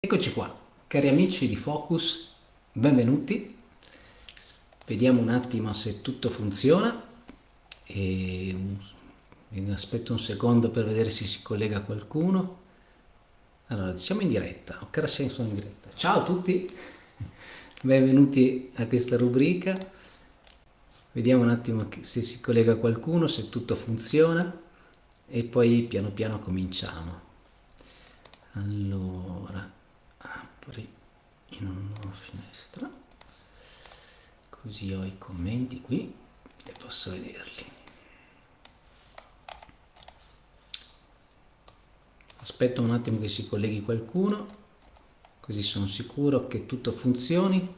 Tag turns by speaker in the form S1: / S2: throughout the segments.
S1: Eccoci qua, cari amici di Focus, benvenuti. Vediamo un attimo se tutto funziona. E aspetto un secondo per vedere se si collega qualcuno. Allora, siamo in diretta, ok, sono in diretta. Ciao a tutti, benvenuti a questa rubrica. Vediamo un attimo se si collega qualcuno, se tutto funziona e poi piano piano cominciamo. Allora, apri in una nuova finestra. Così ho i commenti qui e posso vederli. Aspetto un attimo che si colleghi qualcuno così sono sicuro che tutto funzioni.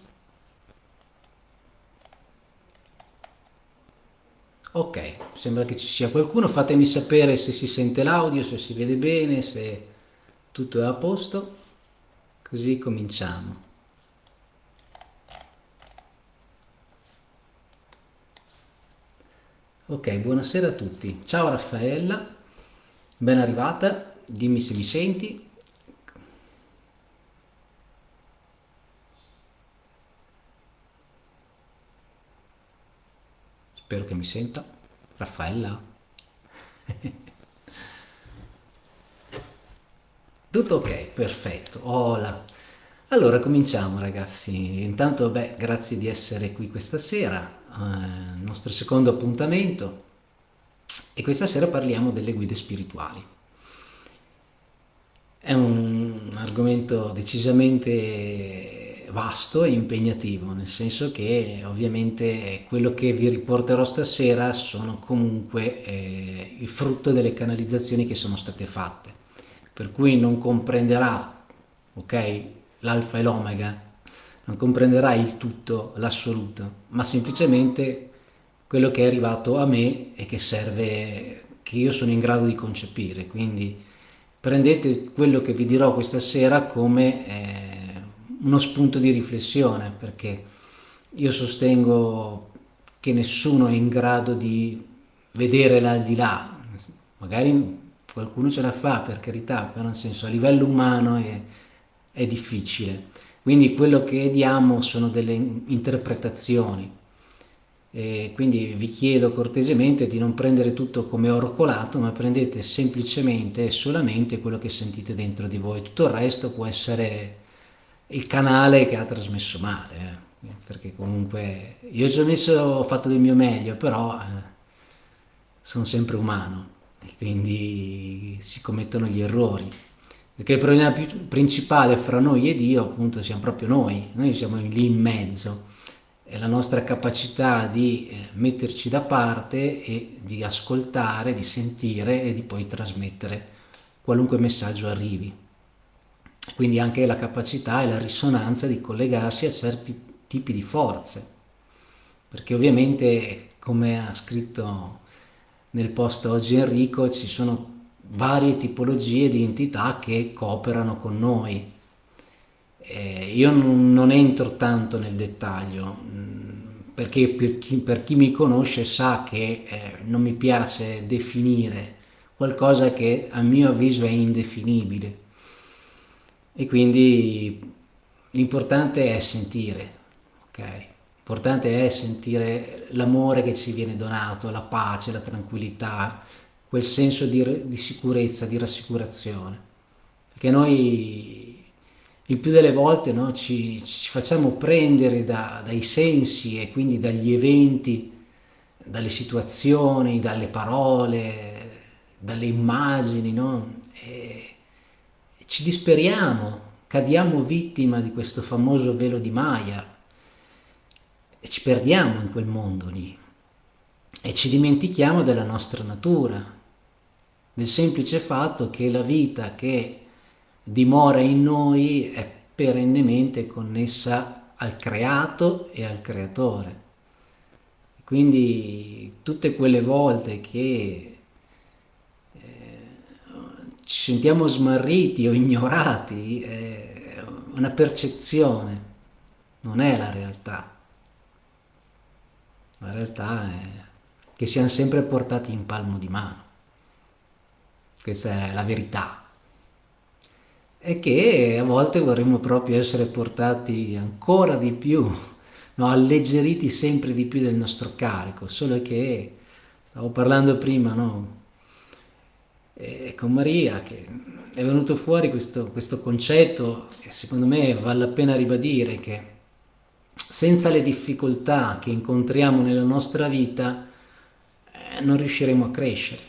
S1: Ok sembra che ci sia qualcuno. Fatemi sapere se si sente l'audio se si vede bene se tutto è a posto Così cominciamo. Ok, buonasera a tutti. Ciao Raffaella, ben arrivata, dimmi se mi senti. Spero che mi senta. Raffaella. Tutto ok, perfetto. Hola. Allora cominciamo ragazzi. Intanto beh, grazie di essere qui questa sera, eh, nostro secondo appuntamento e questa sera parliamo delle guide spirituali. È un argomento decisamente vasto e impegnativo, nel senso che ovviamente quello che vi riporterò stasera sono comunque eh, il frutto delle canalizzazioni che sono state fatte per cui non comprenderà ok, l'alfa e l'omega, non comprenderà il tutto, l'assoluto, ma semplicemente quello che è arrivato a me e che serve, che io sono in grado di concepire. Quindi prendete quello che vi dirò questa sera come eh, uno spunto di riflessione, perché io sostengo che nessuno è in grado di vedere l'aldilà, magari qualcuno ce la fa per carità, però nel senso a livello umano è, è difficile. Quindi quello che diamo sono delle interpretazioni. E quindi vi chiedo cortesemente di non prendere tutto come oro colato, ma prendete semplicemente e solamente quello che sentite dentro di voi. Tutto il resto può essere il canale che ha trasmesso male, eh? perché comunque io ci ho, messo, ho fatto del mio meglio, però eh, sono sempre umano quindi si commettono gli errori. Perché il problema principale fra noi e Dio appunto siamo proprio noi, noi siamo lì in mezzo, è la nostra capacità di eh, metterci da parte e di ascoltare, di sentire e di poi trasmettere qualunque messaggio arrivi. Quindi anche la capacità e la risonanza di collegarsi a certi tipi di forze, perché ovviamente come ha scritto nel post oggi Enrico ci sono varie tipologie di entità che cooperano con noi. Eh, io non, non, entro tanto nel dettaglio mm, perché per chi, per chi mi conosce sa che eh, non mi piace definire qualcosa che a mio avviso è indefinibile e quindi l'importante è sentire, ok? L'importante è sentire l'amore che ci viene donato, la pace, la tranquillità, quel senso di, di sicurezza, di rassicurazione. Perché noi il più delle volte no, ci, ci, facciamo prendere da, dai sensi e quindi dagli eventi, dalle situazioni, dalle parole, dalle immagini, no? ci disperiamo, cadiamo vittima di questo famoso velo di Maya e ci perdiamo in quel mondo lì e ci dimentichiamo della nostra natura, del semplice fatto che la vita che dimora in noi è perennemente connessa al creato e al creatore. Quindi tutte quelle volte che eh, ci sentiamo smarriti o ignorati è una percezione, non è la realtà. La realtà è che siamo sempre portati in palmo di mano. Questa è la verità. è che a volte vorremmo proprio essere portati ancora di più, no? alleggeriti sempre di più del nostro carico, solo che stavo parlando prima no? e con Maria che è venuto fuori questo, questo concetto che secondo me vale la pena ribadire che senza le difficoltà che incontriamo nella nostra vita eh, non riusciremo a crescere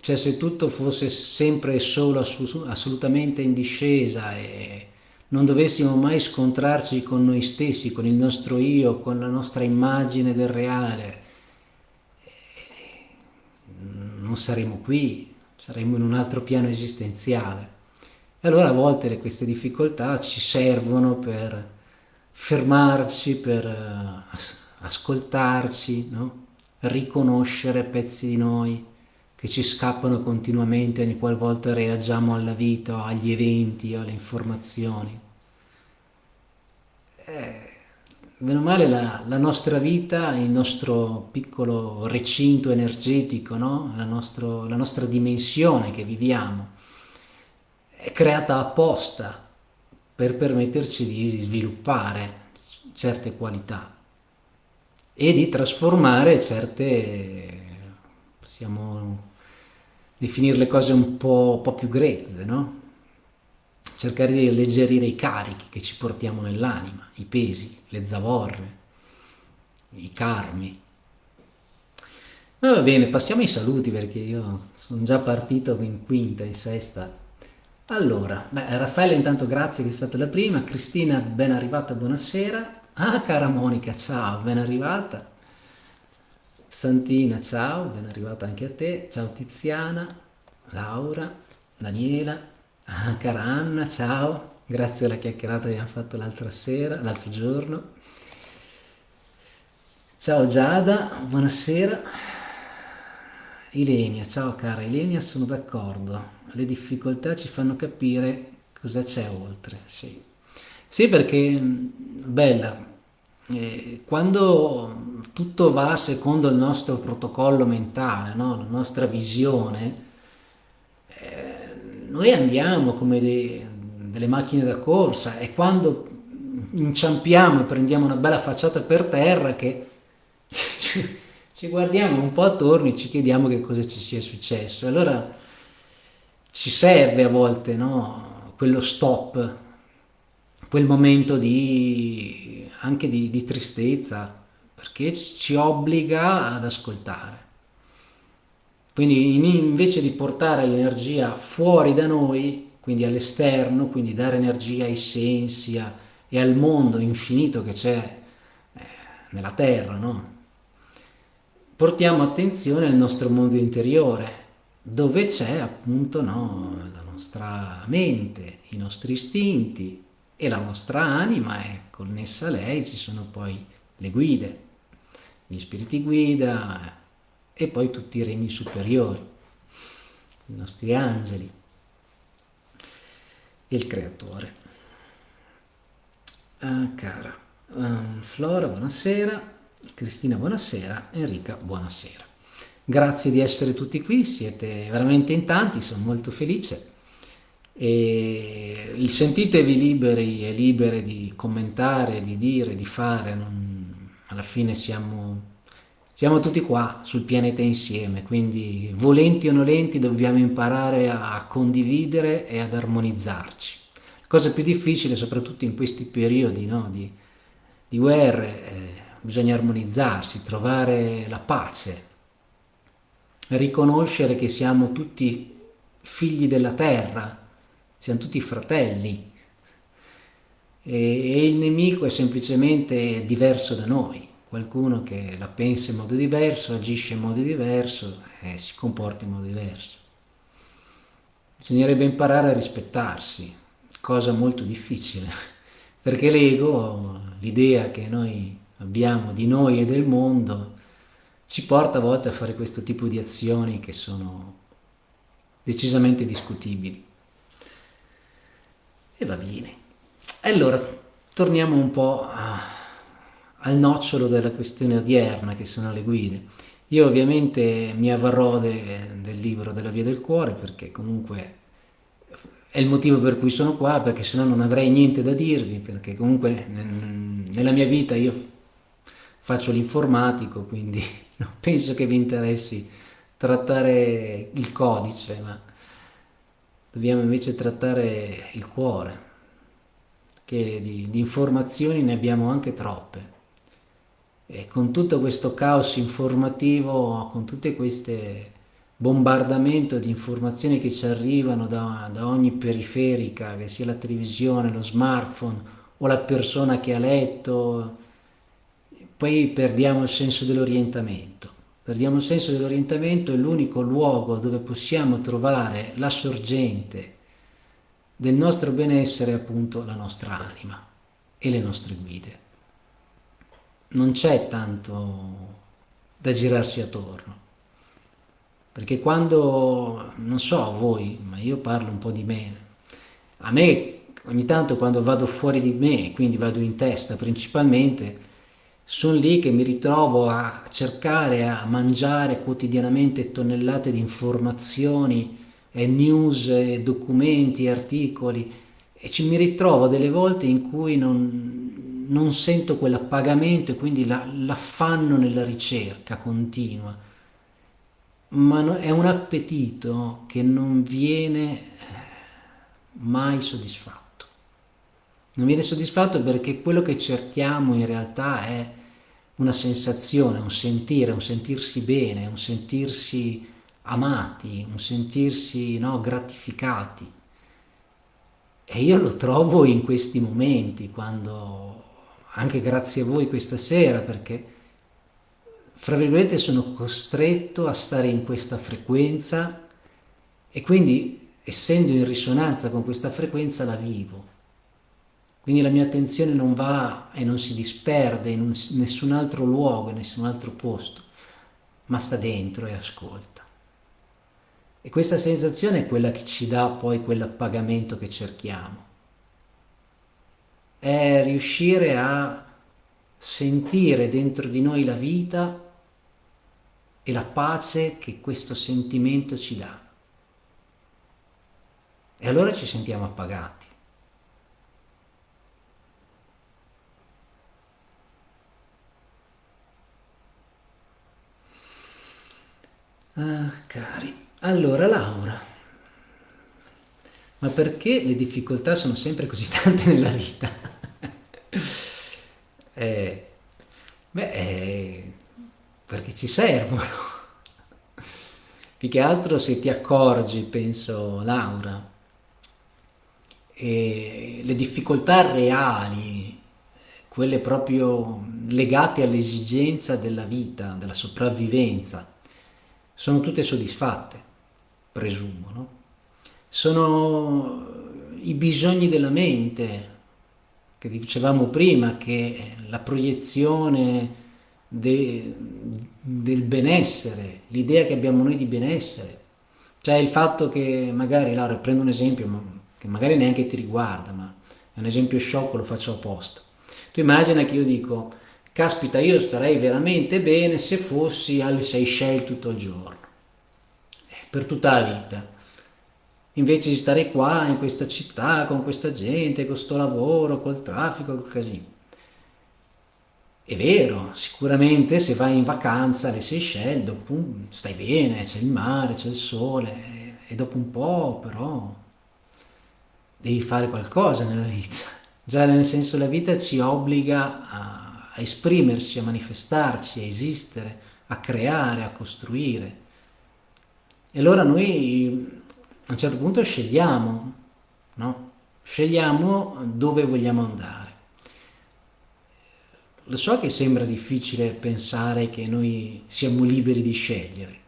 S1: cioè se tutto fosse sempre e solo assolutamente in discesa e non dovessimo mai scontrarci con noi stessi, con il nostro io, con la nostra immagine del reale, non saremmo qui, saremmo in un altro piano esistenziale. E allora a volte queste difficoltà ci servono per fermarci, per eh, ascoltarci, no? riconoscere pezzi di noi, che ci scappano continuamente ogni qualvolta reagiamo alla vita, agli eventi, alle informazioni. Eh, meno male la, la, nostra vita, il nostro piccolo recinto energetico, no? la, nostro, la nostra dimensione che viviamo, è creata apposta per permetterci di sviluppare certe qualità e di trasformare certe, possiamo definire le cose un po', un po più grezze, no? Cercare di alleggerire i carichi che ci portiamo nell'anima, i pesi, le zavorre, i karmi. Ma va bene, passiamo ai saluti perché io sono già partito in quinta, in sesta. Allora, beh, Raffaele intanto grazie che è stata la prima, Cristina ben arrivata, buonasera. Ah, cara Monica, ciao, ben arrivata. Santina, ciao, ben arrivata anche a te. Ciao Tiziana, Laura, Daniela, ah, cara Anna, ciao. Grazie alla chiacchierata che abbiamo fatto l'altra sera, l'altro giorno. Ciao Giada, buonasera. Ilenia, ciao cara Ilenia, sono d'accordo. Le difficoltà ci fanno capire cosa c'è oltre, sì. Sì, perché, bella, eh, quando tutto va secondo il nostro protocollo mentale, no? la nostra visione, eh, noi andiamo come dei, delle macchine da corsa e quando inciampiamo e prendiamo una bella facciata per terra che ci, guardiamo un po' attorno e ci chiediamo che cosa ci sia successo. Allora ci serve a volte no? quello stop, quel momento di, anche di, di tristezza, perché ci obbliga ad ascoltare. Quindi invece di portare l'energia fuori da noi, quindi all'esterno, quindi dare energia ai sensi e al mondo infinito che c'è eh, nella Terra, no? portiamo attenzione al nostro mondo interiore, dove c'è appunto no, la nostra mente, i nostri istinti e la nostra anima e connessa a lei ci sono poi le guide gli spiriti guida e poi tutti i regni superiori, i nostri angeli e il creatore. Ah, cara, um, Flora, buonasera, Cristina, buonasera, Enrica, buonasera. Grazie di essere tutti qui, siete veramente in tanti, sono molto felice. E sentitevi liberi e libere di commentare, di dire, di fare, non, alla fine siamo, siamo tutti qua sul pianeta insieme, quindi volenti o nolenti dobbiamo imparare a condividere e ad armonizzarci. La cosa più difficile, soprattutto in questi periodi no, di, di guerre, eh, bisogna armonizzarsi, trovare la pace, riconoscere che siamo tutti figli della terra, siamo tutti fratelli, e, il nemico è semplicemente diverso da noi, qualcuno che la pensa in modo diverso, agisce in modo diverso e si comporta in modo diverso. Bisognerebbe imparare a rispettarsi, cosa molto difficile, perché l'ego, l'idea che noi abbiamo di noi e del mondo, ci porta a volte a fare questo tipo di azioni che sono decisamente discutibili. E va bene. Allora, torniamo un po' a, al nocciolo della questione odierna, che sono le guide. Io ovviamente mi avvarrò de, del libro della Via del Cuore, perché comunque è il motivo per cui sono qua, perché se no non avrei niente da dirvi, perché comunque nella mia vita io faccio l'informatico, quindi non penso che vi interessi trattare il codice, ma dobbiamo invece trattare il cuore, che di, di informazioni ne abbiamo anche troppe. E con tutto questo caos informativo, con tutte queste bombardamento di informazioni che ci arrivano da, da, ogni periferica, che sia la televisione, lo smartphone o la persona che ha letto, poi perdiamo il senso dell'orientamento. Perdiamo il senso dell'orientamento è l'unico luogo dove possiamo trovare la sorgente del nostro benessere, appunto la nostra anima e le nostre guide. Non c'è tanto da girarci attorno perché quando, non so voi, ma io parlo un po' di me, a me ogni tanto quando vado fuori di me, quindi vado in testa principalmente, sono lì che mi ritrovo a cercare, a mangiare quotidianamente tonnellate di informazioni, e news, e documenti, articoli, e ci mi ritrovo delle volte in cui non, non sento quell'appagamento e quindi l'affanno nella ricerca continua ma è un appetito che non viene eh, mai soddisfatto. Non viene soddisfatto perché quello che cerchiamo in realtà è una sensazione, un sentire, un sentirsi bene, un sentirsi amati, un sentirsi no, gratificati. E io lo trovo in questi momenti, quando, anche grazie a voi questa sera, perché fra virgolette sono costretto a stare in questa frequenza e quindi essendo in risonanza con questa frequenza la vivo. Quindi la mia attenzione non va e non si disperde in un, nessun altro luogo, in nessun altro posto, ma sta dentro e ascolta. E questa sensazione è quella che ci dà poi quell'appagamento che cerchiamo. È riuscire a sentire dentro di noi la vita e la pace che questo sentimento ci dà. E allora ci sentiamo appagati. Ah, cari. Allora, Laura, ma perché le difficoltà sono sempre così tante nella vita? eh, beh, eh, perché ci servono. Più che altro se ti accorgi, penso Laura, e le difficoltà reali, quelle proprio legate all'esigenza della vita, della sopravvivenza, sono tutte soddisfatte, presumo, no? Sono i bisogni della mente, che dicevamo prima, che la proiezione de, del benessere, l'idea che abbiamo noi di benessere. Cioè il fatto che magari, Laura, prendo un esempio che magari neanche ti riguarda, ma è un esempio sciocco, lo faccio apposta. Tu immagina che io dico, caspita, io starei veramente bene se fossi alle Seychelles tutto il giorno, eh, per tutta la vita. Invece di stare qua, in questa città, con questa gente, con questo lavoro, col traffico, col casino. È vero, sicuramente se vai in vacanza alle Seychelles, dopo stai bene, c'è il mare, c'è il sole, e dopo un po' però devi fare qualcosa nella vita. Già nel senso la vita ci obbliga a, a esprimerci, a manifestarci, a esistere, a creare, a costruire. E allora noi a un certo punto scegliamo, no? Scegliamo dove vogliamo andare. Lo so che sembra difficile pensare che noi siamo liberi di scegliere,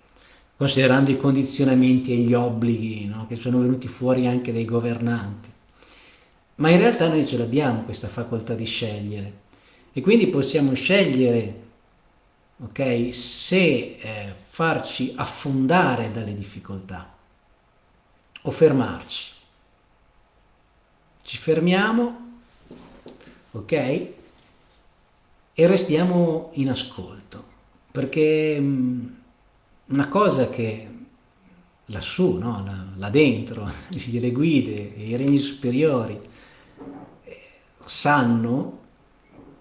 S1: considerando i condizionamenti e gli obblighi no, che sono venuti fuori anche dai governanti. Ma in realtà noi ce l'abbiamo questa facoltà di scegliere e quindi possiamo scegliere okay, se eh, farci affondare dalle difficoltà o fermarci. Ci fermiamo, ok? e restiamo in ascolto, perché mm, una cosa che lassù, no? là, là, dentro, le guide, i regni superiori, sanno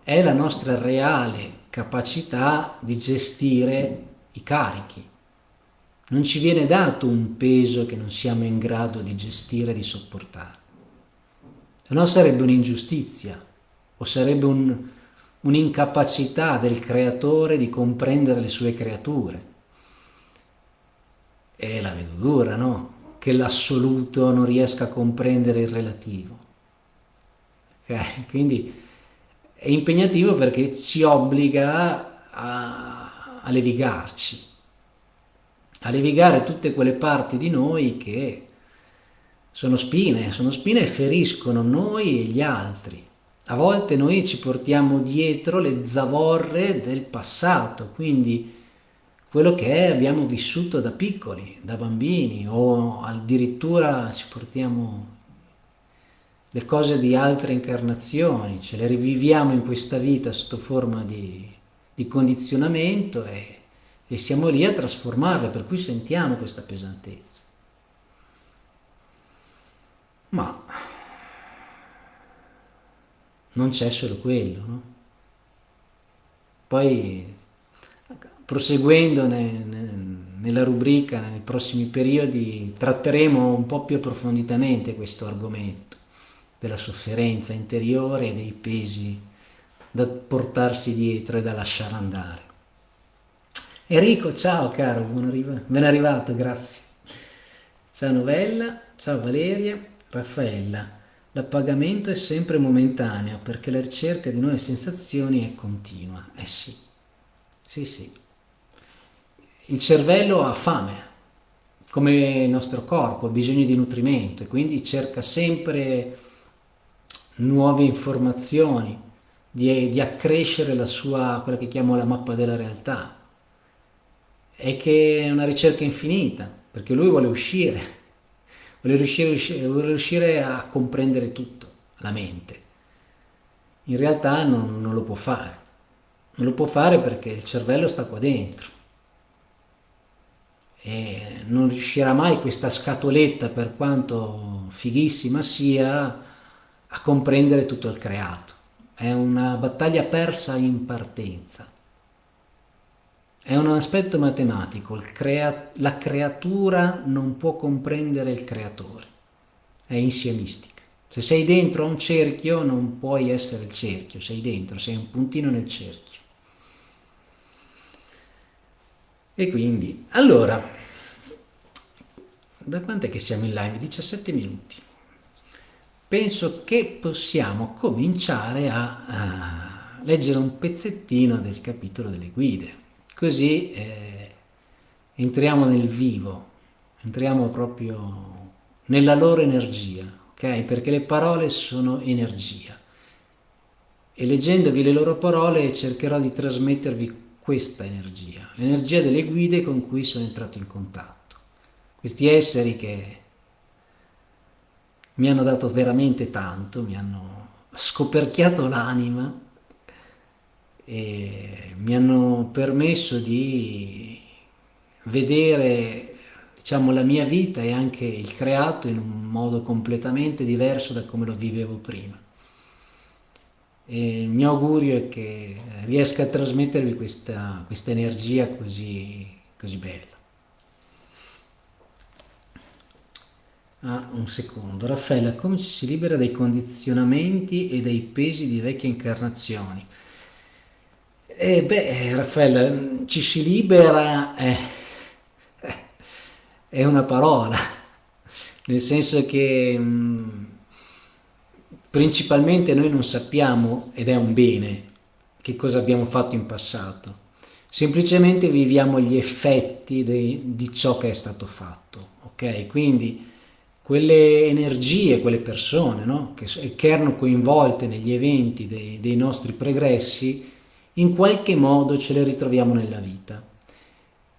S1: è la nostra reale capacità di gestire i carichi. Non ci viene dato un peso che non siamo in grado di gestire di sopportare. Se no sarebbe un'ingiustizia o sarebbe un, un'incapacità del creatore di comprendere le sue creature. E la vedo dura, no? Che l'assoluto non riesca a comprendere il relativo. Okay? Quindi è impegnativo perché ci obbliga a, a levigarci, a levigare tutte quelle parti di noi che sono spine, sono spine e feriscono noi e gli altri. A volte noi ci portiamo dietro le zavorre del passato, quindi quello che abbiamo vissuto da piccoli, da bambini, o addirittura ci portiamo le cose di altre incarnazioni, ce le riviviamo in questa vita sotto forma di, di condizionamento e, e siamo lì a trasformarle, per cui sentiamo questa pesantezza. Ma non c'è solo quello, no? Poi, proseguendo ne, ne, nella rubrica, nei prossimi periodi, tratteremo un po' più approfonditamente questo argomento della sofferenza interiore e dei pesi da portarsi dietro e da lasciare andare. Enrico, ciao caro, ben arrivato, grazie. Ciao Novella, ciao Valeria, Raffaella. L'appagamento è sempre momentaneo perché la ricerca di nuove sensazioni è continua. Eh sì, sì sì. Il cervello ha fame, come il nostro corpo, ha bisogno di nutrimento e quindi cerca sempre nuove informazioni, di, di accrescere la sua, quella che chiamo la mappa della realtà. E che è una ricerca infinita, perché lui vuole uscire, vuole riuscire, vuole riuscire a comprendere tutto, la mente. In realtà non, non lo può fare. Non lo può fare perché il cervello sta qua dentro e non riuscirà mai questa scatoletta, per quanto fighissima sia, a comprendere tutto il creato. È una battaglia persa in partenza. È un aspetto matematico, crea la creatura non può comprendere il creatore, è insiemistica. Se sei dentro un cerchio non puoi essere il cerchio, sei dentro, sei un puntino nel cerchio. E quindi, allora, da quant'è che siamo in live? 17 minuti penso che possiamo cominciare a, a leggere un pezzettino del capitolo delle guide, così eh, entriamo nel vivo, entriamo proprio nella loro energia, ok? Perché le parole sono energia e leggendovi le loro parole cercherò di trasmettervi questa energia, l'energia delle guide con cui sono entrato in contatto. Questi esseri che mi hanno dato veramente tanto, mi hanno scoperchiato l'anima e mi hanno permesso di vedere diciamo, la mia vita e anche il creato in un modo completamente diverso da come lo vivevo prima. E il mio augurio è che riesca a trasmettervi questa, questa energia così, così bella. Ah, un secondo. Raffaella, come ci si libera dai condizionamenti e dai pesi di vecchie incarnazioni? Eh, beh, Raffaella, ci si libera eh, eh, è una parola, nel senso che mh, mm, principalmente noi non sappiamo, ed è un bene, che cosa abbiamo fatto in passato. Semplicemente viviamo gli effetti de, di ciò che è stato fatto, ok? Quindi quelle energie, quelle persone no? che, che, erano coinvolte negli eventi dei, dei nostri pregressi, in qualche modo ce le ritroviamo nella vita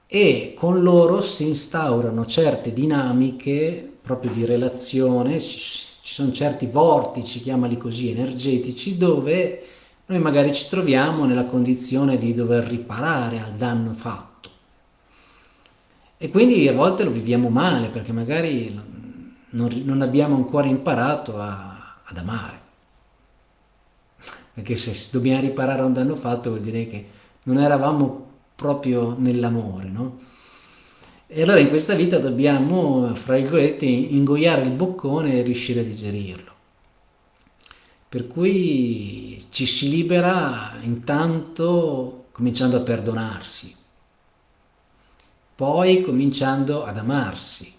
S1: e con loro si instaurano certe dinamiche proprio di relazione, ci sono certi vortici, chiamali così, energetici, dove noi magari ci troviamo nella condizione di dover riparare al danno fatto E quindi a volte lo viviamo male perché magari non, non abbiamo ancora imparato a, ad amare. Perché se dobbiamo riparare un danno fatto vuol dire che non eravamo proprio nell'amore, no? E allora in questa vita dobbiamo, fra virgolette, ingoiare il boccone e riuscire a digerirlo. Per cui ci si libera intanto cominciando a perdonarsi, poi cominciando ad amarsi.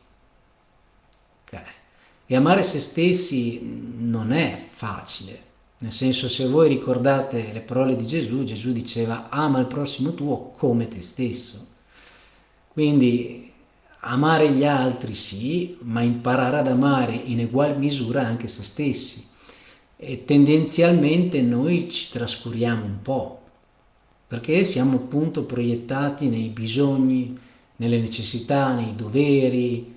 S1: E amare se stessi non è facile, nel senso se voi ricordate le parole di Gesù, Gesù diceva ama il prossimo tuo come te stesso. Quindi amare gli altri sì, ma imparare ad amare in ugual misura anche se stessi. E tendenzialmente noi ci trascuriamo un po', perché siamo appunto proiettati nei bisogni, nelle necessità, nei doveri,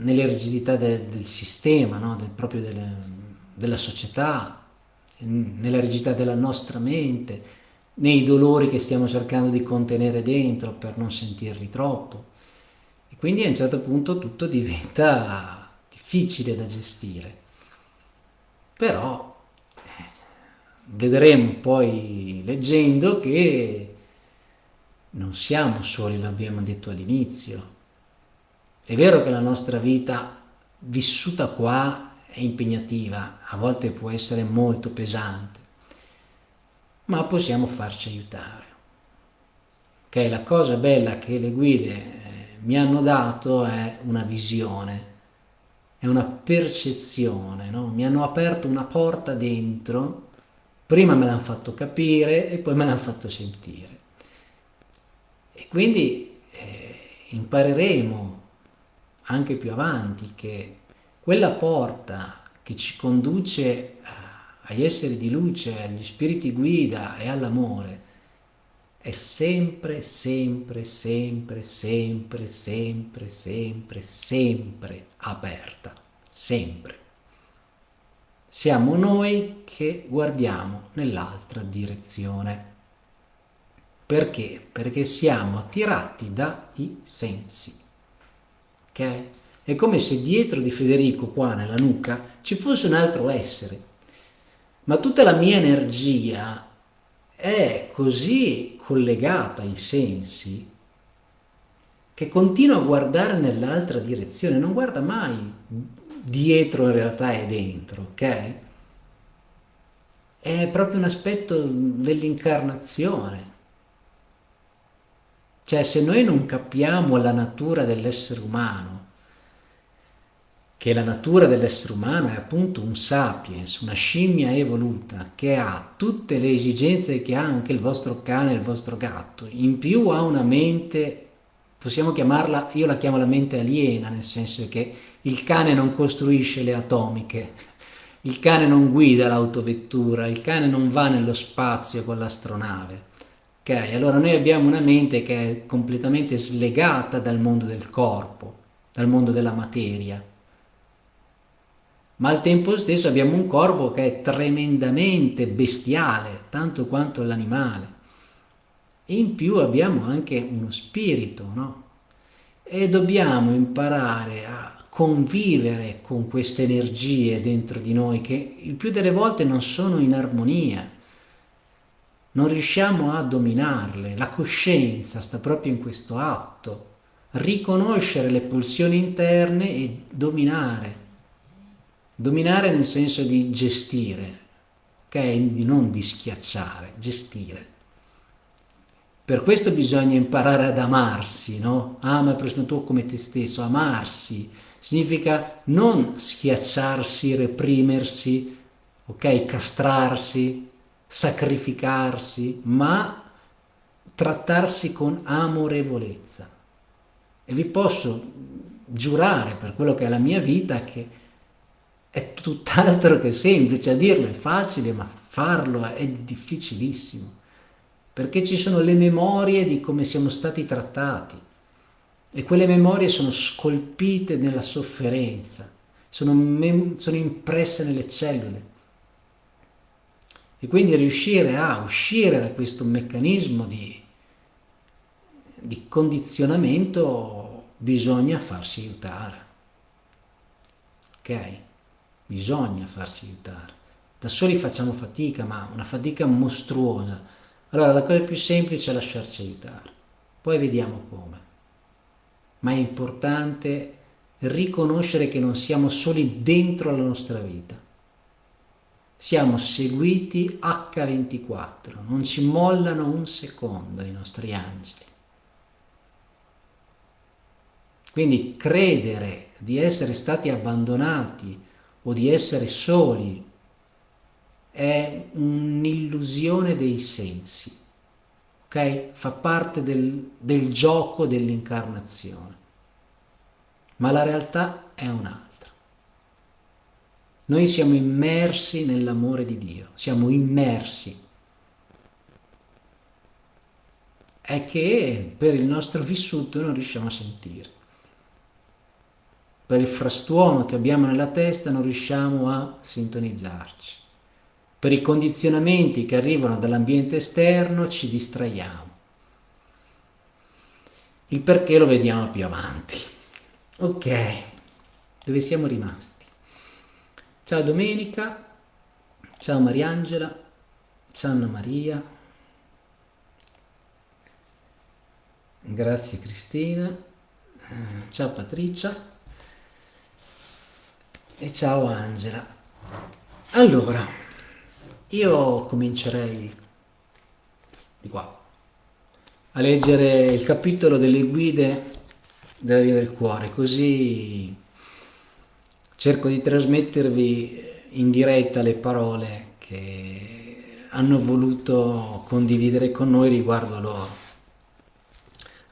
S1: nelle rigidità del, del sistema, no? del, proprio del, della società, nella rigidità della nostra mente, nei dolori che stiamo cercando di contenere dentro per non sentirli troppo. E quindi a un certo punto tutto diventa difficile da gestire. Però eh, vedremo poi leggendo che non siamo soli, l'abbiamo detto all'inizio. È vero che la nostra vita vissuta qua è impegnativa, a volte può essere molto pesante, ma possiamo farci aiutare. Okay, la cosa bella che le guide eh, mi hanno dato è una visione, è una percezione, no? mi hanno aperto una porta dentro, prima me l'hanno fatto capire e poi me l'hanno fatto sentire. E quindi eh, impareremo anche più avanti che quella porta che ci conduce eh, agli esseri di luce, agli spiriti guida e all'amore è sempre, sempre, sempre, sempre, sempre, sempre, sempre aperta, sempre. Siamo noi che guardiamo nell'altra direzione. Perché? Perché siamo attirati dai sensi. Ok? È come se dietro di Federico, qua nella nuca, ci fosse un altro essere. Ma tutta la mia energia è così collegata ai sensi che continua a guardare nell'altra direzione, non guarda mai dietro in realtà è dentro, ok? È proprio un aspetto dell'incarnazione. Cioè se noi non capiamo la natura dell'essere umano, che la natura dell'essere umano è appunto un sapiens, una scimmia evoluta che ha tutte le esigenze che ha anche il vostro cane, il vostro gatto, in più ha una mente, possiamo chiamarla, io la chiamo la mente aliena, nel senso che il cane non costruisce le atomiche, il cane non guida l'autovettura, il cane non va nello spazio con l'astronave Ok, allora noi abbiamo una mente che è completamente slegata dal mondo del corpo, dal mondo della materia, ma al tempo stesso abbiamo un corpo che è tremendamente bestiale, tanto quanto l'animale. E in più abbiamo anche uno spirito, no? E dobbiamo imparare a convivere con queste energie dentro di noi che il più delle volte non sono in armonia non riusciamo a dominarle. La coscienza sta proprio in questo atto, riconoscere le pulsioni interne e dominare. Dominare nel senso di gestire, ok? Non di schiacciare, gestire. Per questo bisogna imparare ad amarsi, no? Ama il prossimo tuo come te stesso, amarsi significa non schiacciarsi, reprimersi, ok? Castrarsi, sacrificarsi, ma trattarsi con amorevolezza. E vi posso giurare per quello che è la mia vita che è tutt'altro che semplice, a dirlo è facile, ma farlo è difficilissimo, perché ci sono le memorie di come siamo stati trattati. E quelle memorie sono scolpite nella sofferenza, sono, sono impresse nelle cellule e quindi riuscire a uscire da questo meccanismo di, di condizionamento bisogna farsi aiutare. Ok? Bisogna farsi aiutare. Da soli facciamo fatica, ma una fatica mostruosa. Allora la cosa più semplice è lasciarci aiutare. Poi vediamo come. Ma è importante riconoscere che non siamo soli dentro la nostra vita. Siamo seguiti H24, non ci mollano un secondo i nostri angeli. Quindi credere di essere stati abbandonati o di essere soli è un'illusione dei sensi, ok? Fa parte del, del gioco dell'incarnazione, ma la realtà è un'altra. Noi siamo immersi nell'amore di Dio, siamo immersi. È che per il nostro vissuto non riusciamo a sentire per il frastuono che abbiamo nella testa non riusciamo a sintonizzarci. Per i condizionamenti che arrivano dall'ambiente esterno ci distraiamo. Il perché lo vediamo più avanti. Ok, dove siamo rimasti? Ciao Domenica, ciao Mariangela, ciao Anna Maria, grazie Cristina, ciao Patricia. E ciao Angela. Allora, io comincerei di qua a leggere il capitolo delle guide della via del cuore, così cerco di trasmettervi in diretta le parole che hanno voluto condividere con noi riguardo a loro.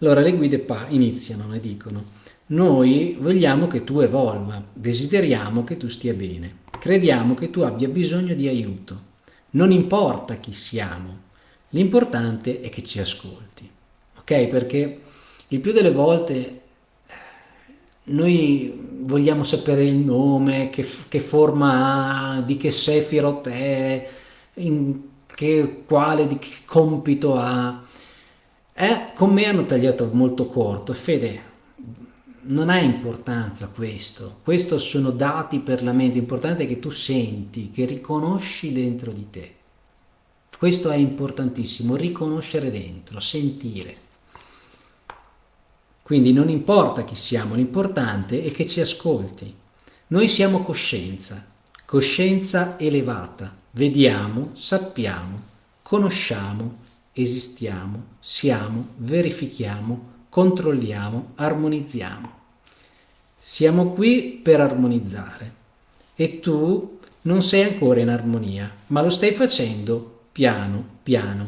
S1: Allora le guide iniziano e dicono noi vogliamo che tu evolva, desideriamo che tu stia bene, crediamo che tu abbia bisogno di aiuto. Non importa chi siamo, l'importante è che ci ascolti. Ok? Perché il più delle volte noi vogliamo sapere il nome, che, che forma ha, di che Sefirot è, che, quale, di che compito ha. Eh, con me hanno tagliato molto corto. Fede, non ha importanza questo, questo sono dati per la mente, l'importante è che tu senti, che riconosci dentro di te. Questo è importantissimo, riconoscere dentro, sentire. Quindi non importa chi siamo, l'importante è che ci ascolti. Noi siamo coscienza, coscienza elevata, vediamo, sappiamo, conosciamo, esistiamo, siamo, verifichiamo, controlliamo, armonizziamo. Siamo qui per armonizzare e tu non sei ancora in armonia, ma lo stai facendo piano piano.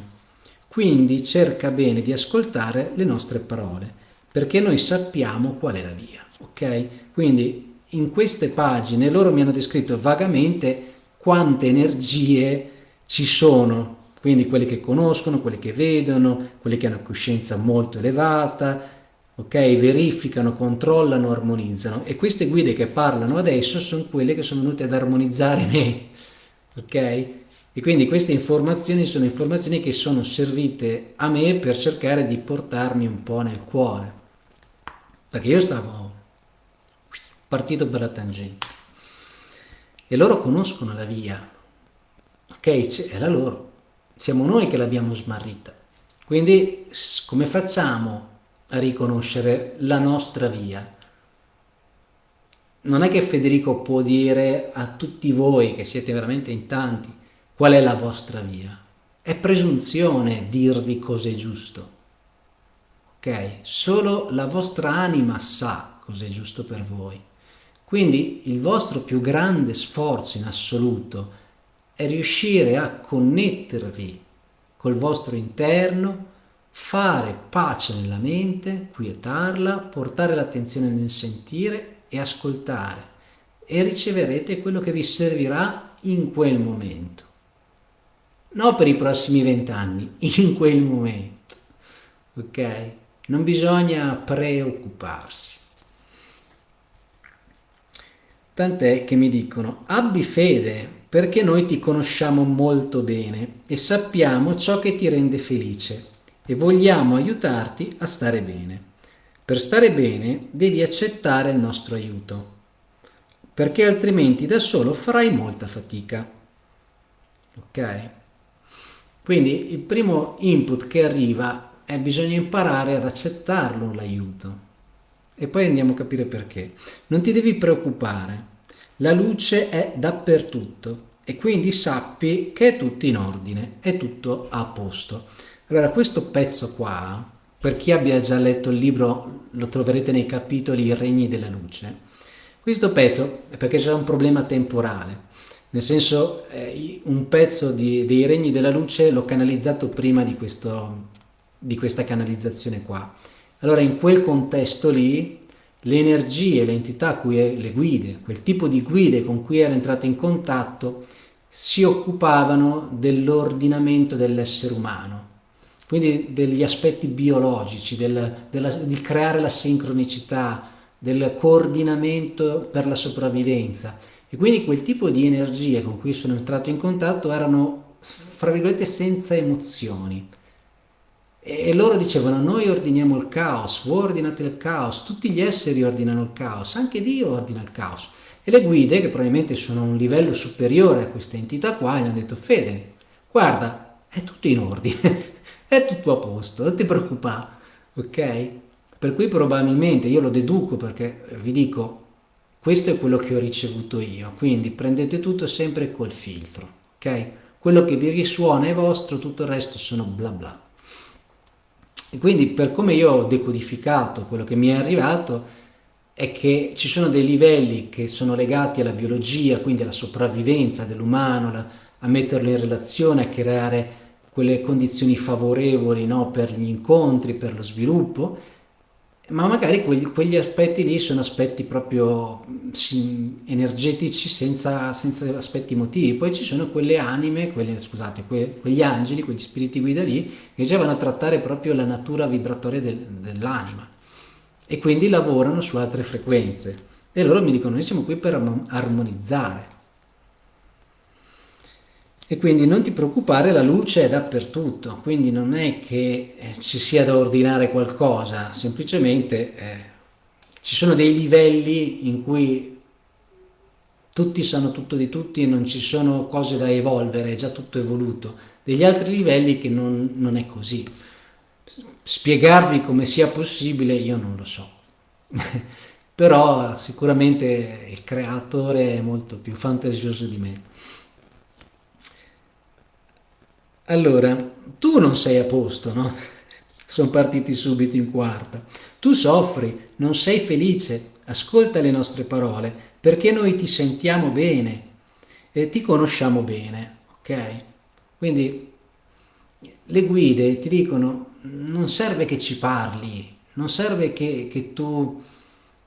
S1: Quindi cerca bene di ascoltare le nostre parole, perché noi sappiamo qual è la via, ok? Quindi in queste pagine loro mi hanno descritto vagamente quante energie ci sono, quindi quelle che conoscono, quelle che vedono, quelle che hanno coscienza molto elevata, ok? Verificano, controllano, armonizzano e queste guide che parlano adesso sono quelle che sono venute ad armonizzare me, ok? E quindi queste informazioni sono informazioni che sono servite a me per cercare di portarmi un po' nel cuore, perché io stavo partito per la tangente e loro conoscono la via, ok? È la loro, siamo noi che l'abbiamo smarrita. Quindi come facciamo a riconoscere la nostra via. Non è che Federico può dire a tutti voi, che siete veramente in tanti, qual è la vostra via. È presunzione dirvi cos'è giusto. Ok? Solo la vostra anima sa cos'è giusto per voi. Quindi il vostro più grande sforzo in assoluto è riuscire a connettervi col vostro interno fare pace nella mente, quietarla, portare l'attenzione nel sentire e ascoltare e riceverete quello che vi servirà in quel momento. Non per i prossimi vent'anni, in quel momento. Ok? Non bisogna preoccuparsi. Tant'è che mi dicono, abbi fede perché noi ti conosciamo molto bene e sappiamo ciò che ti rende felice e vogliamo aiutarti a stare bene. Per stare bene devi accettare il nostro aiuto, perché altrimenti da solo farai molta fatica. Ok? Quindi il primo input che arriva è bisogna imparare ad accettarlo l'aiuto e poi andiamo a capire perché. Non ti devi preoccupare, la luce è dappertutto e quindi sappi che è tutto in ordine, è tutto a posto. Allora questo pezzo qua, per chi abbia già letto il libro, lo troverete nei capitoli I regni della luce. Questo pezzo è perché c'è un problema temporale, nel senso eh, un pezzo di, dei regni della luce l'ho canalizzato prima di, questo, di questa canalizzazione qua. Allora in quel contesto lì le energie, le entità, cui è, le guide, quel tipo di guide con cui ero entrato in contatto si occupavano dell'ordinamento dell'essere umano, quindi degli aspetti biologici, del, della, di creare la sincronicità, del coordinamento per la sopravvivenza. E quindi quel tipo di energie con cui sono entrato in contatto erano, fra virgolette, senza emozioni. E loro dicevano, noi ordiniamo il caos, voi ordinate il caos, tutti gli esseri ordinano il caos, anche Dio ordina il caos. E le guide, che probabilmente sono un livello superiore a questa entità qua, gli hanno detto, Fede, guarda, è tutto in ordine, è tutto a posto, non ti preoccupare, ok? Per cui probabilmente, io lo deduco perché vi dico, questo è quello che ho ricevuto io, quindi prendete tutto sempre col filtro, ok? Quello che vi risuona è vostro, tutto il resto sono bla bla. E quindi per come io ho decodificato quello che mi è arrivato, è che ci sono dei livelli che sono legati alla biologia, quindi alla sopravvivenza dell'umano, a metterlo in relazione, a creare quelle condizioni favorevoli no, per gli incontri, per lo sviluppo, ma magari quegli, quegli aspetti lì sono aspetti proprio energetici senza, senza, aspetti emotivi. Poi ci sono quelle anime, quelle, scusate, que, quegli angeli, quegli spiriti guida lì, che già vanno a trattare proprio la natura vibratoria del, dell'anima e quindi lavorano su altre frequenze. E loro mi dicono, noi siamo qui per armonizzare. E quindi non ti preoccupare, la luce è dappertutto, quindi non è che eh, ci sia da ordinare qualcosa, semplicemente eh, ci sono dei livelli in cui tutti sanno tutto di tutti e non ci sono cose da evolvere, è già tutto evoluto. Degli altri livelli che non, non è così. Spiegarvi come sia possibile io non lo so. Però sicuramente il creatore è molto più fantasioso di me allora tu non sei a posto no? sono partiti subito in quarta tu soffri non sei felice ascolta le nostre parole perché noi ti sentiamo bene e ti conosciamo bene ok quindi le guide ti dicono non serve che ci parli, non serve che, che tu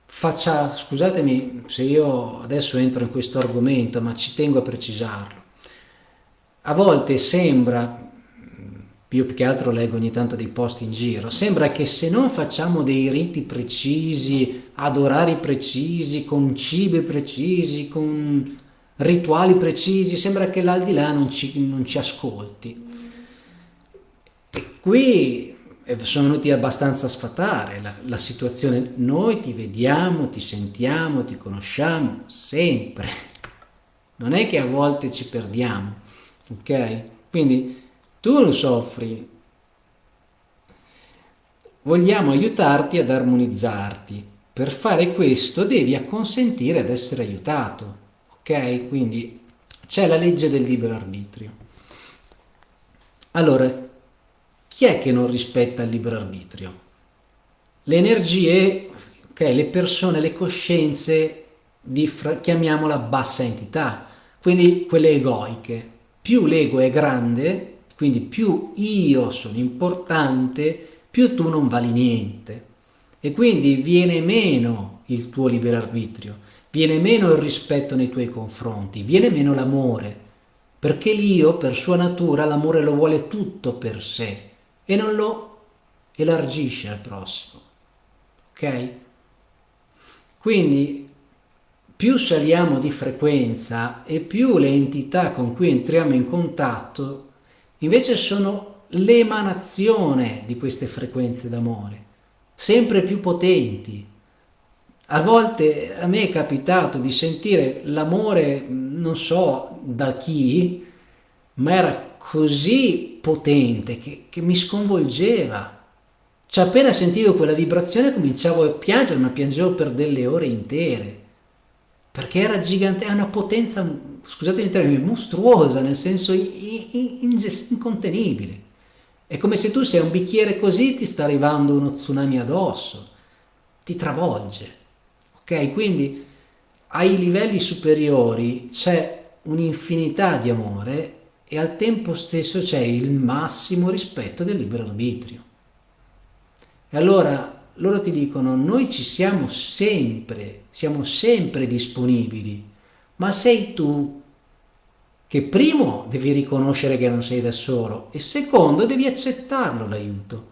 S1: faccia, scusatemi se io adesso entro in questo argomento, ma ci tengo a precisarlo. A volte sembra, io più che altro leggo ogni tanto dei post in giro, sembra che se non facciamo dei riti precisi, adorari precisi, con cibi precisi, con rituali precisi, sembra che l'aldilà non ci, non ci ascolti. E qui eh, sono venuti abbastanza a sfatare la, la situazione. Noi ti vediamo, ti sentiamo, ti conosciamo sempre. Non è che a volte ci perdiamo, ok? Quindi tu non soffri. Vogliamo aiutarti ad armonizzarti. Per fare questo devi acconsentire ad essere aiutato, ok? Quindi c'è la legge del libero arbitrio. Allora, chi è che non rispetta il libero arbitrio? Le energie, okay, le persone, le coscienze di, chiamiamola bassa entità, quindi quelle egoiche. Più l'ego è grande, quindi più io sono importante, più tu non vali niente. E quindi viene meno il tuo libero arbitrio, viene meno il rispetto nei tuoi confronti, viene meno l'amore, perché l'io per sua natura l'amore lo vuole tutto per sé e non lo elargisce al prossimo. Ok? Quindi più saliamo di frequenza e più le entità con cui entriamo in contatto invece sono l'emanazione di queste frequenze d'amore, sempre più potenti. A volte a me è capitato di sentire l'amore, non so da chi, ma era così potente che, che mi sconvolgeva. Cioè appena sentivo quella vibrazione cominciavo a piangere, ma piangevo per delle ore intere, perché era gigante, è una potenza, scusatemi il termine, mostruosa, nel senso incontenibile. È come se tu sei un bicchiere così ti sta arrivando uno tsunami addosso, ti travolge. Ok? Quindi ai livelli superiori c'è un'infinità di amore e al tempo stesso c'è il massimo rispetto del libero arbitrio. E allora loro ti dicono noi ci siamo sempre, siamo sempre disponibili, ma sei tu che primo devi riconoscere che non sei da solo e secondo devi accettarlo l'aiuto,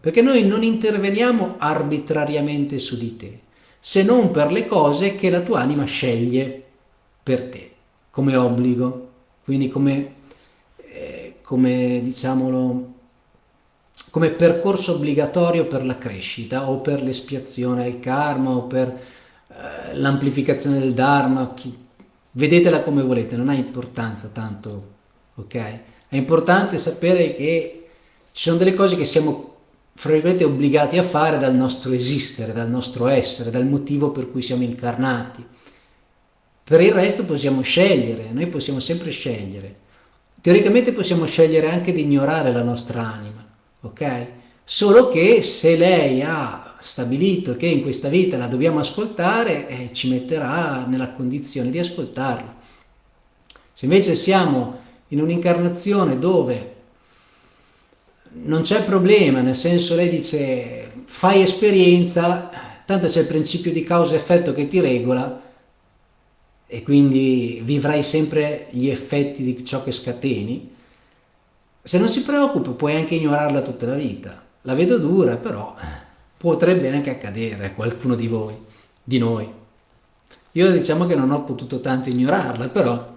S1: perché noi non interveniamo arbitrariamente su di te, se non per le cose che la tua anima sceglie per te, come obbligo, quindi come, eh, come diciamolo, come percorso obbligatorio per la crescita o per l'espiazione del karma o per eh, l'amplificazione del dharma, chi, vedetela come volete, non ha importanza tanto, ok? È importante sapere che ci sono delle cose che siamo, fra virgolette, obbligati a fare dal nostro esistere, dal nostro essere, dal motivo per cui siamo incarnati. Per il resto possiamo scegliere, noi possiamo sempre scegliere. Teoricamente possiamo scegliere anche di ignorare la nostra anima, ok? Solo che se lei ha stabilito che in questa vita la dobbiamo ascoltare, eh, ci metterà nella condizione di ascoltarla. Se invece siamo in un'incarnazione dove non c'è problema, nel senso lei dice fai esperienza, tanto c'è il principio di causa-effetto che ti regola e quindi vivrai sempre gli effetti di ciò che scateni, se non si preoccupa puoi anche ignorarla tutta la vita. La vedo dura, però potrebbe anche accadere a qualcuno di voi, di noi. Io diciamo che non ho potuto tanto ignorarla, però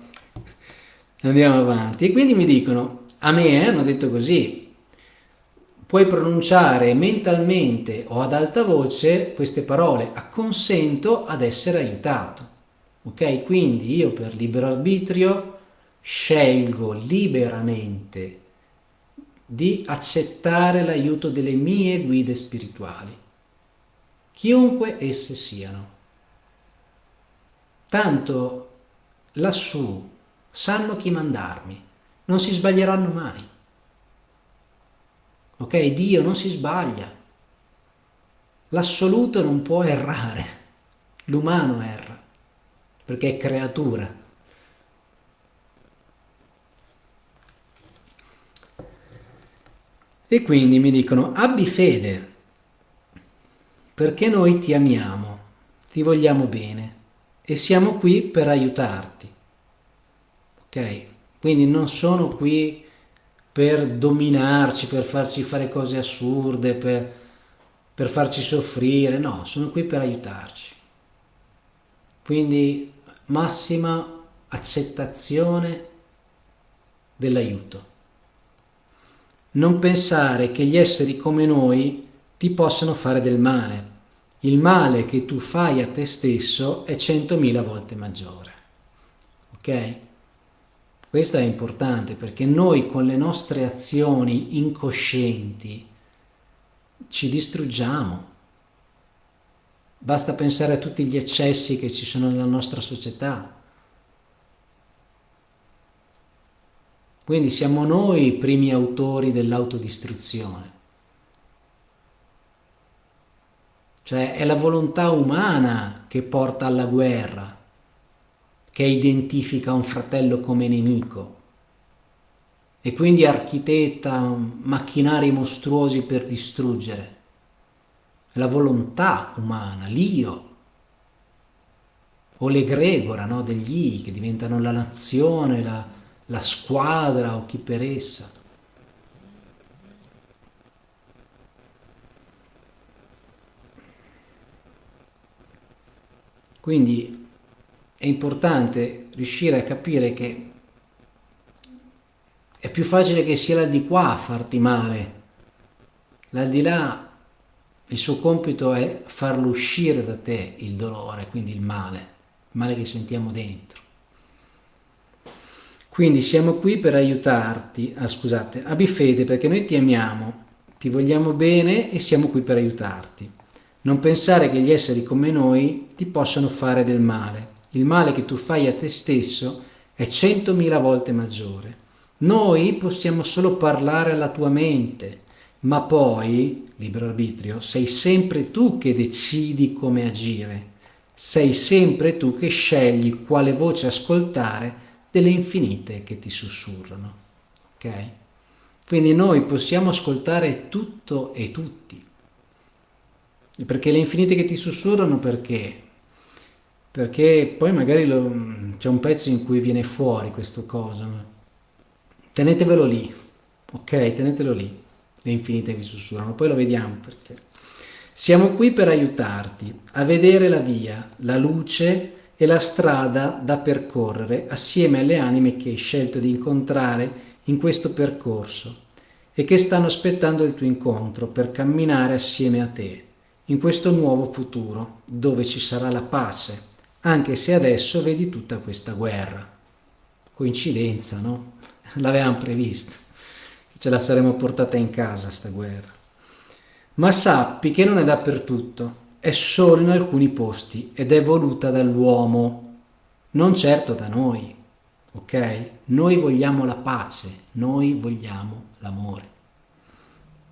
S1: andiamo avanti. E quindi mi dicono, a me eh, hanno detto così, puoi pronunciare mentalmente o ad alta voce queste parole, acconsento ad essere aiutato. Ok? Quindi io per libero arbitrio scelgo liberamente di accettare l'aiuto delle mie guide spirituali, chiunque esse siano. Tanto lassù sanno chi mandarmi, non si sbaglieranno mai. Ok? Dio non si sbaglia. L'assoluto non può errare, l'umano erra, perché è creatura. E quindi mi dicono abbi fede, perché noi ti amiamo, ti vogliamo bene e siamo qui per aiutarti. Ok? Quindi non sono qui per dominarci, per farci fare cose assurde, per, per farci soffrire, no, sono qui per aiutarci. Quindi massima accettazione dell'aiuto. Non pensare che gli esseri come noi ti possano fare del male. Il male che tu fai a te stesso è centomila volte maggiore. Ok? Questo è importante perché noi con le nostre azioni incoscienti ci distruggiamo. Basta pensare a tutti gli eccessi che ci sono nella nostra società Quindi siamo noi i primi autori dell'autodistruzione. Cioè è la volontà umana che porta alla guerra, che identifica un fratello come nemico e quindi architetta macchinari mostruosi per distruggere. È la volontà umana, l'io, o l'egregora no, degli I che diventano la nazione, la, la squadra o chi per essa. Quindi è importante riuscire a capire che è più facile che sia l'aldilà a farti male. L'aldilà, il suo compito è farlo uscire da te il dolore, quindi il male, il male che sentiamo dentro. Quindi siamo qui per aiutarti, ah, scusate, abbi fede perché noi ti amiamo, ti vogliamo bene e siamo qui per aiutarti. Non pensare che gli esseri come noi ti possano fare del male. Il male che tu fai a te stesso è centomila volte maggiore. Noi possiamo solo parlare alla tua mente, ma poi, libero arbitrio, sei sempre tu che decidi come agire. Sei sempre tu che scegli quale voce ascoltare delle infinite che ti sussurrano. Ok? Quindi noi possiamo ascoltare tutto e tutti. Perché le infinite che ti sussurrano perché? Perché poi magari c'è un pezzo in cui viene fuori questa cosa. Tenetevelo lì, ok? Tenetelo lì, le infinite che sussurrano, poi lo vediamo perché. Siamo qui per aiutarti a vedere la via, la luce e la strada da percorrere assieme alle anime che hai scelto di incontrare in questo percorso e che stanno aspettando il tuo incontro per camminare assieme a te in questo nuovo futuro dove ci sarà la pace, anche se adesso vedi tutta questa guerra. Coincidenza, no? L'avevamo previsto, ce la saremmo portata in casa sta guerra. Ma sappi che non è dappertutto è solo in alcuni posti ed è voluta dall'uomo, non certo da noi, ok? Noi vogliamo la pace, noi vogliamo l'amore.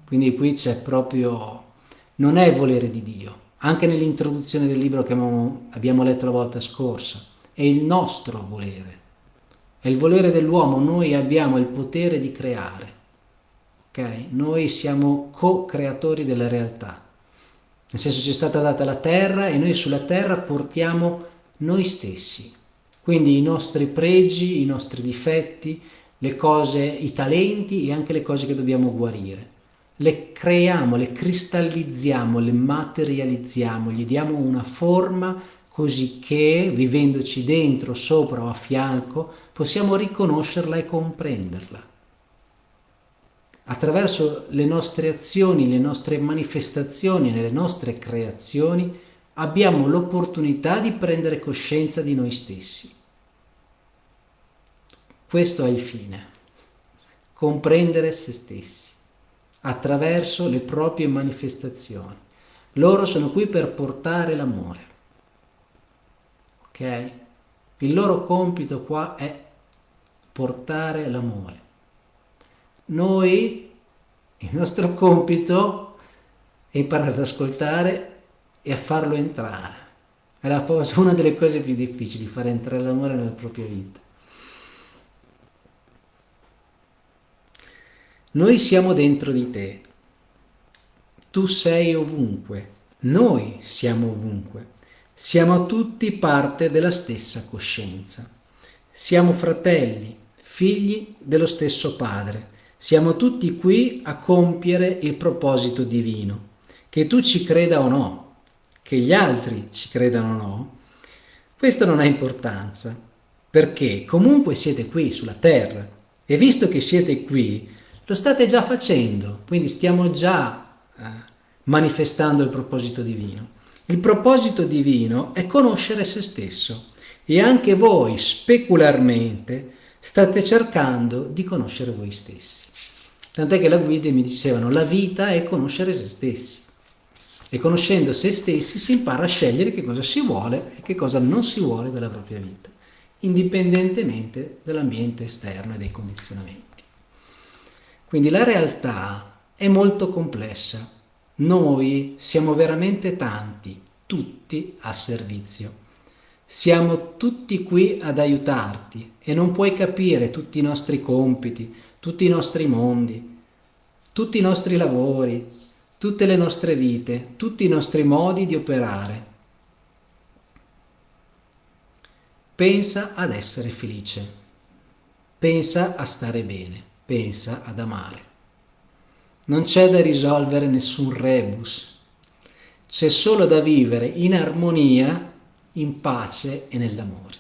S1: Quindi qui c'è proprio, non è volere di Dio, anche nell'introduzione del libro che abbiamo letto la volta scorsa, è il nostro volere, è il volere dell'uomo, noi abbiamo il potere di creare, ok? Noi siamo co-creatori della realtà nel senso ci è stata data la terra e noi sulla terra portiamo noi stessi, quindi i nostri pregi, i nostri difetti, le cose, i talenti e anche le cose che dobbiamo guarire. Le creiamo, le cristallizziamo, le materializziamo, gli diamo una forma così che, vivendoci dentro, sopra o a fianco, possiamo riconoscerla e comprenderla attraverso le nostre azioni, le nostre manifestazioni, le nostre creazioni, abbiamo l'opportunità di prendere coscienza di noi stessi. Questo è il fine, comprendere se stessi attraverso le proprie manifestazioni. Loro sono qui per portare l'amore. Ok? Il loro compito qua è portare l'amore. Noi, il nostro compito è imparare ad ascoltare e a farlo entrare. È la cosa, una delle cose più difficili, fare entrare l'amore nella propria vita. Noi siamo dentro di te, tu sei ovunque, noi siamo ovunque, siamo tutti parte della stessa coscienza, siamo fratelli, figli dello stesso Padre, siamo tutti qui a compiere il proposito divino. Che tu ci creda o no, che gli altri ci credano o no, questo non ha importanza, perché comunque siete qui sulla terra e visto che siete qui, lo state già facendo, quindi stiamo già eh, manifestando il proposito divino. Il proposito divino è conoscere se stesso e anche voi specularmente state cercando di conoscere voi stessi. Tant'è che la guida mi dicevano la vita è conoscere se stessi. E conoscendo se stessi si impara a scegliere che cosa si vuole e che cosa non si vuole dalla propria vita, indipendentemente dall'ambiente esterno e dai condizionamenti. Quindi la realtà è molto complessa. Noi siamo veramente tanti, tutti a servizio. Siamo tutti qui ad aiutarti e non puoi capire tutti i nostri compiti, tutti i nostri mondi, tutti i nostri lavori, tutte le nostre vite, tutti i nostri modi di operare. Pensa ad essere felice, pensa a stare bene, pensa ad amare. Non c'è da risolvere nessun rebus, c'è solo da vivere in armonia, in pace e nell'amore.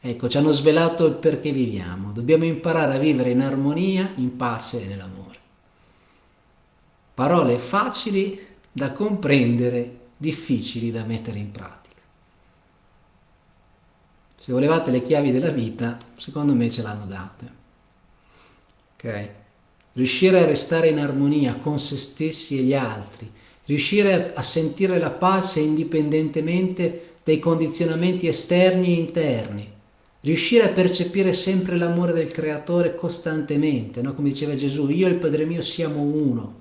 S1: Ecco, ci hanno svelato il perché viviamo. Dobbiamo imparare a vivere in armonia, in pace e nell'amore. Parole facili da comprendere, difficili da mettere in pratica. Se volevate le chiavi della vita, secondo me ce l'hanno date. Ok? Riuscire a restare in armonia con se stessi e gli altri, riuscire a sentire la pace indipendentemente dai condizionamenti esterni e interni, riuscire a percepire sempre l'amore del creatore costantemente, no? come diceva Gesù, io e il Padre mio siamo uno,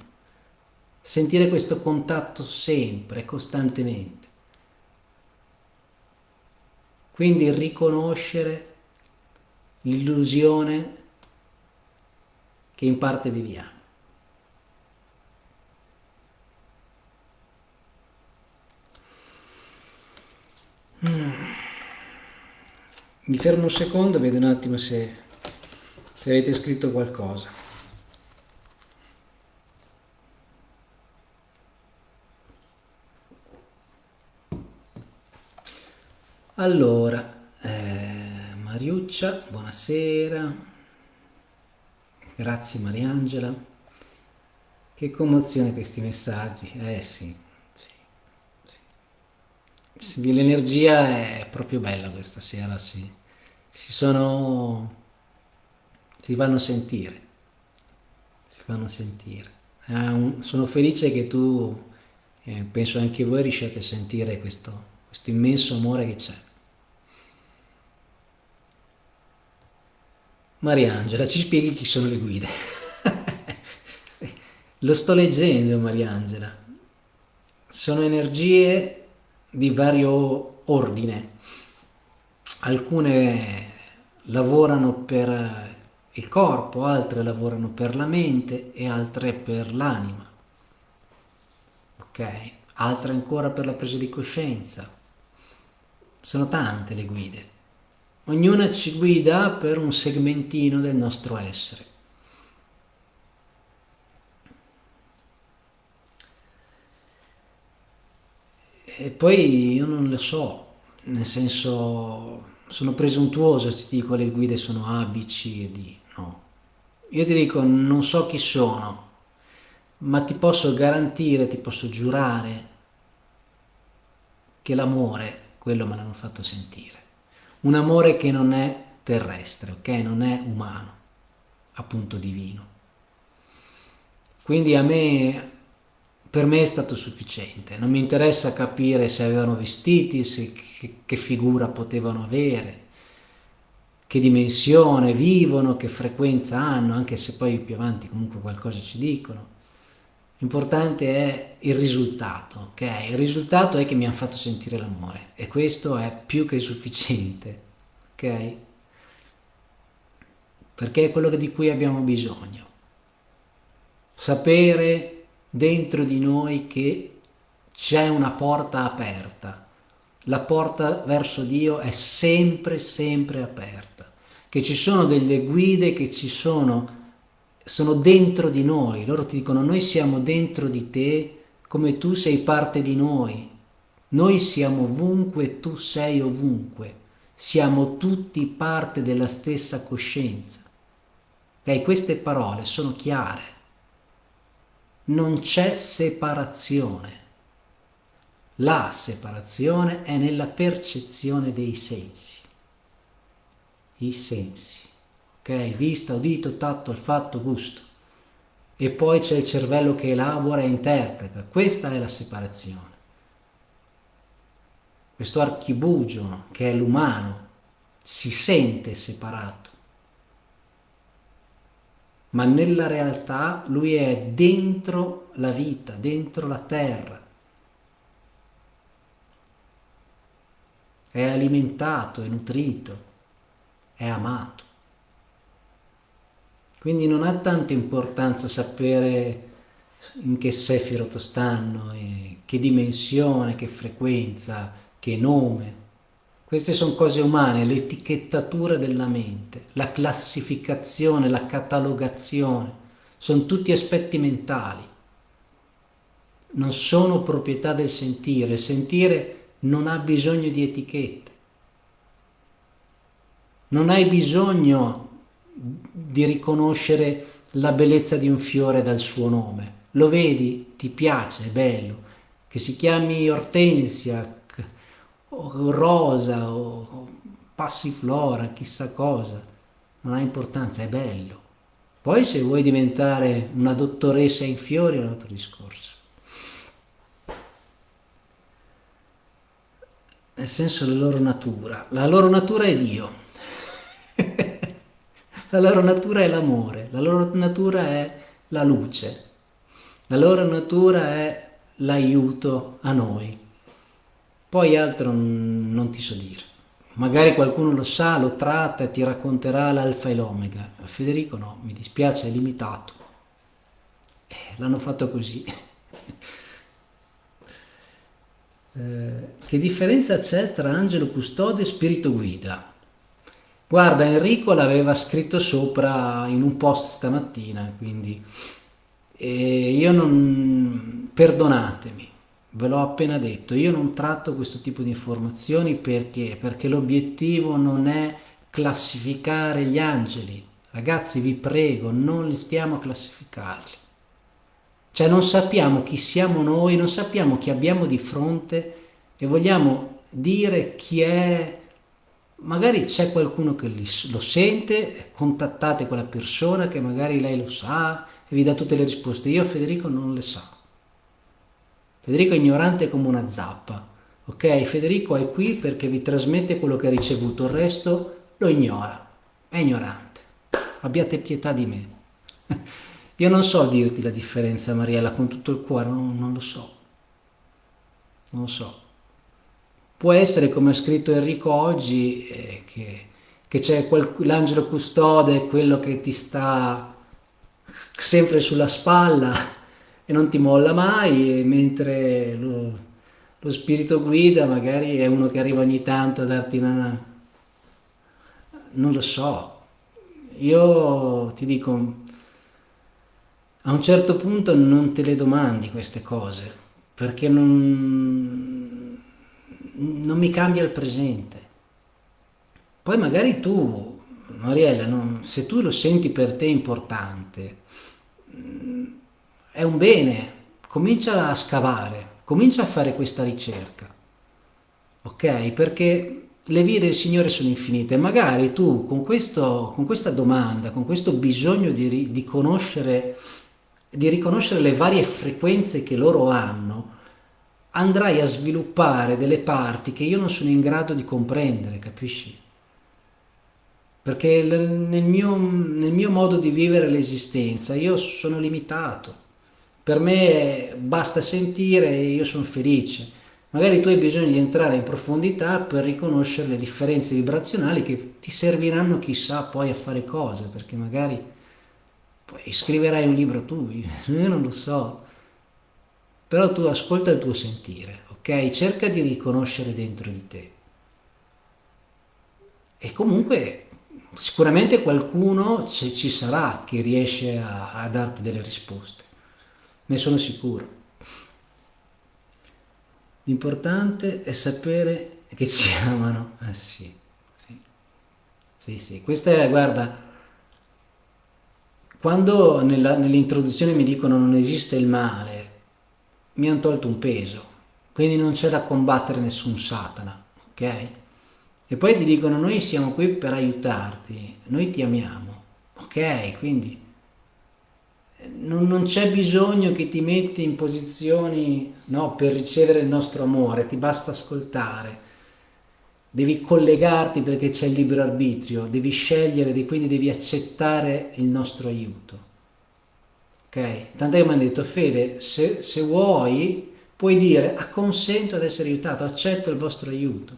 S1: sentire questo contatto sempre, costantemente. Quindi riconoscere l'illusione che in parte viviamo. Mm. Mi fermo un secondo, vedo un attimo se, se avete scritto qualcosa. Allora, eh, Mariuccia, buonasera. Grazie Mariangela. Che commozione questi messaggi. Eh sì, L'energia è proprio bella questa sera, sì. Si sono... si vanno sentire. Si fanno sentire. Eh, un, sono felice che tu, eh, penso anche voi, riusciate a sentire questo, questo immenso amore che c'è. Mariangela, ci spieghi chi sono le guide? Lo sto leggendo, Mariangela. Sono energie di vario ordine. Alcune lavorano per il corpo, altre lavorano per la mente e altre per l'anima. Ok? Altre ancora per la presa di coscienza. Sono tante le guide. Ognuna ci guida per un segmentino del nostro essere. E poi io non le so, nel senso sono presuntuoso, ti dico le guide sono A, B, C e D, no. Io ti dico non so chi sono, ma ti posso garantire, ti posso giurare che l'amore, quello me l'hanno fatto sentire. Un amore che non è terrestre, ok? Non è umano, appunto divino. Quindi a me per me è stato sufficiente, non mi interessa capire se avevano vestiti, se, che, che figura potevano avere, che dimensione vivono, che frequenza hanno, anche se poi più avanti comunque qualcosa ci dicono. L'importante è il risultato, ok? Il risultato è che mi hanno fatto sentire l'amore e questo è più che sufficiente, ok? Perché è quello di cui abbiamo bisogno. Sapere dentro di noi che c'è una porta aperta. La porta verso Dio è sempre, sempre aperta. Che ci sono delle guide che ci sono, sono dentro di noi. Loro ti dicono, noi siamo dentro di te come tu sei parte di noi. Noi siamo ovunque tu sei ovunque. Siamo tutti parte della stessa coscienza. Okay? Queste parole sono chiare non c'è separazione. La separazione è nella percezione dei sensi. I sensi. Ok? Vista, udito, tatto, olfatto, gusto. E poi c'è il cervello che elabora e interpreta. Questa è la separazione. Questo archibugio che è l'umano si sente separato ma nella realtà lui è dentro la vita, dentro la terra. È alimentato, è nutrito, è amato. Quindi non ha tanta importanza sapere in che sefirot stanno, che dimensione, che frequenza, che nome. Queste sono cose umane, l'etichettatura della mente, la classificazione, la catalogazione, sono tutti aspetti mentali. Non sono proprietà del sentire, il sentire non ha bisogno di etichette. Non hai bisogno di riconoscere la bellezza di un fiore dal suo nome. Lo vedi, ti piace, è bello. Che si chiami ortensia, o rosa, o passiflora, chissà cosa. Non ha importanza, è bello. Poi se vuoi diventare una dottoressa in fiori è un altro discorso. Nel senso la loro natura. La loro natura è Dio. La loro natura è l'amore, la loro natura è la luce, la loro natura è l'aiuto a noi. Poi altro non ti so dire. Magari qualcuno lo sa, lo tratta e ti racconterà l'alfa e l'omega. Federico no, mi dispiace, è limitato. Eh, l'hanno fatto così. eh, che differenza c'è tra angelo custode e spirito guida? Guarda, Enrico l'aveva scritto sopra in un post stamattina, quindi e io non... perdonatemi, ve l'ho appena detto, io non tratto questo tipo di informazioni perché? Perché l'obiettivo non è classificare gli angeli. Ragazzi, vi prego, non li stiamo a classificarli. Cioè non sappiamo chi siamo noi, non sappiamo chi abbiamo di fronte e vogliamo dire chi è magari c'è qualcuno che lo sente, contattate quella persona che magari lei lo sa e vi dà tutte le risposte. Io Federico non le sa. Federico è ignorante come una zappa. Ok? Federico è qui perché vi trasmette quello che ha ricevuto, il resto lo ignora. È ignorante. Abbiate pietà di me. Io non so dirti la differenza, Mariella, con tutto il cuore, non, non lo so. Non lo so. Può essere, come ha scritto Enrico oggi, eh, che, c'è l'angelo custode, quello che ti sta sempre sulla spalla e non ti molla mai, mentre lo, lo spirito guida magari è uno che arriva ogni tanto a darti una... non lo so. Io ti dico, a un certo punto non te le domandi queste cose, perché non non mi cambia il presente. Poi magari tu, Mariella, non, se tu lo senti per te importante, mm, è un bene, comincia a scavare, comincia a fare questa ricerca, ok? Perché le vie del Signore sono infinite, magari tu con, questo, con questa domanda, con questo bisogno di, di conoscere, di riconoscere le varie frequenze che loro hanno, andrai a sviluppare delle parti che io non sono in grado di comprendere, capisci? Perché nel mio, nel mio modo di vivere l'esistenza io sono limitato. Per me basta sentire e io sono felice. Magari tu hai bisogno di entrare in profondità per riconoscere le differenze vibrazionali che ti serviranno chissà poi a fare cose, perché magari poi scriverai un libro tu, io non lo so, però tu ascolta il tuo sentire, ok? Cerca di riconoscere dentro di te. E comunque sicuramente qualcuno ci sarà che riesce a, a darti delle risposte, ne sono sicuro. L'importante è sapere che ci amano. Ah sì, sì, sì, sì. Questa è, guarda, quando nell'introduzione mi dicono non esiste il male, mi hanno tolto un peso, quindi non c'è da combattere nessun Satana, ok? E poi ti dicono noi siamo qui per aiutarti, noi ti amiamo, ok? Quindi eh, non, non c'è bisogno che ti metti in posizioni no, per ricevere il nostro amore, ti basta ascoltare, devi collegarti perché c'è il libero arbitrio, devi scegliere, quindi devi accettare il nostro aiuto. Ok? Tant'è che mi hanno detto, Fede, se, se vuoi, puoi dire, acconsento ad essere aiutato, accetto il vostro aiuto.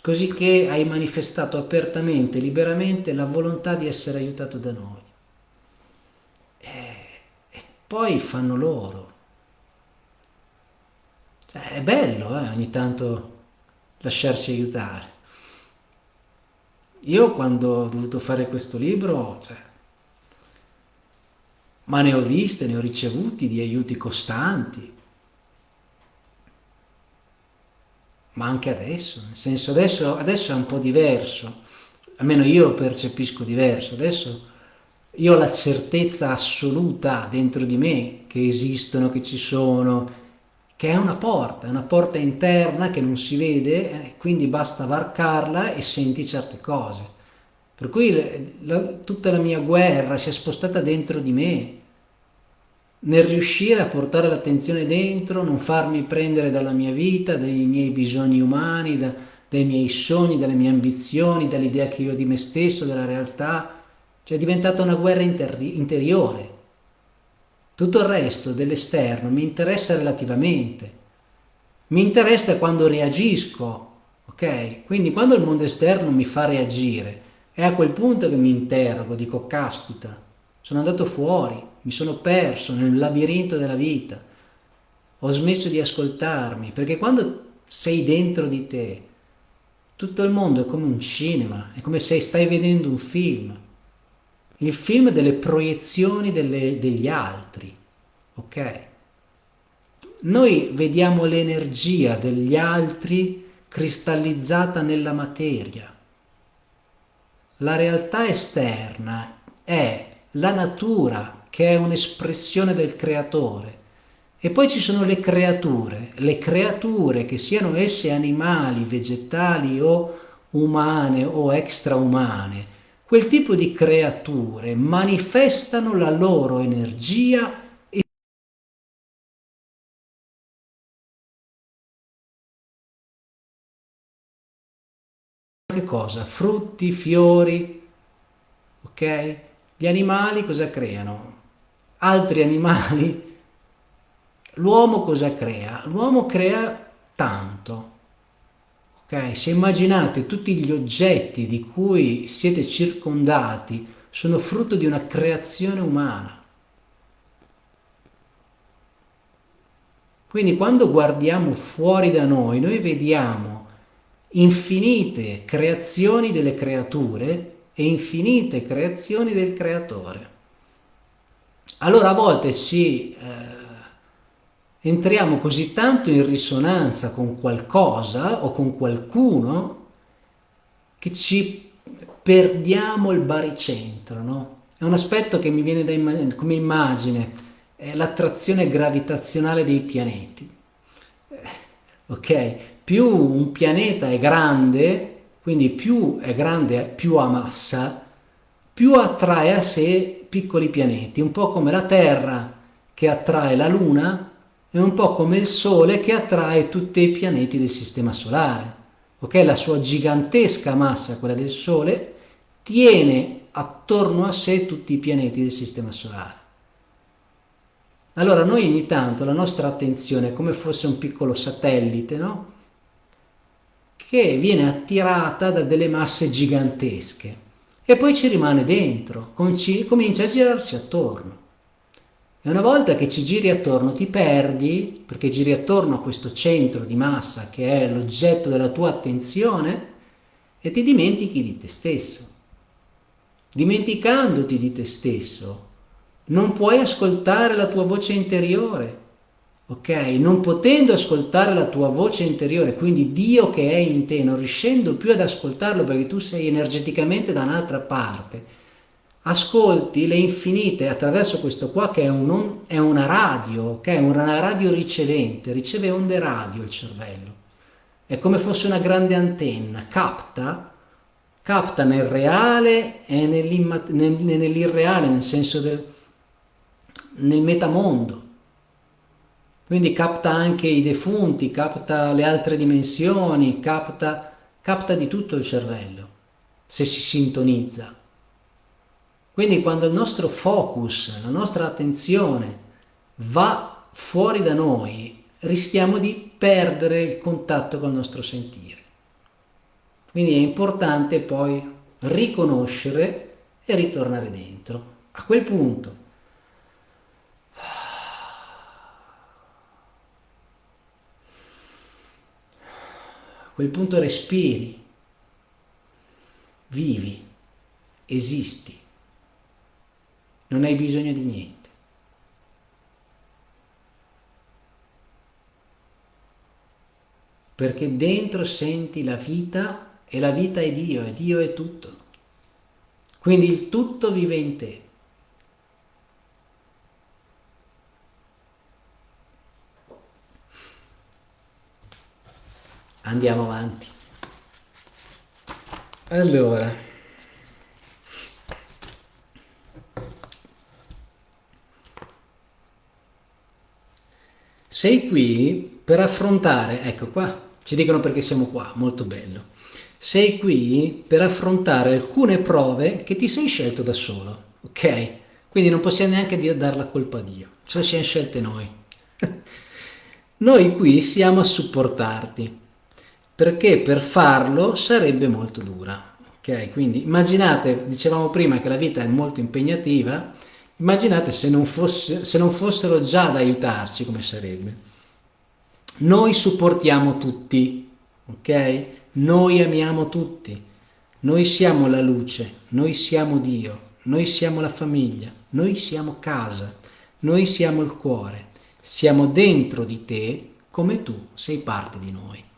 S1: Così che hai manifestato apertamente, liberamente la volontà di essere aiutato da noi. E, e poi fanno loro. Cioè, è bello eh, ogni tanto lasciarci aiutare. Io quando ho dovuto fare questo libro, cioè, ma ne ho viste, ne ho ricevuti di aiuti costanti. Ma anche adesso, nel senso adesso, adesso è un po' diverso. almeno io percepisco diverso, adesso io ho la certezza assoluta dentro di me che esistono, che ci sono, che è una porta, è una porta interna che non si vede, eh, quindi basta varcarla e senti certe cose. Per cui la, tutta la mia guerra si è spostata dentro di me, nel riuscire a portare l'attenzione dentro, non farmi prendere dalla mia vita, dai miei bisogni umani, da, dai miei sogni, dalle mie ambizioni, dall'idea che io ho di me stesso, della realtà, cioè è diventata una guerra interiore. Tutto il resto dell'esterno mi interessa relativamente. Mi interessa quando reagisco, ok? Quindi quando il mondo esterno mi fa reagire, è a quel punto che mi interrogo, dico caspita, sono andato fuori, mi sono perso nel labirinto della vita, ho smesso di ascoltarmi, perché quando sei dentro di te, tutto il mondo è come un cinema, è come se stai vedendo un film il film delle proiezioni delle, degli altri, ok? Noi vediamo l'energia degli altri cristallizzata nella materia. La realtà esterna è la natura che è un'espressione del creatore. E poi ci sono le creature, le creature che siano esse animali, vegetali o umane o extraumane, quel tipo di creature manifestano la loro energia che cosa? Frutti, fiori, ok? Gli animali cosa creano? Altri animali? L'uomo cosa crea? L'uomo crea tanto, Okay? Se immaginate tutti gli oggetti di cui siete circondati sono frutto di una creazione umana. Quindi quando guardiamo fuori da noi, noi vediamo infinite creazioni delle creature e infinite creazioni del creatore. Allora a volte ci eh, entriamo così tanto in risonanza con qualcosa o con qualcuno che ci perdiamo il baricentro, no? È un aspetto che mi viene da come immagine, è l'attrazione gravitazionale dei pianeti. Eh, ok? Più un pianeta è grande, quindi più è grande, più ha massa, più attrae a sé piccoli pianeti, un po' come la Terra che attrae la Luna è un po' come il Sole che attrae tutti i pianeti del Sistema Solare. Ok? La sua gigantesca massa, quella del Sole, tiene attorno a sé tutti i pianeti del Sistema Solare. Allora noi ogni tanto la nostra attenzione è come fosse un piccolo satellite, no? Che viene attirata da delle masse gigantesche e poi ci rimane dentro, comincia a girarsi attorno. E una volta che ci giri attorno ti perdi, perché giri attorno a questo centro di massa che è l'oggetto della tua attenzione e ti dimentichi di te stesso. Dimenticandoti di te stesso, non puoi ascoltare la tua voce interiore, ok? Non potendo ascoltare la tua voce interiore, quindi Dio che è in te, non riuscendo più ad ascoltarlo perché tu sei energeticamente da un'altra parte, ascolti le infinite attraverso questo qua che è, un, è una radio, è una radio ricevente, riceve onde radio il cervello, è come fosse una grande antenna, capta, capta nel reale e nell'irreale, nel senso del nel metamondo. Quindi capta anche i defunti, capta le altre dimensioni, capta, capta di tutto il cervello, se si sintonizza. Quindi quando il nostro focus, la nostra attenzione va fuori da noi, rischiamo di perdere il contatto col nostro sentire. Quindi è importante poi riconoscere e ritornare dentro. A quel punto quel punto respiri, vivi, esisti non hai bisogno di niente. Perché dentro senti la vita e la vita è Dio e Dio è tutto. Quindi il tutto vive in te. Andiamo avanti. Allora, sei qui per affrontare, ecco qua, ci dicono perché siamo qua, molto bello. Sei qui per affrontare alcune prove che ti sei scelto da solo, ok? Quindi non possiamo neanche dar la colpa a Dio, ce le siamo scelte noi. noi qui siamo a supportarti perché per farlo sarebbe molto dura. Ok, quindi immaginate, dicevamo prima che la vita è molto impegnativa, immaginate se non, fosse, se non fossero già ad aiutarci come sarebbe. Noi supportiamo tutti, ok? Noi amiamo tutti, noi siamo la luce, noi siamo Dio, noi siamo la famiglia, noi siamo casa, noi siamo il cuore, siamo dentro di te come tu sei parte di noi.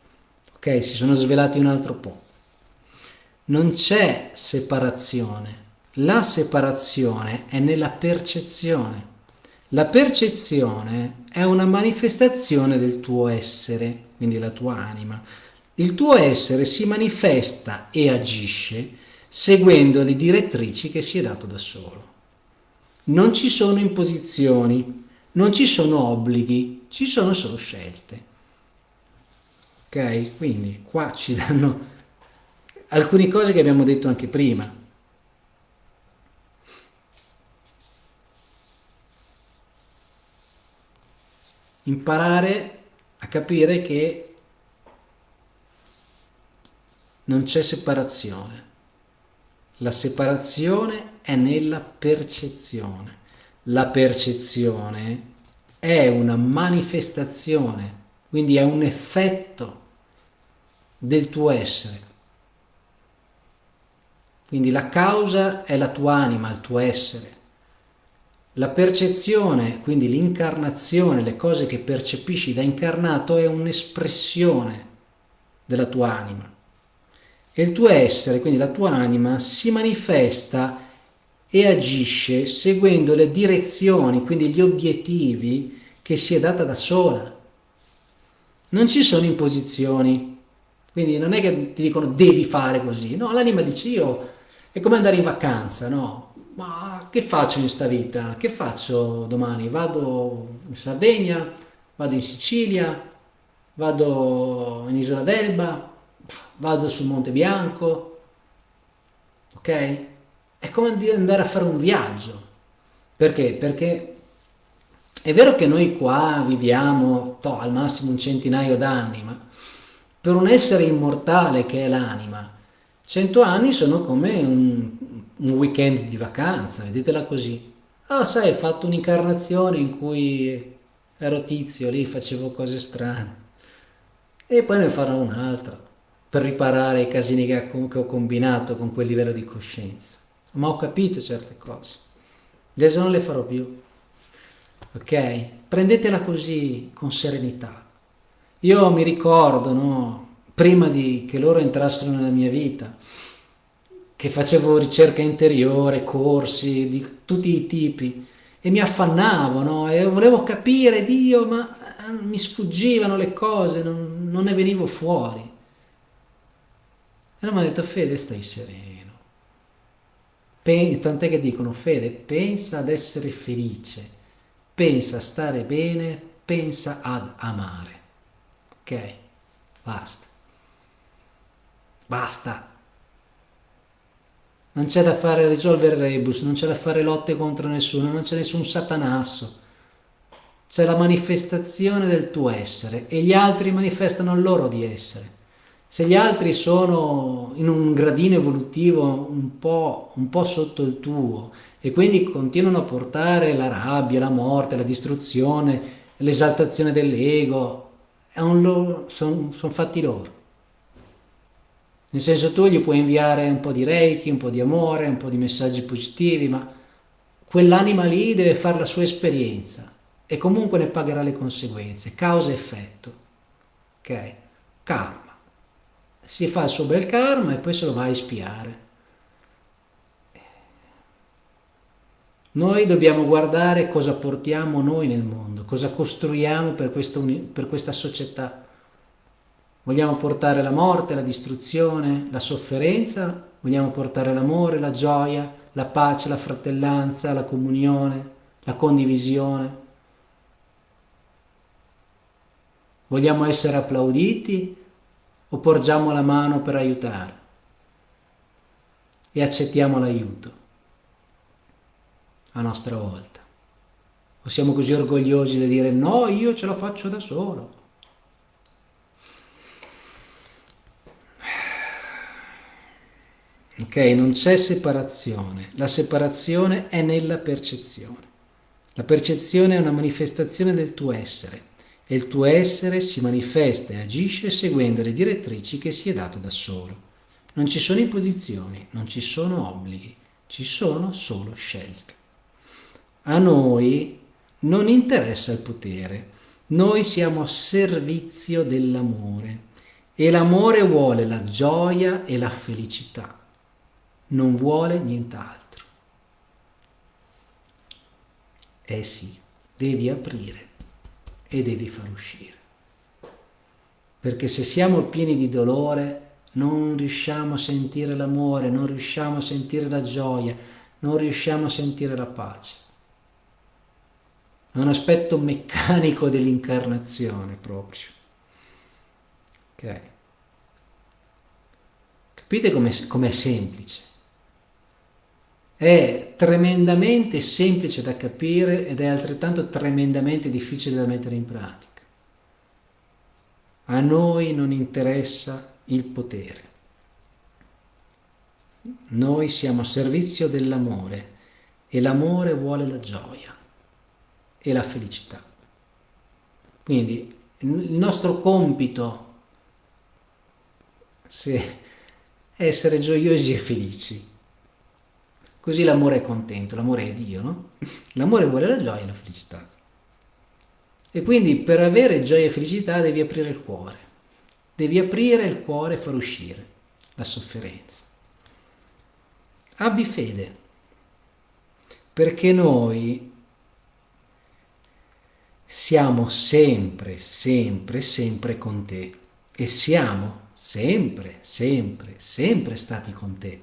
S1: Ok, si sono svelati un altro po'. Non c'è separazione. La separazione è nella percezione. La percezione è una manifestazione del tuo essere, quindi la tua anima. Il tuo essere si manifesta e agisce seguendo le direttrici che si è dato da solo. Non ci sono imposizioni, non ci sono obblighi, ci sono solo scelte ok? Quindi qua ci danno alcune cose che abbiamo detto anche prima. Imparare a capire che non c'è separazione. La separazione è nella percezione. La percezione è una manifestazione, quindi è un effetto del tuo essere. Quindi la causa è la tua anima, il tuo essere. La percezione, quindi l'incarnazione, le cose che percepisci da incarnato è un'espressione della tua anima. E il tuo essere, quindi la tua anima, si manifesta e agisce seguendo le direzioni, quindi gli obiettivi che si è data da sola. Non ci sono imposizioni, quindi non è che ti dicono devi fare così, no, l'anima dice io è come andare in vacanza, no? Ma che faccio in sta vita? Che faccio domani? Vado in Sardegna, vado in Sicilia, vado in Isola d'Elba, vado sul Monte Bianco, ok? È come andare a fare un viaggio. Perché? Perché è vero che noi qua viviamo to, al massimo un centinaio d'anni, ma per un essere immortale che è l'anima, cento anni sono come un, un weekend di vacanza, vedetela così. Ah, sai, hai fatto un'incarnazione in cui ero tizio lì, facevo cose strane. E poi ne farò un'altra, per riparare i casini che ho combinato con quel livello di coscienza. Ma ho capito certe cose. Adesso non le farò più. Ok? Prendetela così, con serenità. Io mi ricordo, no, prima di che loro entrassero nella mia vita, che facevo ricerca interiore, corsi di tutti i tipi, e mi affannavo, no? E volevo capire Dio, ma eh, mi sfuggivano le cose, non, non ne venivo fuori. E allora mi ha detto, Fede, stai sereno. tant'è che dicono, Fede, pensa ad essere felice, pensa a stare bene, pensa ad amare. Ok, basta. Basta. Non c'è da fare risolvere rebus, non c'è da fare lotte contro nessuno, non c'è nessun satanasso. C'è la manifestazione del tuo essere e gli altri manifestano il loro di essere. Se gli altri sono in un gradino evolutivo un po', un po sotto il tuo e quindi continuano a portare la rabbia, la morte, la distruzione, l'esaltazione dell'ego, sono son fatti loro. Nel senso tu gli puoi inviare un po' di reiki, un po' di amore, un po' di messaggi positivi, ma quell'anima lì deve fare la sua esperienza e comunque ne pagherà le conseguenze, causa e effetto. Ok? Karma. Si fa il suo bel karma e poi se lo va a espiare. Noi dobbiamo guardare cosa portiamo noi nel mondo, cosa costruiamo per, questo, per questa società. Vogliamo portare la morte, la distruzione, la sofferenza? Vogliamo portare l'amore, la gioia, la pace, la fratellanza, la comunione, la condivisione? Vogliamo essere applauditi o porgiamo la mano per aiutare? E accettiamo l'aiuto a nostra volta. O siamo così orgogliosi da dire no, io ce la faccio da solo. Ok, non c'è separazione. La separazione è nella percezione. La percezione è una manifestazione del tuo essere e il tuo essere si manifesta e agisce seguendo le direttrici che si è dato da solo. Non ci sono imposizioni, non ci sono obblighi, ci sono solo scelte. A noi non interessa il potere, noi siamo a servizio dell'amore e l'amore vuole la gioia e la felicità, non vuole nient'altro. Eh sì, devi aprire e devi far uscire. Perché se siamo pieni di dolore non riusciamo a sentire l'amore, non riusciamo a sentire la gioia, non riusciamo a sentire la pace. È un aspetto meccanico dell'incarnazione proprio. Ok? Capite com'è, com semplice? È tremendamente semplice da capire ed è altrettanto tremendamente difficile da mettere in pratica. A noi non interessa il potere. Noi siamo a servizio dell'amore e l'amore vuole la gioia e la felicità. Quindi il nostro compito è essere gioiosi e felici. Così l'amore è contento, l'amore è Dio, no? L'amore vuole la gioia e la felicità. E quindi per avere gioia e felicità devi aprire il cuore. Devi aprire il cuore e far uscire la sofferenza. Abbi fede, perché noi siamo sempre, sempre, sempre con te e siamo sempre, sempre, sempre stati con te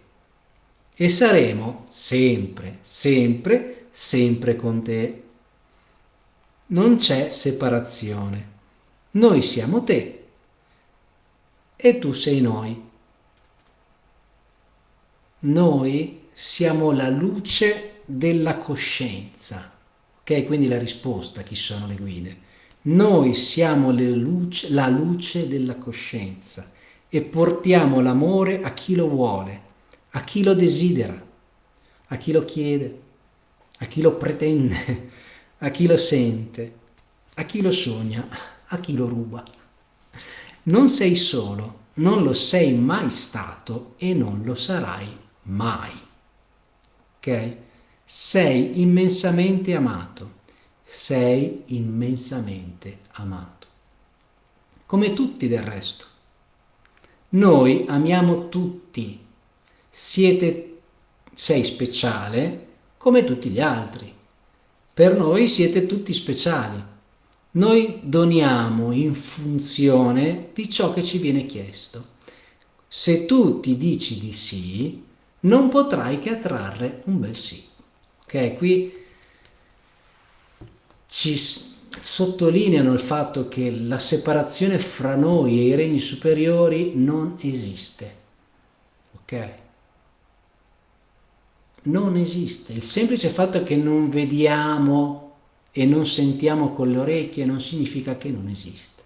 S1: e saremo sempre, sempre, sempre con te. Non c'è separazione. Noi siamo te e tu sei noi. Noi siamo la luce della coscienza. Ok, quindi la risposta, chi sono le guide? Noi siamo luce, la luce della coscienza e portiamo l'amore a chi lo vuole, a chi lo desidera, a chi lo chiede, a chi lo pretende, a chi lo sente, a chi lo sogna, a chi lo ruba. Non sei solo, non lo sei mai stato e non lo sarai mai. Ok? Sei immensamente amato. Sei immensamente amato. Come tutti del resto. Noi amiamo tutti. Siete, sei speciale come tutti gli altri. Per noi siete tutti speciali. Noi doniamo in funzione di ciò che ci viene chiesto. Se tu ti dici di sì, non potrai che attrarre un bel sì. Ok, qui ci sottolineano il fatto che la separazione fra noi e i regni superiori non esiste. Ok? Non esiste. Il semplice fatto che non vediamo e non sentiamo con le orecchie non significa che non esiste.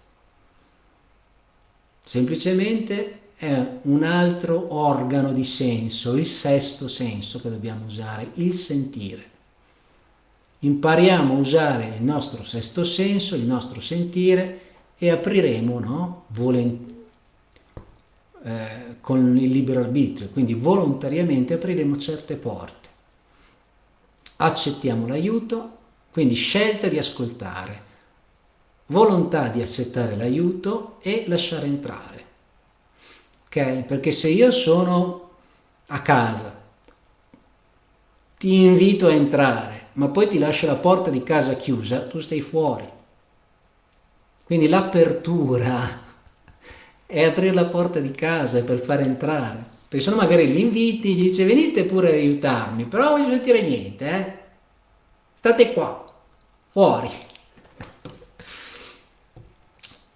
S1: Semplicemente è un altro organo di senso, il sesto senso che dobbiamo usare, il sentire. Impariamo a usare il nostro sesto senso, il nostro sentire e apriremo no? Volent eh, con il libero arbitrio, quindi volontariamente apriremo certe porte. Accettiamo l'aiuto, quindi scelta di ascoltare, volontà di accettare l'aiuto e lasciare entrare. Ok? Perché se io sono a casa, ti invito a entrare, ma poi ti lascia la porta di casa chiusa, tu stai fuori. Quindi l'apertura è aprire la porta di casa per far entrare. Perché sono magari gli inviti, gli dice venite pure ad aiutarmi, però non voglio sentire niente, eh? State qua, fuori.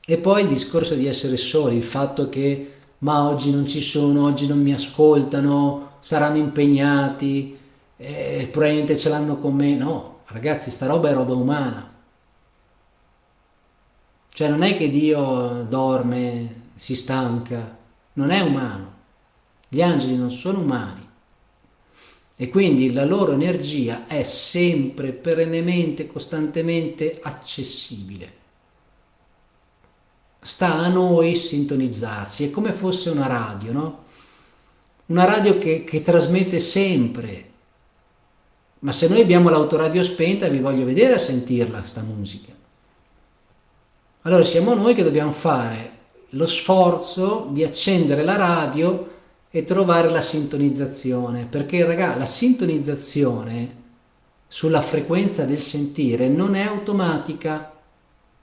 S1: E poi il discorso di essere soli, il fatto che ma oggi non ci sono, oggi non mi ascoltano, saranno impegnati, eh, probabilmente ce l'hanno con me. No, ragazzi, sta roba è roba umana. Cioè non è che Dio dorme, si stanca, non è umano. Gli angeli non sono umani. E quindi la loro energia è sempre, perennemente, costantemente accessibile. Sta a noi sintonizzarsi, è come fosse una radio, no? Una radio che, che trasmette sempre, ma se noi abbiamo l'autoradio spenta vi voglio vedere a sentirla sta musica. Allora siamo noi che dobbiamo fare lo sforzo di accendere la radio e trovare la sintonizzazione, perché raga, la sintonizzazione sulla frequenza del sentire non è automatica,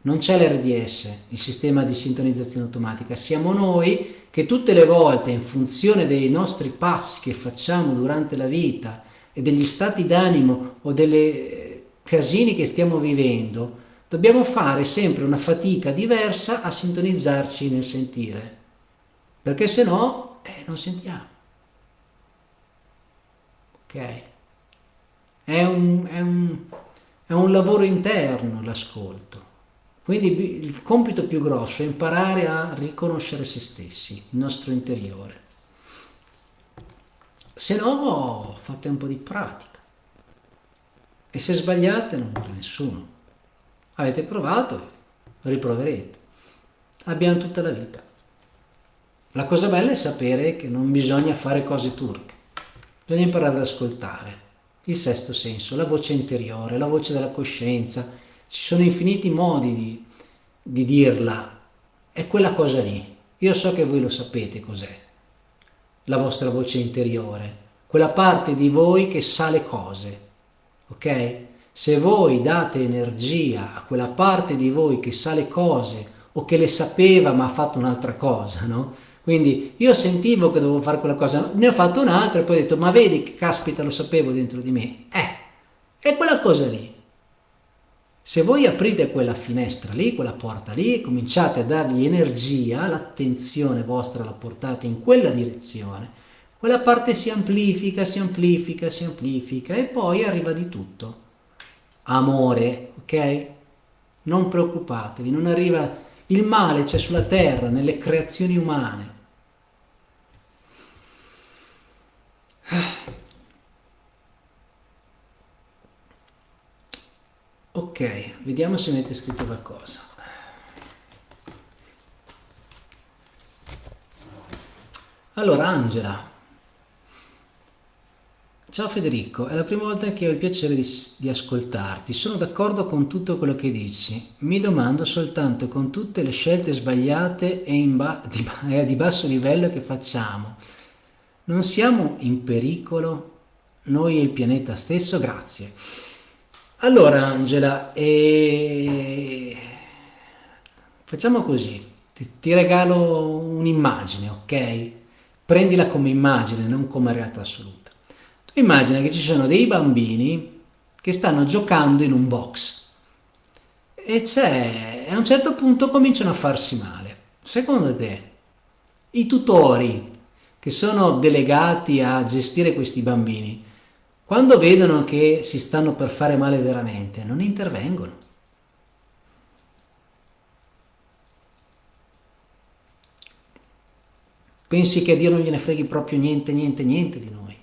S1: non c'è l'RDS, il sistema di sintonizzazione automatica, siamo noi che tutte le volte in funzione dei nostri passi che facciamo durante la vita e degli stati d'animo o delle casini che stiamo vivendo, dobbiamo fare sempre una fatica diversa a sintonizzarci nel sentire, perché se no eh, non sentiamo. Ok? È un, è un, è un lavoro interno l'ascolto. Quindi il compito più grosso è imparare a riconoscere se stessi, il nostro interiore. Se no, fate un po' di pratica. E se sbagliate non muore nessuno. Avete provato, riproverete. Abbiamo tutta la vita. La cosa bella è sapere che non bisogna fare cose turche, bisogna imparare ad ascoltare il sesto senso, la voce interiore, la voce della coscienza, ci sono infiniti modi di, di dirla, è quella cosa lì. Io so che voi lo sapete cos'è, la vostra voce interiore, quella parte di voi che sa le cose, ok? Se voi date energia a quella parte di voi che sa le cose o che le sapeva ma ha fatto un'altra cosa, no? Quindi io sentivo che dovevo fare quella cosa, ne ho fatto un'altra e poi ho detto, ma vedi che caspita lo sapevo dentro di me. Eh, è quella cosa lì. Se voi aprite quella finestra lì, quella porta lì, cominciate a dargli energia, l'attenzione vostra la portate in quella direzione, quella parte si amplifica, si amplifica, si amplifica e poi arriva di tutto. Amore, ok? Non preoccupatevi, non arriva... Il male c'è sulla terra, nelle creazioni umane, Ok, vediamo se avete scritto qualcosa. Allora, Angela. Ciao Federico, è la prima volta che ho il piacere di, di ascoltarti. Sono d'accordo con tutto quello che dici. Mi domando soltanto con tutte le scelte sbagliate e ba di, eh, di basso livello che facciamo non siamo in pericolo noi e il pianeta stesso? Grazie. Allora Angela, eh... facciamo così, ti, ti regalo un'immagine, ok? Prendila come immagine, non come realtà assoluta. Tu immagina che ci sono dei bambini che stanno giocando in un box e a un certo punto cominciano a farsi male. Secondo te, i tutori che sono delegati a gestire questi bambini, quando vedono che si stanno per fare male veramente, non intervengono. Pensi che a Dio non gliene freghi proprio niente, niente, niente di noi.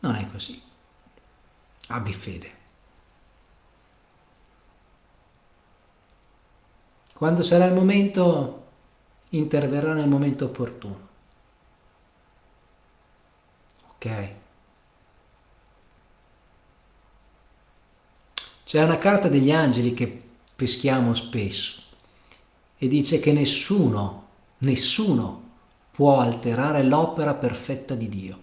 S1: Non è così. Abbi fede. Quando sarà il momento interverrà nel momento opportuno. Ok? C'è una carta degli angeli che peschiamo spesso e dice che nessuno, nessuno può alterare l'opera perfetta di Dio.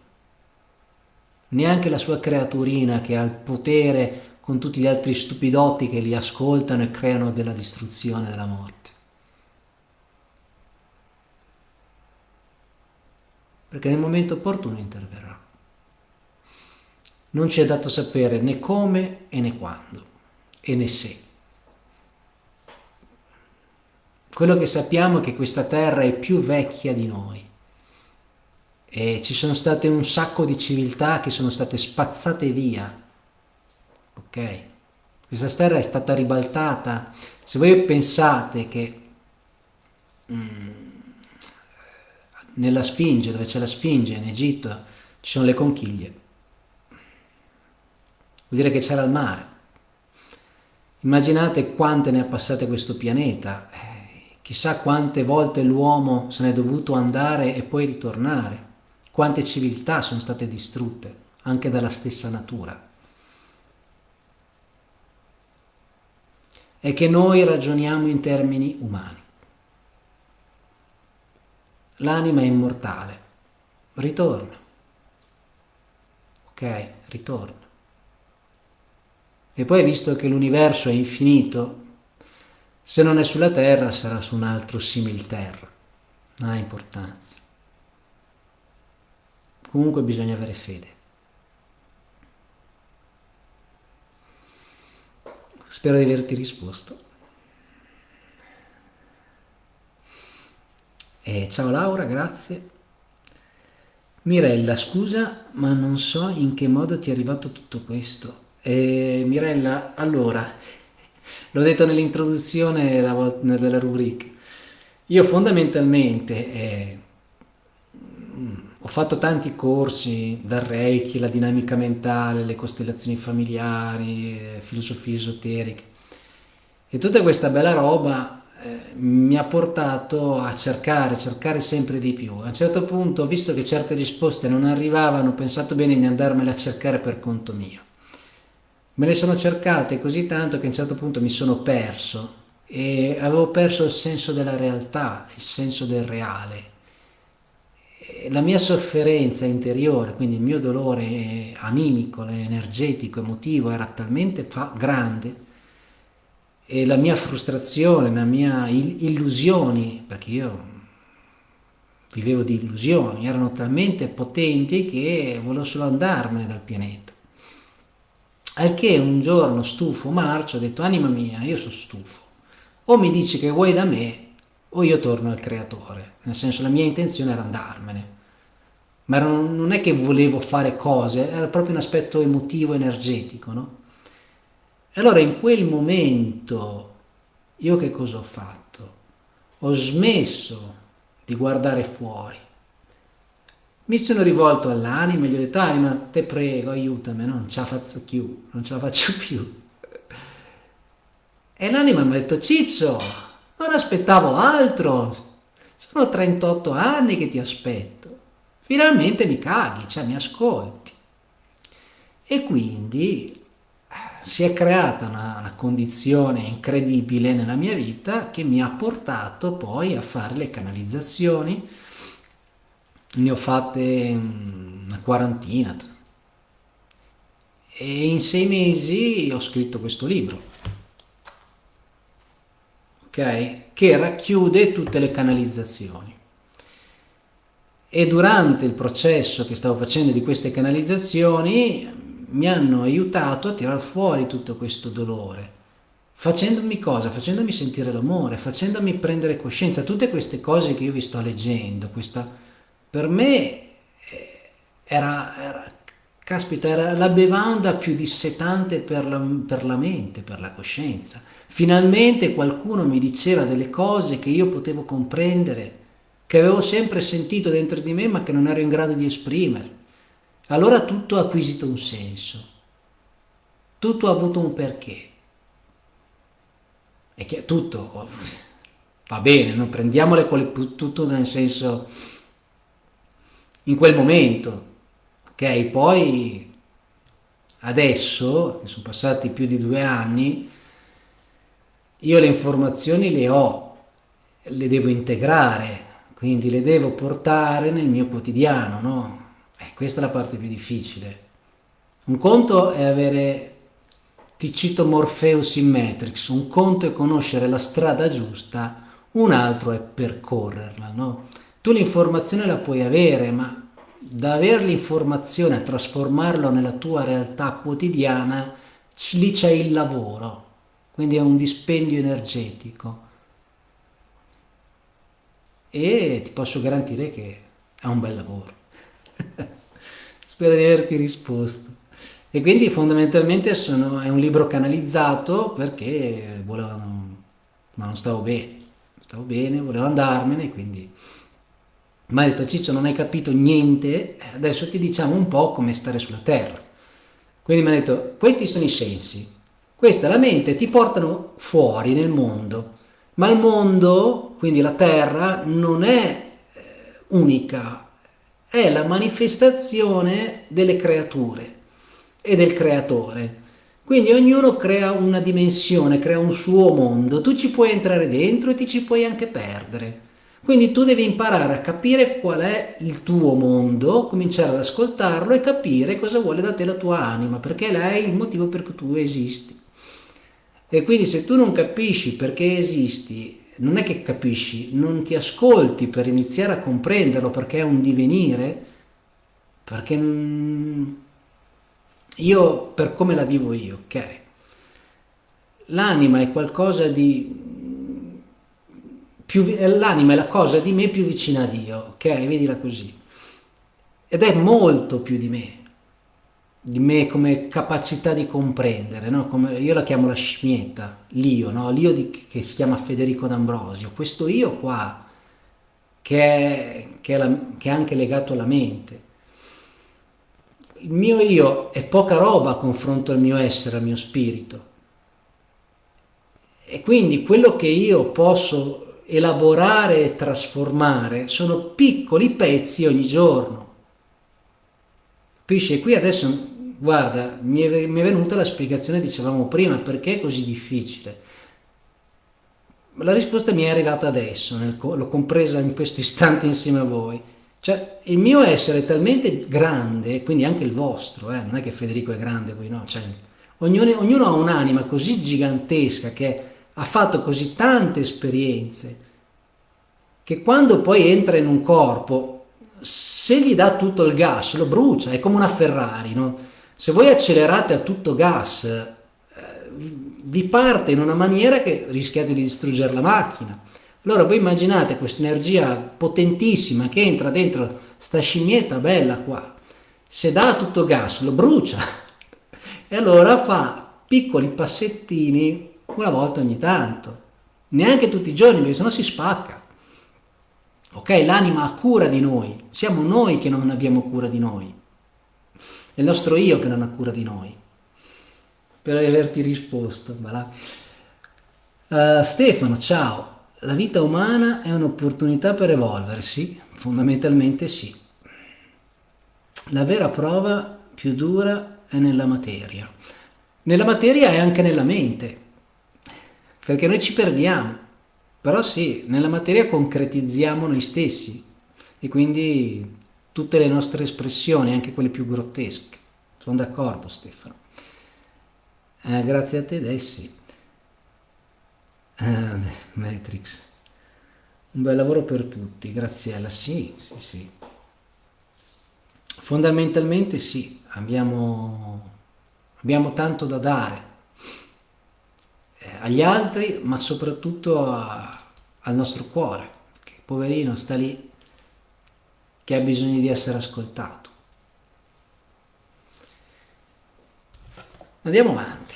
S1: neanche la sua creaturina che ha il potere con tutti gli altri stupidotti che li ascoltano e creano della distruzione, della morte. Perché nel momento opportuno interverrà. Non ci è dato sapere né come e né quando e né se. Quello che sappiamo è che questa terra è più vecchia di noi e ci sono state un sacco di civiltà che sono state spazzate via. Ok? Questa terra è stata ribaltata. Se voi pensate che mm, nella Sfinge, dove c'è la Sfinge in Egitto, ci sono le conchiglie, vuol dire che c'era il mare. Immaginate quante ne ha passate questo pianeta, eh, chissà quante volte l'uomo se n'è dovuto andare e poi ritornare quante civiltà sono state distrutte anche dalla stessa natura. È che noi ragioniamo in termini umani. L'anima è immortale, ritorna. Ok, ritorna. E poi visto che l'universo è infinito, se non è sulla Terra sarà su un altro simil Terra, non ha importanza. Comunque bisogna avere fede. Spero di averti risposto. E ciao Laura, grazie. Mirella, scusa, ma non so in che modo ti è arrivato tutto questo. E Mirella, allora, l'ho detto nell'introduzione della rubrica, io fondamentalmente eh, ho fatto tanti corsi, dal Reiki, la dinamica mentale, le costellazioni familiari, eh, filosofie esoteriche. E tutta questa bella roba eh, mi ha portato a cercare, cercare sempre di più. A un certo punto, visto che certe risposte non arrivavano, ho pensato bene di andarmele a cercare per conto mio. Me le sono cercate così tanto che a un certo punto mi sono perso e avevo perso il senso della realtà, il senso del reale la mia sofferenza interiore, quindi il mio dolore animico, energetico, emotivo era talmente grande e la mia frustrazione, la mia illusioni, perché io vivevo di illusioni, erano talmente potenti che volevo solo andarmene dal pianeta. Al che un giorno stufo marcio ho detto anima mia, io sono stufo, o mi dici che vuoi da me o io torno al creatore, nel senso la mia intenzione era andarmene, ma non è che volevo fare cose, era proprio un aspetto emotivo, energetico, no? E allora in quel momento io che cosa ho fatto? Ho smesso di guardare fuori, mi sono rivolto all'anima e gli ho detto anima te prego aiutami, non ce la faccio più, non ce la faccio più. E l'anima mi ha detto Ciccio, non aspettavo altro. Sono 38 anni che ti aspetto. Finalmente mi caghi, cioè mi ascolti. E quindi eh, si è creata una, una, condizione incredibile nella mia vita che mi ha portato poi a fare le canalizzazioni. Ne ho fatte una quarantina. E in sei mesi ho scritto questo libro okay, che racchiude tutte le canalizzazioni. E durante il processo che stavo facendo di queste canalizzazioni mi hanno aiutato a tirar fuori tutto questo dolore, facendomi cosa? Facendomi sentire l'amore, facendomi prendere coscienza, tutte queste cose che io vi sto leggendo, questa, per me eh, era, era, caspita, era la bevanda più dissetante per la, per la mente, per la coscienza Finalmente qualcuno mi diceva delle cose che io potevo comprendere, che avevo sempre sentito dentro di me ma che non ero in grado di esprimere. Allora tutto ha acquisito un senso, tutto ha avuto un perché. E che tutto oh, va bene, non prendiamole tutto nel senso in quel momento, ok? Poi adesso, che sono passati più di due anni, io le informazioni le ho, le devo integrare, quindi le devo portare nel mio quotidiano, no? E questa è la parte più difficile. Un conto è avere, ti cito Morpheus in Matrix, un conto è conoscere la strada giusta, un altro è percorrerla, no? Tu l'informazione la puoi avere, ma da avere l'informazione a trasformarlo nella tua realtà quotidiana, lì c'è il lavoro, quindi è un dispendio energetico. E ti posso garantire che è un bel lavoro. Spero di averti risposto. E quindi fondamentalmente sono, è un libro canalizzato perché volevano, ma non stavo bene, stavo bene, volevo andarmene, quindi mi ha detto Ciccio non hai capito niente, adesso ti diciamo un po' come stare sulla terra. Quindi mi ha detto questi sono i sensi, questa è la mente, ti portano fuori nel mondo, ma il mondo, quindi la terra, non è eh, unica, è la manifestazione delle creature e del creatore. Quindi ognuno crea una dimensione, crea un suo mondo, tu ci puoi entrare dentro e ti ci puoi anche perdere. Quindi tu devi imparare a capire qual è il tuo mondo, cominciare ad ascoltarlo e capire cosa vuole da te la tua anima, perché lei è il motivo per cui tu esisti. E quindi se tu non capisci perché esisti, non è che capisci, non ti ascolti per iniziare a comprenderlo perché è un divenire, perché io per come la vivo io, ok? L'anima è qualcosa di l'anima è la cosa di me più vicina a Dio, ok? Vedila così. Ed è molto più di me, di me come capacità di comprendere, no? come, io la chiamo la scimmietta, l'io, no? l'io che si chiama Federico D'Ambrosio, questo io qua, che è, che, è la, che è anche legato alla mente. Il mio io è poca roba a confronto al mio essere, al mio spirito. E quindi quello che io posso elaborare e trasformare sono piccoli pezzi ogni giorno. Capisci? Qui adesso, guarda, mi è, mi è venuta la spiegazione, dicevamo prima, perché è così difficile. La risposta mi è arrivata adesso, l'ho compresa in questo istante insieme a voi. Cioè, il mio essere è talmente grande, quindi anche il vostro, eh, non è che Federico è grande, voi no, cioè, ognuno, ognuno ha un'anima così gigantesca che ha fatto così tante esperienze che quando poi entra in un corpo, se gli dà tutto il gas, lo brucia, è come una Ferrari, no? Se voi accelerate a tutto gas, eh, vi parte in una maniera che rischiate di distruggere la macchina. Allora voi immaginate questa energia potentissima che entra dentro sta scimmietta bella qua, se dà tutto gas lo brucia e allora fa piccoli passettini una volta ogni tanto, neanche tutti i giorni, perché sennò si spacca. Ok, l'anima ha cura di noi, siamo noi che non abbiamo cura di noi, è il nostro io che non ha cura di noi. Per averti risposto. Uh, Stefano, ciao. La vita umana è un'opportunità per evolversi? Fondamentalmente sì. La vera prova più dura è nella materia. Nella materia e anche nella mente perché noi ci perdiamo, però sì, nella materia concretizziamo noi stessi e quindi tutte le nostre espressioni, anche quelle più grottesche. Sono d'accordo Stefano. Eh, grazie a te Dessi. Eh, Matrix. Un bel lavoro per tutti, Graziella. Sì, sì, sì. Fondamentalmente sì, abbiamo, abbiamo tanto da dare agli altri, ma soprattutto a, al nostro cuore, che poverino sta lì, che ha bisogno di essere ascoltato. Andiamo avanti.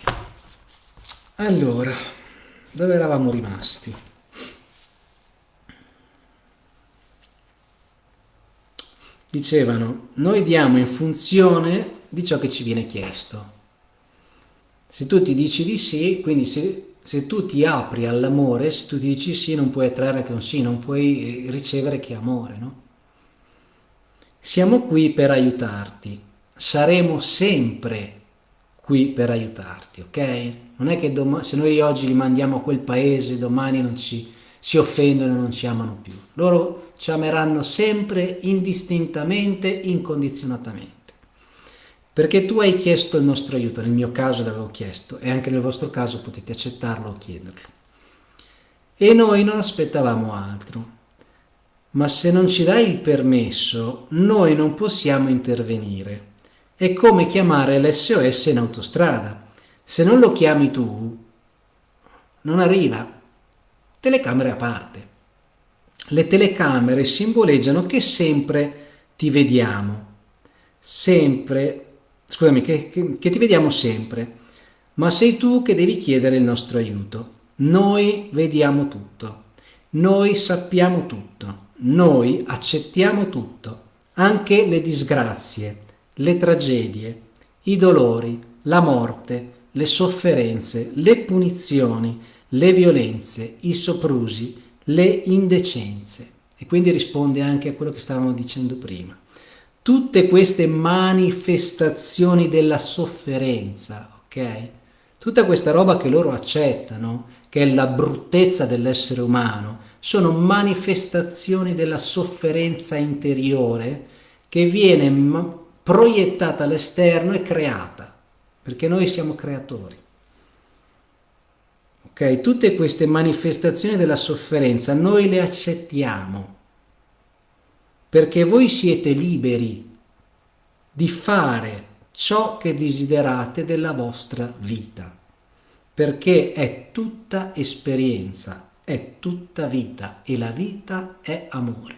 S1: Allora, dove eravamo rimasti? Dicevano, noi diamo in funzione di ciò che ci viene chiesto. Se tu ti dici di sì, quindi se, se tu ti apri all'amore, se tu ti dici sì, non puoi attrarre che un sì, non puoi eh, ricevere che amore, no? Siamo qui per aiutarti, saremo sempre qui per aiutarti, ok? Non è che se noi oggi li mandiamo a quel paese, domani non ci, si offendono e non ci amano più. Loro ci ameranno sempre indistintamente, incondizionatamente. Perché tu hai chiesto il nostro aiuto, nel mio caso l'avevo chiesto e anche nel vostro caso potete accettarlo o chiederlo. E noi non aspettavamo altro. Ma se non ci dai il permesso, noi non possiamo intervenire. È come chiamare l'SOS in autostrada. Se non lo chiami tu, non arriva. Telecamere a parte. Le telecamere simboleggiano che sempre ti vediamo. Sempre scusami, che, che, che, ti vediamo sempre, ma sei tu che devi chiedere il nostro aiuto. Noi vediamo tutto, noi sappiamo tutto, noi accettiamo tutto, anche le disgrazie, le tragedie, i dolori, la morte, le sofferenze, le punizioni, le violenze, i soprusi, le indecenze. E quindi risponde anche a quello che stavamo dicendo prima tutte queste manifestazioni della sofferenza, ok? Tutta questa roba che loro accettano, che è la bruttezza dell'essere umano, sono manifestazioni della sofferenza interiore che viene proiettata all'esterno e creata, perché noi siamo creatori. Ok? Tutte queste manifestazioni della sofferenza noi le accettiamo perché voi siete liberi di fare ciò che desiderate della vostra vita, perché è tutta esperienza, è tutta vita e la vita è amore.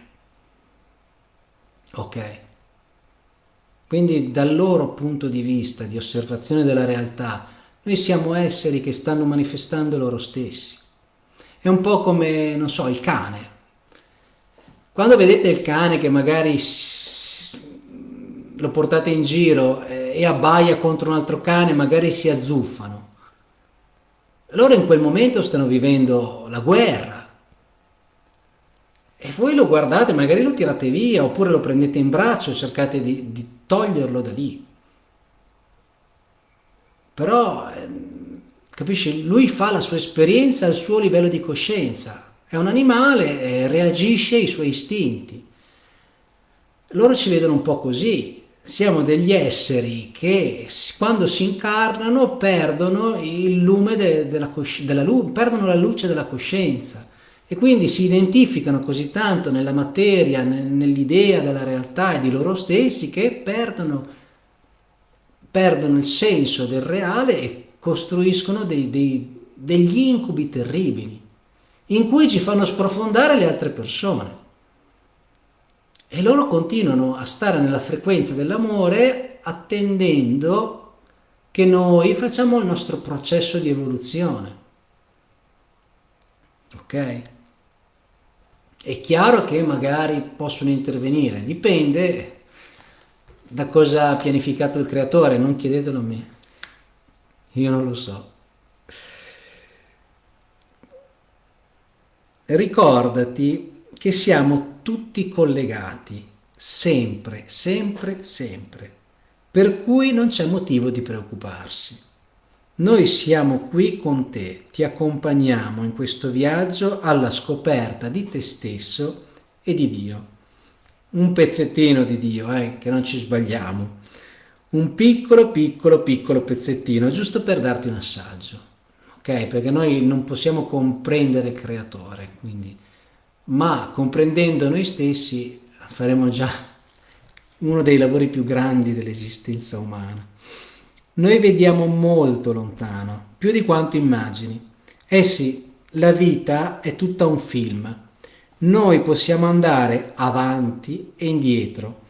S1: Ok? Quindi dal loro punto di vista di osservazione della realtà, noi siamo esseri che stanno manifestando loro stessi. È un po' come, non so, il cane. Quando vedete il cane che magari lo portate in giro eh, e abbaia contro un altro cane, magari si azzuffano. Loro in quel momento stanno vivendo la guerra. E voi lo guardate, magari lo tirate via, oppure lo prendete in braccio e cercate di, di toglierlo da lì. Però, eh, capisci, lui fa la sua esperienza al suo livello di coscienza è un animale, eh, reagisce ai suoi istinti. Loro ci vedono un po' così, siamo degli esseri che quando si incarnano perdono il lume de, della, della perdono la luce della coscienza. E quindi si identificano così tanto nella materia, nell'idea della realtà e di loro stessi che perdono, perdono il senso del reale e costruiscono dei, dei, degli incubi terribili in cui ci fanno sprofondare le altre persone. E loro continuano a stare nella frequenza dell'amore attendendo che noi facciamo il nostro processo di evoluzione. Ok? È chiaro che magari possono intervenire, dipende da cosa ha pianificato il creatore, non chiedetelo a me, io non lo so. Ricordati che siamo tutti collegati, sempre, sempre, sempre, per cui non c'è motivo di preoccuparsi. Noi siamo qui con te, ti accompagniamo in questo viaggio alla scoperta di te stesso e di Dio. Un pezzettino di Dio, eh, che non ci sbagliamo. Un piccolo, piccolo, piccolo pezzettino, giusto per darti un assaggio ok? Perché noi non possiamo comprendere il creatore, quindi, ma comprendendo noi stessi faremo già uno dei lavori più grandi dell'esistenza umana. Noi vediamo molto lontano, più di quanto immagini. Eh sì, la vita è tutta un film. Noi possiamo andare avanti e indietro.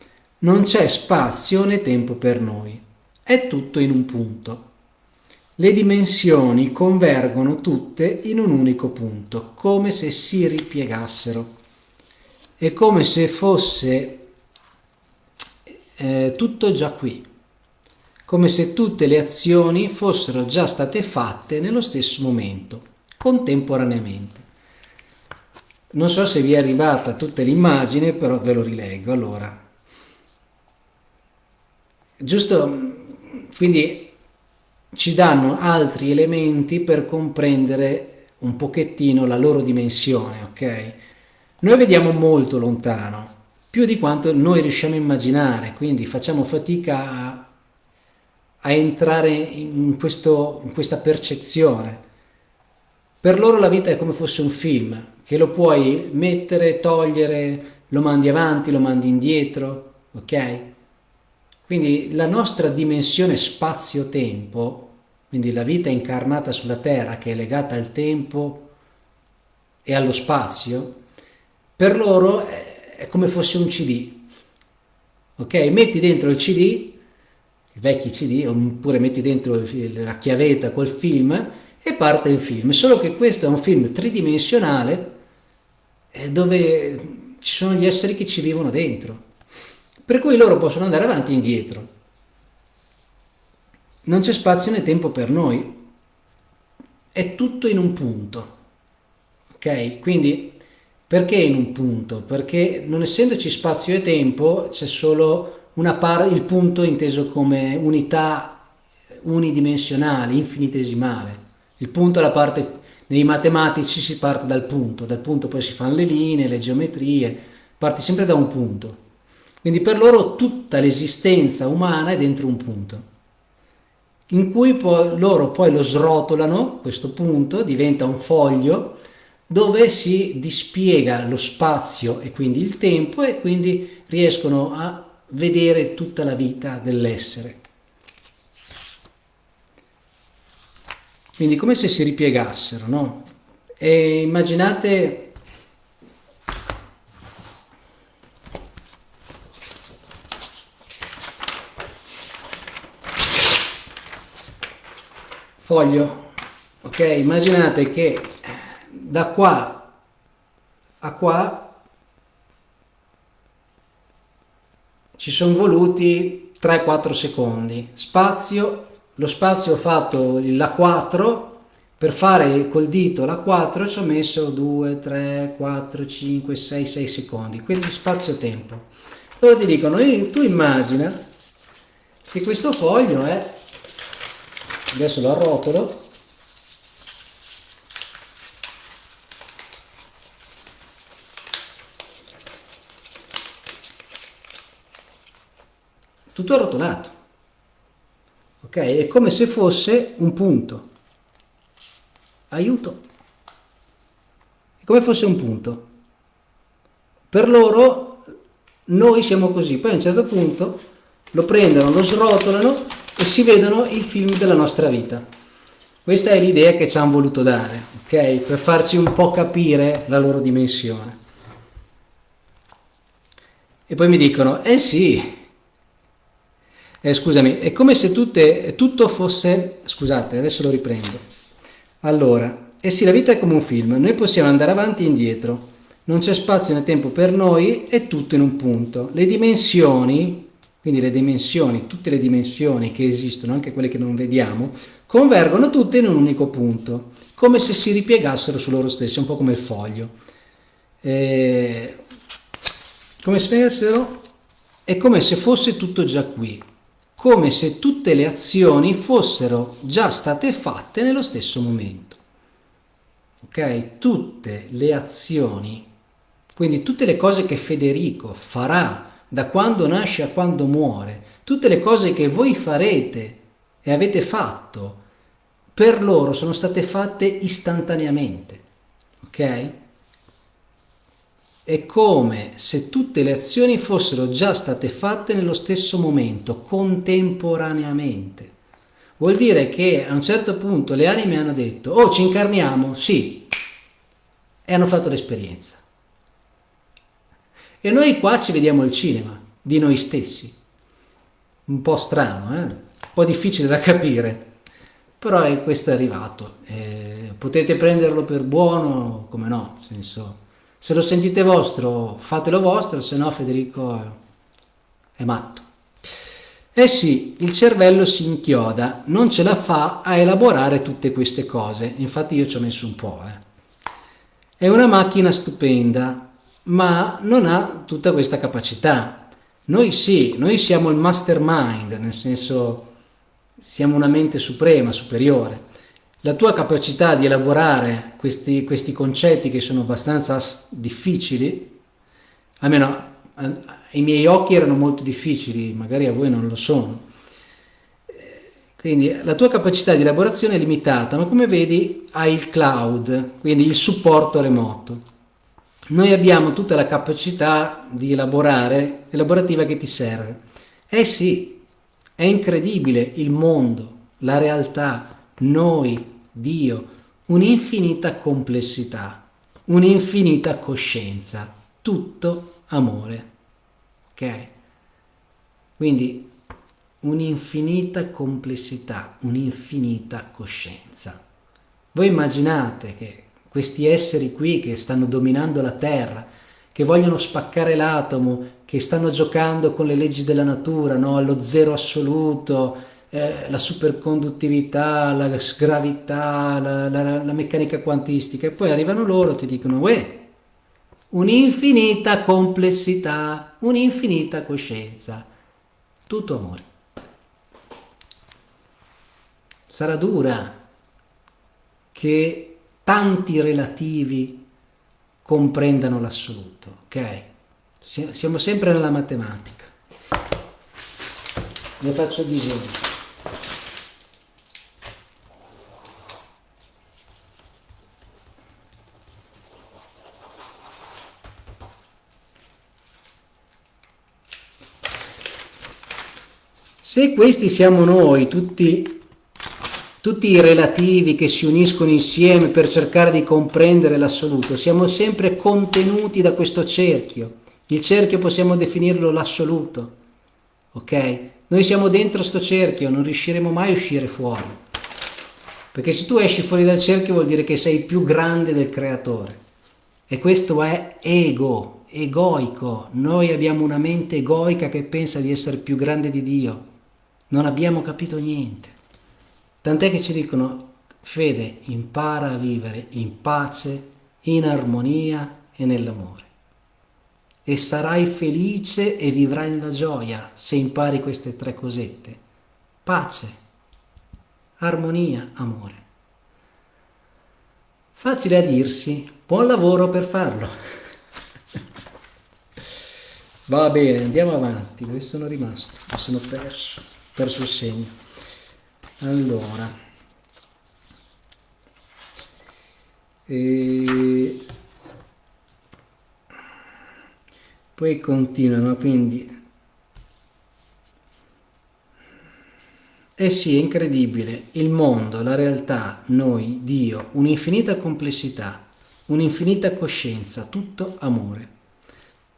S1: Non c'è spazio né tempo per noi. È tutto in un punto. Le dimensioni convergono tutte in un unico punto, come se si ripiegassero. È come se fosse eh, tutto già qui, come se tutte le azioni fossero già state fatte nello stesso momento, contemporaneamente. Non so se vi è arrivata tutta l'immagine, però ve lo rileggo. Allora, giusto, quindi ci danno altri elementi per comprendere un pochettino la loro dimensione, ok? Noi vediamo molto lontano, più di quanto noi riusciamo a immaginare, quindi facciamo fatica a, a entrare in, questo, in questa percezione. Per loro la vita è come fosse un film, che lo puoi mettere, togliere, lo mandi avanti, lo mandi indietro, ok? Quindi la nostra dimensione spazio-tempo, quindi la vita incarnata sulla Terra che è legata al tempo e allo spazio, per loro è come fosse un CD. Ok? Metti dentro il CD, i vecchi CD, oppure metti dentro la chiavetta col film e parte il film. Solo che questo è un film tridimensionale eh, dove ci sono gli esseri che ci vivono dentro. Per cui loro possono andare avanti e indietro. Non c'è spazio né tempo per noi. È tutto in un punto. Ok? Quindi perché in un punto? Perché non essendoci spazio e tempo c'è solo il punto inteso come unità unidimensionale, infinitesimale. Il punto è la parte, nei matematici si parte dal punto, dal punto poi si fanno le linee, le geometrie, parti sempre da un punto. Quindi per loro tutta l'esistenza umana è dentro un punto, in cui poi, loro poi lo srotolano, questo punto diventa un foglio dove si dispiega lo spazio e quindi il tempo e quindi riescono a vedere tutta la vita dell'essere. Quindi come se si ripiegassero, no? E immaginate foglio, ok? Immaginate che da qua a qua ci sono voluti 3-4 secondi spazio lo spazio ho fatto la 4 per fare col dito la 4 ci ho messo 2 3 4 5 6 6 secondi quindi spazio tempo loro ti dicono tu immagina che questo foglio è adesso lo arrotolo tutto arrotolato. Ok? È come se fosse un punto. Aiuto. È come fosse un punto. Per loro noi siamo così, poi a un certo punto lo prendono, lo srotolano e si vedono il film della nostra vita. Questa è l'idea che ci hanno voluto dare, ok? Per farci un po' capire la loro dimensione. E poi mi dicono, eh sì, eh, scusami, è come se tutte, tutto fosse... Scusate, adesso lo riprendo. Allora, eh sì, la vita è come un film, noi possiamo andare avanti e indietro, non c'è spazio né tempo per noi, è tutto in un punto. Le dimensioni, quindi le dimensioni, tutte le dimensioni che esistono, anche quelle che non vediamo, convergono tutte in un unico punto, come se si ripiegassero su loro stessi, un po' come il foglio. Eh, come spiegassero? È come se fosse tutto già qui, come se tutte le azioni fossero già state fatte nello stesso momento. Ok? Tutte le azioni, quindi tutte le cose che Federico farà da quando nasce a quando muore, tutte le cose che voi farete e avete fatto, per loro sono state fatte istantaneamente. Ok? È come se tutte le azioni fossero già state fatte nello stesso momento, contemporaneamente. Vuol dire che a un certo punto le anime hanno detto, oh ci incarniamo, sì, e hanno fatto l'esperienza. E noi qua ci vediamo il cinema di noi stessi. Un po' strano, eh? un po' difficile da capire, però è, questo è arrivato. Eh, potete prenderlo per buono, come no, senso se lo sentite vostro, fatelo vostro, se no Federico è, è matto. Eh sì, il cervello si inchioda, non ce la fa a elaborare tutte queste cose, infatti io ci ho messo un po'. Eh. È una macchina stupenda, ma non ha tutta questa capacità. Noi sì, noi siamo il mastermind, nel senso siamo una mente suprema, superiore la tua capacità di elaborare questi, questi concetti che sono abbastanza difficili, almeno ai miei occhi erano molto difficili, magari a voi non lo sono, Quindi la tua capacità di elaborazione è limitata, ma come vedi hai il cloud, quindi il supporto remoto. Noi abbiamo tutta la capacità di elaborare, elaborativa che ti serve. Eh sì, è incredibile il mondo, la realtà, noi, Dio, un'infinita complessità, un'infinita coscienza, tutto amore. Ok? Quindi un'infinita complessità, un'infinita coscienza. Voi immaginate che questi esseri qui che stanno dominando la Terra, che vogliono spaccare l'atomo, che stanno giocando con le leggi della natura, no? allo zero assoluto, eh, la superconduttività, la gravità, la, la, la, meccanica quantistica, e poi arrivano loro e ti dicono, uè, un'infinita complessità, un'infinita coscienza, tutto amore. Sarà dura che tanti relativi comprendano l'assoluto, ok? Siamo sempre nella matematica. Ne faccio disegno. Se questi siamo noi, tutti, tutti i relativi che si uniscono insieme per cercare di comprendere l'assoluto, siamo sempre contenuti da questo cerchio. Il cerchio possiamo definirlo l'assoluto, ok? Noi siamo dentro sto cerchio, non riusciremo mai a uscire fuori. Perché se tu esci fuori dal cerchio vuol dire che sei più grande del creatore. E questo è ego, egoico. Noi abbiamo una mente egoica che pensa di essere più grande di Dio non abbiamo capito niente. Tant'è che ci dicono, fede, impara a vivere in pace, in armonia e nell'amore. E sarai felice e vivrai nella gioia se impari queste tre cosette. Pace, armonia, amore. Facile a dirsi, buon lavoro per farlo. Va bene, andiamo avanti, dove sono rimasto? Mi sono perso perso il segno allora. E poi continuano quindi. Eh sì è incredibile. Il mondo la realtà noi Dio un'infinita complessità un'infinita coscienza tutto amore.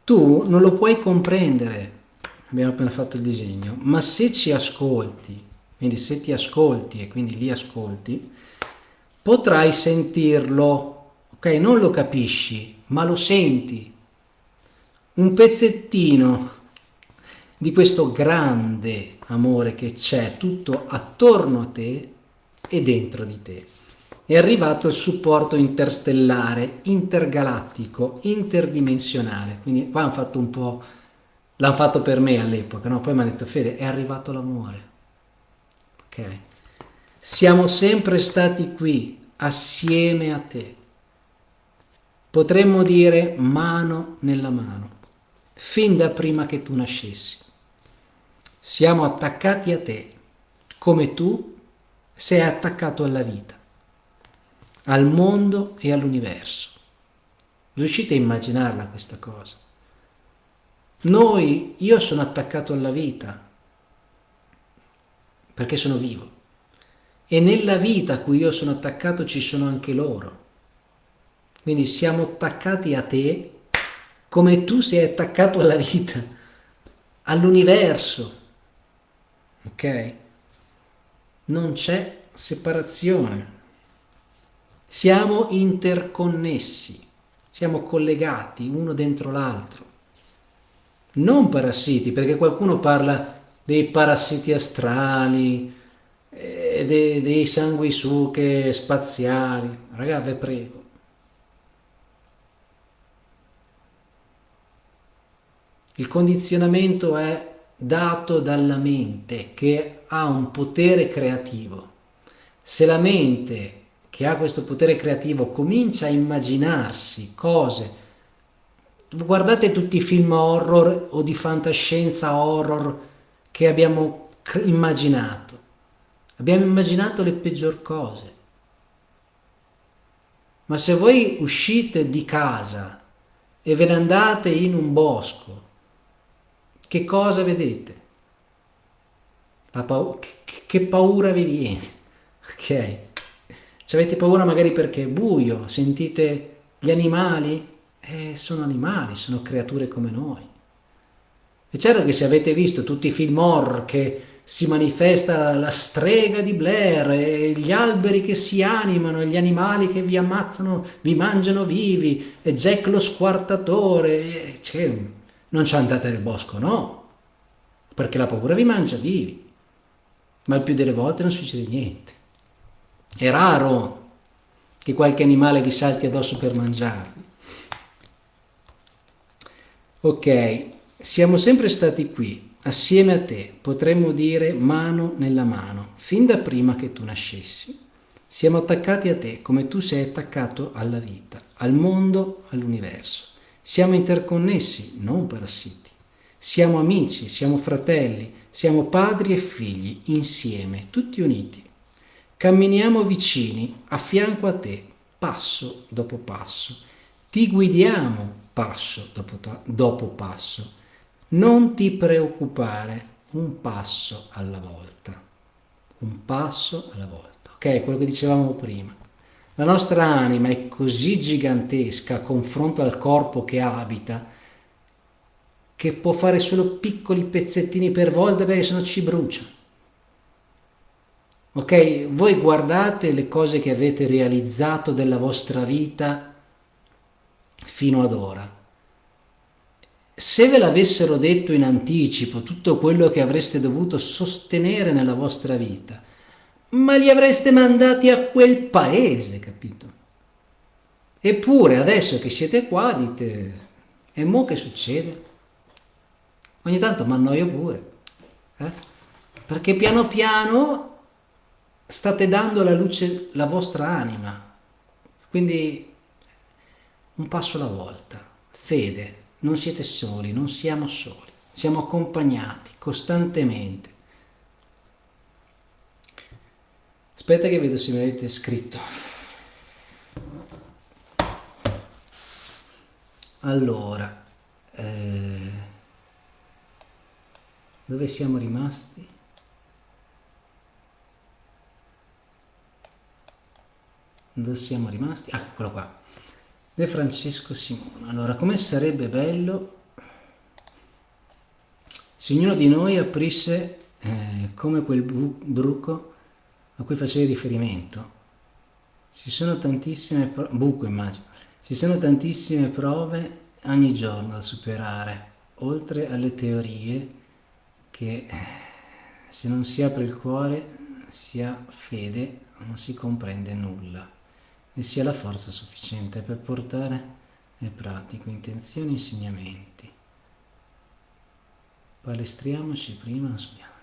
S1: Tu non lo puoi comprendere abbiamo appena fatto il disegno, ma se ci ascolti, quindi se ti ascolti e quindi li ascolti, potrai sentirlo, ok? Non lo capisci, ma lo senti. Un pezzettino di questo grande amore che c'è tutto attorno a te e dentro di te. È arrivato il supporto interstellare, intergalattico, interdimensionale. Quindi qua hanno fatto un po' L'hanno fatto per me all'epoca, no? Poi mi ha detto, Fede, è arrivato l'amore. Ok? Siamo sempre stati qui, assieme a te. Potremmo dire mano nella mano, fin da prima che tu nascessi. Siamo attaccati a te, come tu sei attaccato alla vita, al mondo e all'universo. Riuscite a immaginarla questa cosa? Noi, io sono attaccato alla vita, perché sono vivo. E nella vita a cui io sono attaccato ci sono anche loro. Quindi siamo attaccati a te come tu sei attaccato alla vita, all'universo. Ok? Non c'è separazione. Siamo interconnessi, siamo collegati uno dentro l'altro non parassiti, perché qualcuno parla dei parassiti astrali, eh, dei, dei sanguisuche spaziali. Ragazzi, vi prego. Il condizionamento è dato dalla mente che ha un potere creativo. Se la mente che ha questo potere creativo comincia a immaginarsi cose guardate tutti i film horror o di fantascienza horror che abbiamo immaginato. abbiamo immaginato le peggior cose. Ma se voi uscite di casa e ve ne andate in un bosco, che cosa vedete? Pa che paura vi viene? Ok? Ci avete paura magari perché è buio, sentite gli animali? Eh, sono animali, sono creature come noi. E certo che se avete visto tutti i film horror che si manifesta la strega di Blair, gli alberi che si animano, gli animali che vi ammazzano, vi mangiano vivi, e Jack lo squartatore, cioè, non ci andate nel bosco, no, perché la paura vi mangia vivi, ma il più delle volte non succede niente. È raro che qualche animale vi salti addosso per mangiarvi. Ok, siamo sempre stati qui, assieme a te, potremmo dire mano nella mano, fin da prima che tu nascessi. Siamo attaccati a te come tu sei attaccato alla vita, al mondo, all'universo. Siamo interconnessi, non parassiti. Siamo amici, siamo fratelli, siamo padri e figli, insieme, tutti uniti. Camminiamo vicini, a fianco a te, passo dopo passo. Ti guidiamo passo dopo, dopo passo. Non ti preoccupare, un passo alla volta. Un passo alla volta. Ok, quello che dicevamo prima. La nostra anima è così gigantesca a confronto al corpo che abita che può fare solo piccoli pezzettini per volta perché sennò ci brucia. Ok, voi guardate le cose che avete realizzato della vostra vita fino ad ora. Se ve l'avessero detto in anticipo tutto quello che avreste dovuto sostenere nella vostra vita, ma li avreste mandati a quel paese, capito? Eppure adesso che siete qua dite, e mo che succede? Ogni tanto mi annoio pure, eh? perché piano piano state dando alla luce la vostra anima. Quindi un passo alla volta. Fede, non siete soli, non siamo soli, siamo accompagnati costantemente. Aspetta che vedo se mi avete scritto. Allora, eh, dove siamo rimasti? dove siamo rimasti? Ah, eccolo qua. De Francesco Simone. Allora, come sarebbe bello se ognuno di noi aprisse eh, come quel bruco a cui facevi riferimento. Ci sono tantissime buco immagino. Ci sono tantissime prove ogni giorno da superare, oltre alle teorie che eh, se non si apre il cuore si ha fede non si comprende nulla e sia la forza sufficiente per portare nel pratico intenzioni e insegnamenti. Palestriamoci prima, non subiamo.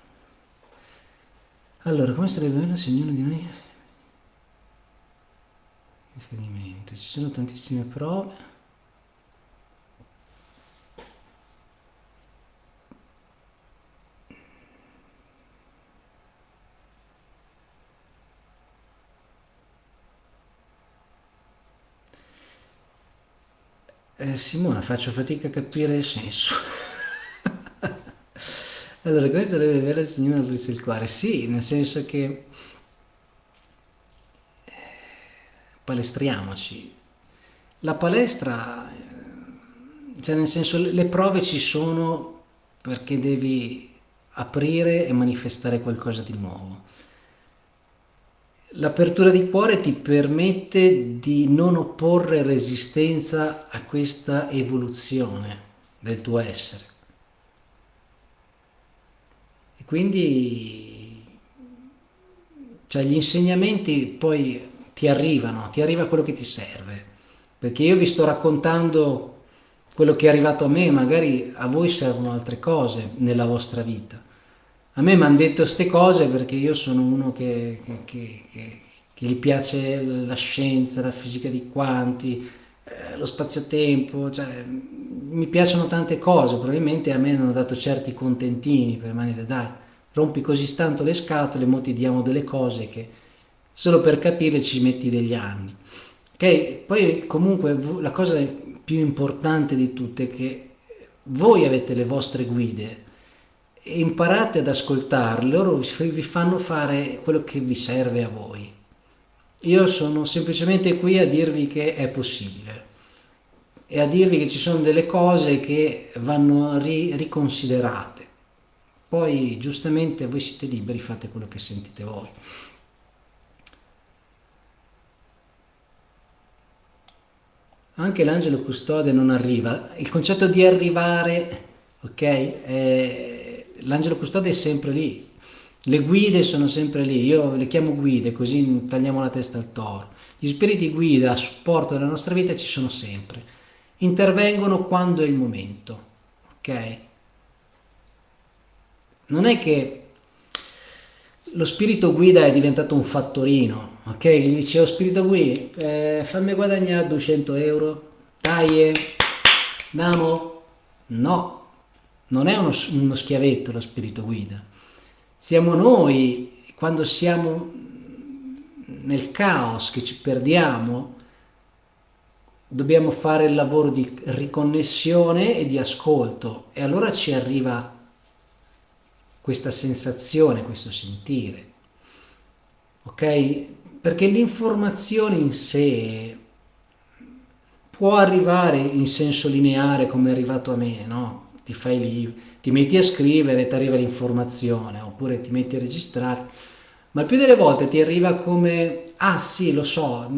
S1: Allora, come sarebbe bello se ognuno di noi riferimento? Ci sono tantissime prove Eh, Simona, faccio fatica a capire il senso. allora, come sarebbe vero il Signore aprisse il cuore? Sì, nel senso che eh, palestriamoci. La palestra, eh, cioè nel senso le prove ci sono perché devi aprire e manifestare qualcosa di nuovo. L'apertura di cuore ti permette di non opporre resistenza a questa evoluzione del tuo essere. E quindi cioè, gli insegnamenti poi ti arrivano, ti arriva quello che ti serve. Perché io vi sto raccontando quello che è arrivato a me, magari a voi servono altre cose nella vostra vita. A me mi hanno detto queste cose perché io sono uno che, che, che, che, gli piace la scienza, la fisica di quanti, eh, lo spazio-tempo, cioè, mi piacciono tante cose, probabilmente a me hanno dato certi contentini per dire dai, rompi così tanto le scatole, mo ti diamo delle cose che solo per capire ci metti degli anni. Ok? Poi comunque la cosa più importante di tutte è che voi avete le vostre guide imparate ad ascoltarle, loro vi fanno fare quello che vi serve a voi. Io sono semplicemente qui a dirvi che è possibile e a dirvi che ci sono delle cose che vanno ri riconsiderate. Poi giustamente voi siete liberi, fate quello che sentite voi. Anche l'angelo custode non arriva. Il concetto di arrivare, ok? L'angelo custode è sempre lì, le guide sono sempre lì, io le chiamo guide così tagliamo la testa al toro. Gli spiriti guida a supporto della nostra vita ci sono sempre, intervengono quando è il momento, ok? Non è che lo spirito guida è diventato un fattorino, ok? Gli dicevo spirito guida, eh, fammi guadagnare 200 euro, dai, damo? No, non è uno, uno schiavetto lo spirito guida siamo noi, quando siamo nel caos, che ci perdiamo, dobbiamo fare il lavoro di riconnessione e di ascolto e allora ci arriva questa sensazione, questo sentire. Ok? Perché l'informazione in sé può arrivare in senso lineare come è arrivato a me, no? Ti fai lì, ti metti a scrivere, ti arriva l'informazione, oppure ti metti a registrare, ma il più delle volte ti arriva come, ah sì, lo so,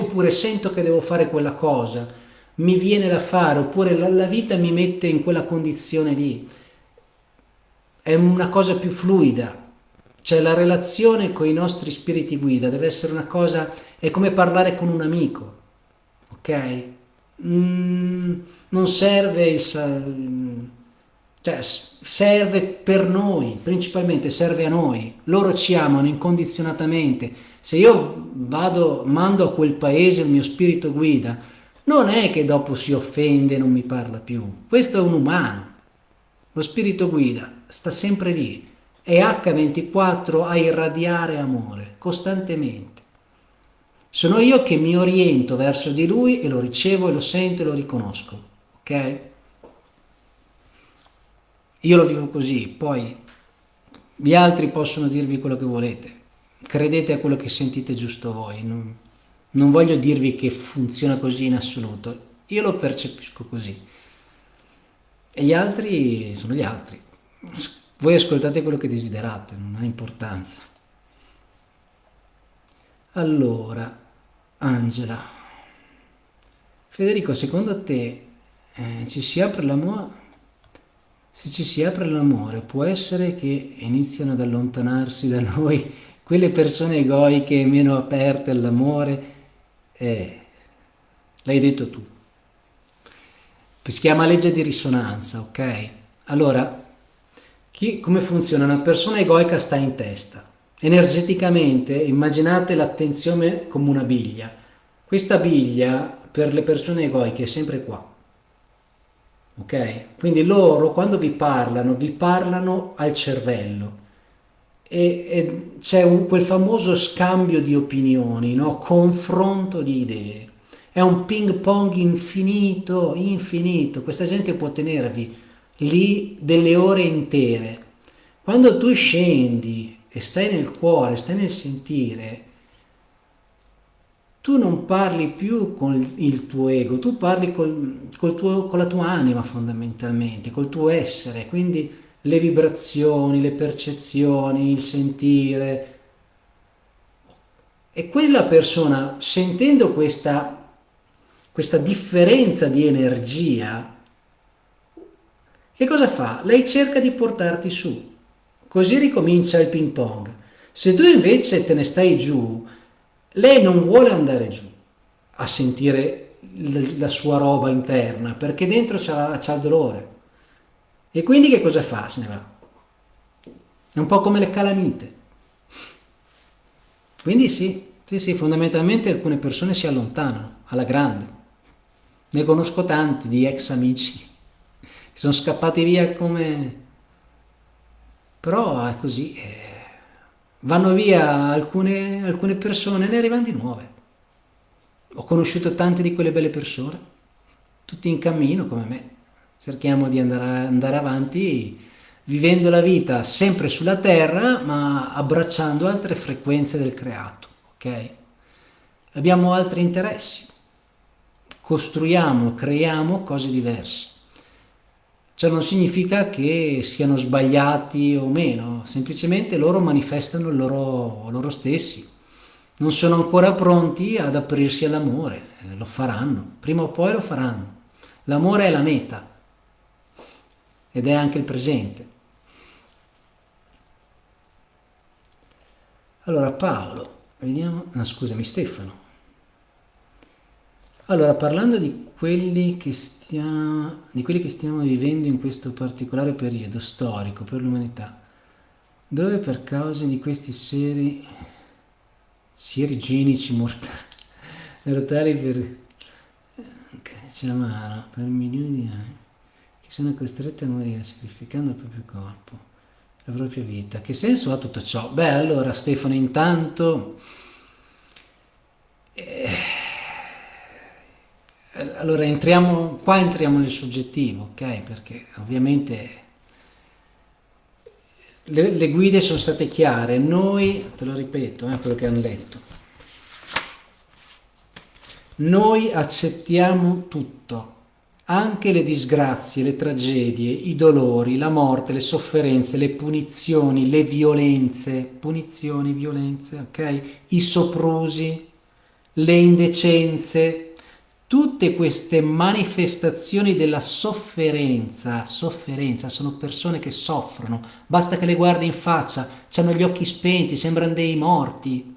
S1: oppure sento che devo fare quella cosa, mi viene da fare, oppure la, la vita mi mette in quella condizione lì. È una cosa più fluida, cioè la relazione con i nostri spiriti guida deve essere una cosa, è come parlare con un amico, ok? Mm, non serve il cioè serve per noi, principalmente serve a noi. Loro ci amano incondizionatamente. Se io vado, mando a quel paese il mio spirito guida, non è che dopo si offende e non mi parla più. Questo è un umano. Lo spirito guida sta sempre lì. È H24 a irradiare amore, costantemente. Sono io che mi oriento verso di lui e lo ricevo e lo sento e lo riconosco. Ok? Io lo vivo così, poi gli altri possono dirvi quello che volete. Credete a quello che sentite giusto voi. Non, non voglio dirvi che funziona così in assoluto. Io lo percepisco così. E gli altri sono gli altri. Voi ascoltate quello che desiderate, non ha importanza. Allora, Angela, Federico, secondo te eh, ci si apre l'amore? Se ci si apre l'amore, può essere che iniziano ad allontanarsi da noi quelle persone egoiche meno aperte all'amore? Eh, l'hai detto tu. Si chiama legge di risonanza, ok? Allora, chi, come funziona? Una persona egoica sta in testa. Energeticamente, immaginate l'attenzione come una biglia. Questa biglia, per le persone egoiche, è sempre qua ok? Quindi loro quando vi parlano, vi parlano al cervello e, e c'è quel famoso scambio di opinioni, no? confronto di idee. È un ping pong infinito, infinito. Questa gente può tenervi lì delle ore intere. Quando tu scendi e stai nel cuore, stai nel sentire, tu non parli più con il tuo ego, tu parli col, col tuo, con la tua anima fondamentalmente, col tuo essere, quindi le vibrazioni, le percezioni, il sentire. E quella persona, sentendo questa, questa differenza di energia, che cosa fa? Lei cerca di portarti su, così ricomincia il ping pong. Se tu invece te ne stai giù, lei non vuole andare giù a sentire la sua roba interna perché dentro c'ha, il dolore e quindi che cosa fa? Se ne va. È un po' come le calamite. Quindi sì, sì, sì, fondamentalmente alcune persone si allontanano alla grande. Ne conosco tanti di ex amici che sono scappati via come Però è così, eh, vanno via alcune, alcune persone e ne arrivano di nuove. Ho conosciuto tante di quelle belle persone, tutti in cammino come me. Cerchiamo di andare, andare avanti vivendo la vita sempre sulla terra, ma abbracciando altre frequenze del creato, ok? Abbiamo altri interessi, costruiamo, creiamo cose diverse. Ciò non significa che siano sbagliati o meno, semplicemente loro manifestano loro, loro stessi. Non sono ancora pronti ad aprirsi all'amore, eh, lo faranno, prima o poi lo faranno. L'amore è la meta ed è anche il presente. Allora Paolo, vediamo, no, scusami Stefano. Allora, parlando di quelli, che stiamo, di quelli che stiamo vivendo in questo particolare periodo storico per l'umanità, dove per causa di questi seri, seri genici mortali, mortali per, okay, per milioni di anni, che sono costretti a morire sacrificando il proprio corpo la propria vita. Che senso ha tutto ciò? Beh, allora Stefano, intanto... Eh, allora entriamo, qua entriamo nel soggettivo, ok? Perché ovviamente le, le, guide sono state chiare, noi, te lo ripeto, eh, quello che hanno letto, noi accettiamo tutto, anche le disgrazie, le tragedie, i dolori, la morte, le sofferenze, le punizioni, le violenze, punizioni, violenze, ok? I soprusi, le indecenze, tutte queste manifestazioni della sofferenza, sofferenza, sono persone che soffrono, basta che le guardi in faccia, hanno gli occhi spenti, sembrano dei morti,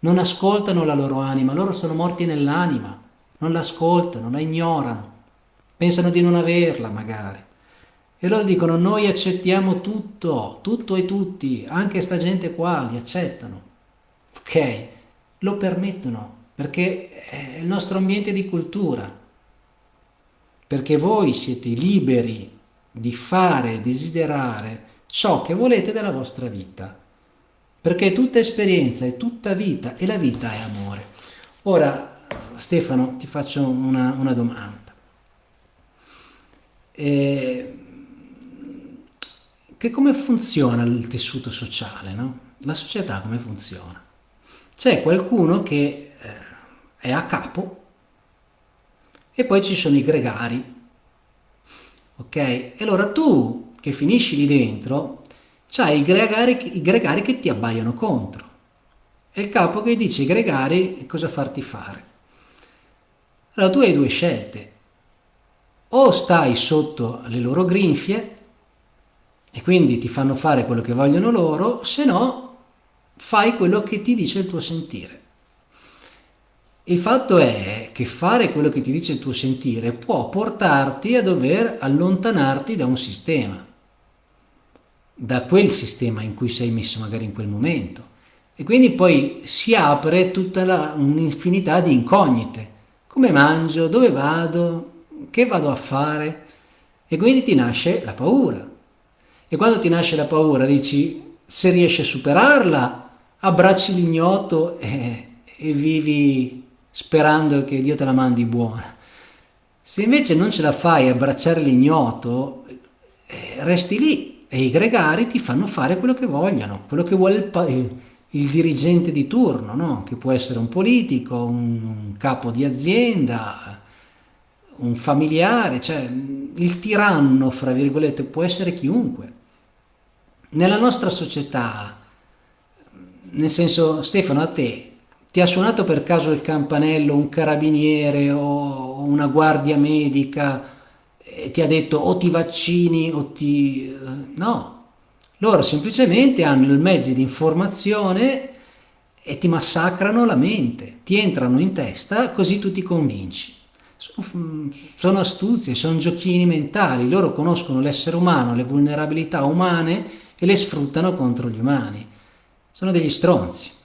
S1: non ascoltano la loro anima, loro sono morti nell'anima, non l'ascoltano, la ignorano. Pensano di non averla magari. E loro dicono noi accettiamo tutto, tutto e tutti, anche sta gente qua li accettano. Ok, lo permettono perché è il nostro ambiente di cultura. Perché voi siete liberi di fare, desiderare ciò che volete della vostra vita. Perché tutta esperienza è tutta vita e la vita è amore. Ora, Stefano, ti faccio una, una domanda. Eh, che come funziona il tessuto sociale, no? La società come funziona? C'è qualcuno che eh, è a capo e poi ci sono i gregari, ok? E allora tu che finisci lì dentro, c'hai i gregari, i gregari che ti abbaiano contro. È il capo che dice ai gregari cosa farti fare. Allora tu hai due scelte, o stai sotto le loro grinfie e quindi ti fanno fare quello che vogliono loro, se no fai quello che ti dice il tuo sentire. Il fatto è che fare quello che ti dice il tuo sentire può portarti a dover allontanarti da un sistema, da quel sistema in cui sei messo magari in quel momento. E quindi poi si apre tutta un'infinità di incognite. Come mangio? Dove vado? che vado a fare? E quindi ti nasce la paura. E quando ti nasce la paura dici, se riesci a superarla, abbracci l'ignoto e, e vivi sperando che Dio te la mandi buona. Se invece non ce la fai a abbracciare l'ignoto, eh, resti lì e i gregari ti fanno fare quello che vogliono, quello che vuole il, il dirigente di turno, no? che può essere un politico, un capo di azienda, un familiare, cioè il tiranno, fra virgolette, può essere chiunque. Nella nostra società, nel senso, Stefano, a te, ti ha suonato per caso il campanello un carabiniere o una guardia medica e ti ha detto o ti vaccini o ti... no, loro semplicemente hanno i mezzi di informazione e ti massacrano la mente, ti entrano in testa così tu ti convinci sono astuzie, sono giochini mentali, loro conoscono l'essere umano, le vulnerabilità umane e le sfruttano contro gli umani. Sono degli stronzi.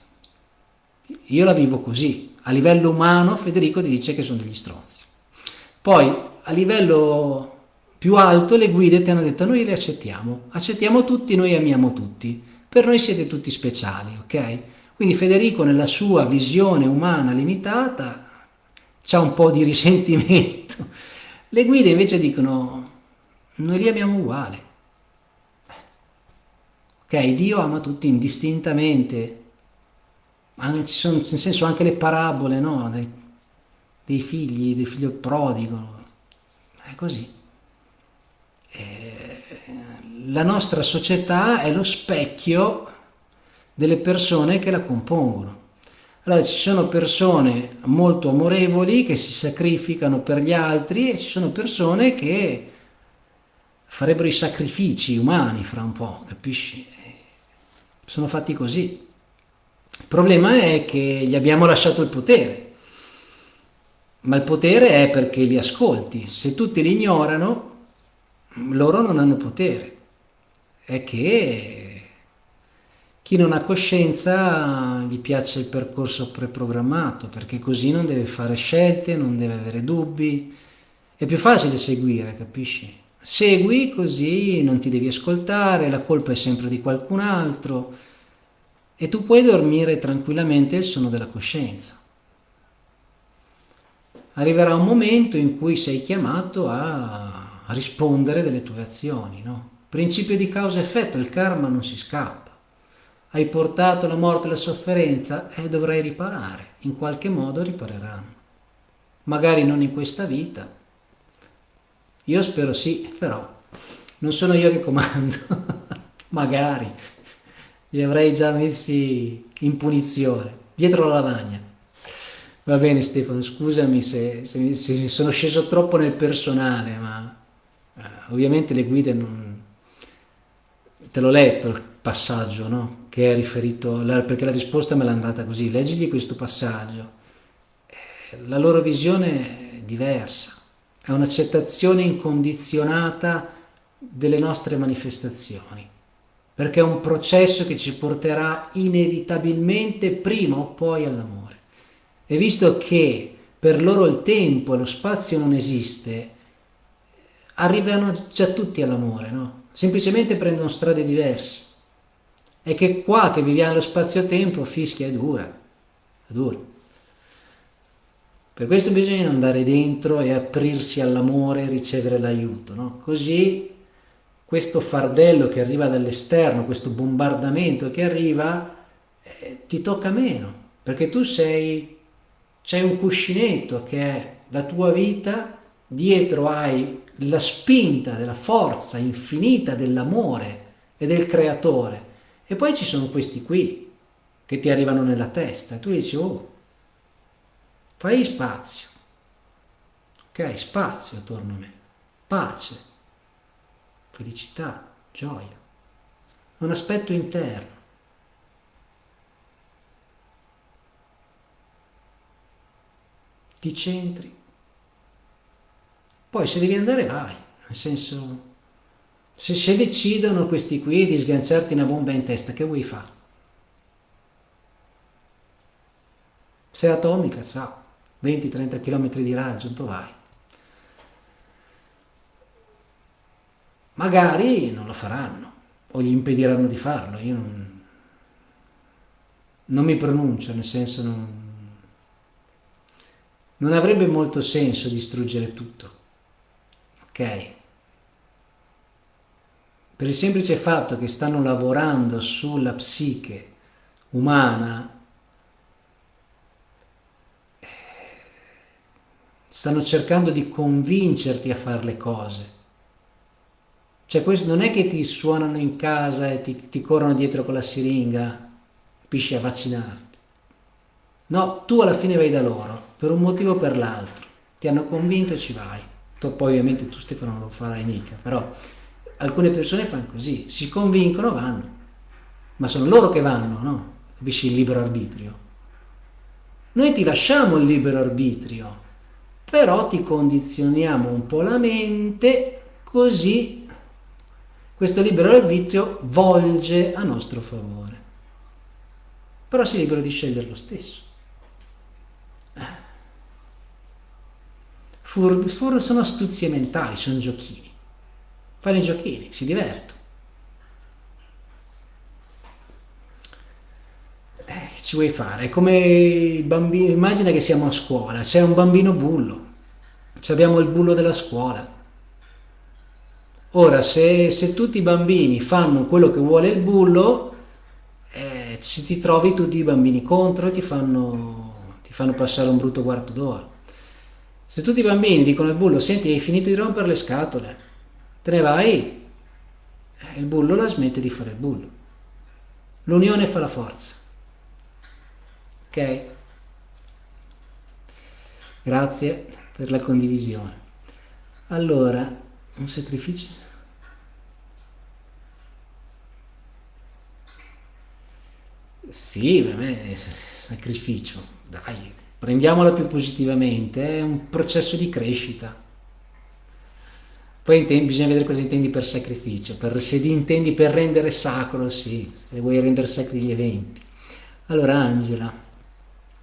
S1: Io la vivo così. A livello umano Federico ti dice che sono degli stronzi. Poi a livello più alto le guide ti hanno detto noi le accettiamo, accettiamo tutti, noi amiamo tutti, per noi siete tutti speciali, ok? Quindi Federico nella sua visione umana limitata c'ha un po' di risentimento. Le guide invece dicono noi li amiamo uguali. Ok, Dio ama tutti indistintamente. Anche, ci sono, nel senso anche le parabole, no? Dei, dei figli, del figlio prodigo. È così. Eh, la nostra società è lo specchio delle persone che la compongono. Allora ci sono persone molto amorevoli che si sacrificano per gli altri e ci sono persone che farebbero i sacrifici umani fra un po', capisci? Sono fatti così. Il problema è che gli abbiamo lasciato il potere, ma il potere è perché li ascolti. Se tutti li ignorano, loro non hanno potere. È che chi non ha coscienza gli piace il percorso preprogrammato perché così non deve fare scelte, non deve avere dubbi. È più facile seguire, capisci? Segui così non ti devi ascoltare, la colpa è sempre di qualcun altro e tu puoi dormire tranquillamente il sonno della coscienza. Arriverà un momento in cui sei chiamato a rispondere delle tue azioni, no? Principio di causa-effetto, il karma non si scappa hai portato la morte e la sofferenza e eh, dovrai riparare, in qualche modo ripareranno. Magari non in questa vita, io spero sì, però non sono io che comando, magari li avrei già messi in punizione, dietro la lavagna. Va bene Stefano, scusami se, se, se sono sceso troppo nel personale, ma eh, ovviamente le guide non... Te l'ho letto il passaggio, no? che è riferito, perché la risposta me l'ha andata così, leggigli questo passaggio. Eh, la loro visione è diversa, è un'accettazione incondizionata delle nostre manifestazioni, perché è un processo che ci porterà inevitabilmente prima o poi all'amore. E visto che per loro il tempo e lo spazio non esiste, arrivano già tutti all'amore, no? Semplicemente prendono strade diverse è che qua che viviamo nello spazio-tempo fischia è dura, è dura. Per questo bisogna andare dentro e aprirsi all'amore e ricevere l'aiuto, no? Così questo fardello che arriva dall'esterno, questo bombardamento che arriva, eh, ti tocca meno, perché tu sei, c'è un cuscinetto che è la tua vita, dietro hai la spinta della forza infinita dell'amore e del creatore e poi ci sono questi qui che ti arrivano nella testa e tu dici, oh, fai spazio. Ok, spazio attorno a me. Pace, felicità, gioia. Un aspetto interno. Ti centri. Poi se devi andare vai, nel senso se, se decidono questi qui di sganciarti una bomba in testa, che vuoi fare? Se è atomica, ciao, 20-30 km di raggio, dove vai? Magari non lo faranno, o gli impediranno di farlo, io non, non mi pronuncio, nel senso non, non avrebbe molto senso distruggere tutto, ok? per il semplice fatto che stanno lavorando sulla psiche umana, stanno cercando di convincerti a fare le cose. Cioè questo non è che ti suonano in casa e ti, ti corrono dietro con la siringa, capisci, a vaccinarti. No, tu alla fine vai da loro, per un motivo o per l'altro. Ti hanno convinto e ci vai. Tu, poi ovviamente tu Stefano non lo farai mica, però alcune persone fanno così, si convincono, vanno, ma sono loro che vanno, no? Capisci il libero arbitrio? Noi ti lasciamo il libero arbitrio, però ti condizioniamo un po' la mente, così questo libero arbitrio volge a nostro favore. Però sei libero di scegliere lo stesso. Fur, fur sono astuzie mentali, sono giochini. fanno i giochini, si divertono. Eh, ci vuoi fare? È come il bambino, immagina che siamo a scuola, c'è un bambino bullo, abbiamo il bullo della scuola. Ora, se, se, tutti i bambini fanno quello che vuole il bullo, eh, ci ti trovi tutti i bambini contro ti fanno, ti fanno passare un brutto quarto d'ora. Se tutti i bambini dicono al bullo, senti, hai finito di rompere le scatole, te ne vai, eh, il bullo la smette di fare il bullo. L'unione fa la forza. Ok? Grazie per la condivisione. Allora, un sacrificio? Sì, per me è sacrificio, dai, prendiamola più positivamente, è un processo di crescita. Poi intendi, bisogna vedere cosa intendi per sacrificio, per, se intendi per rendere sacro, sì, se vuoi rendere sacri gli eventi. Allora Angela,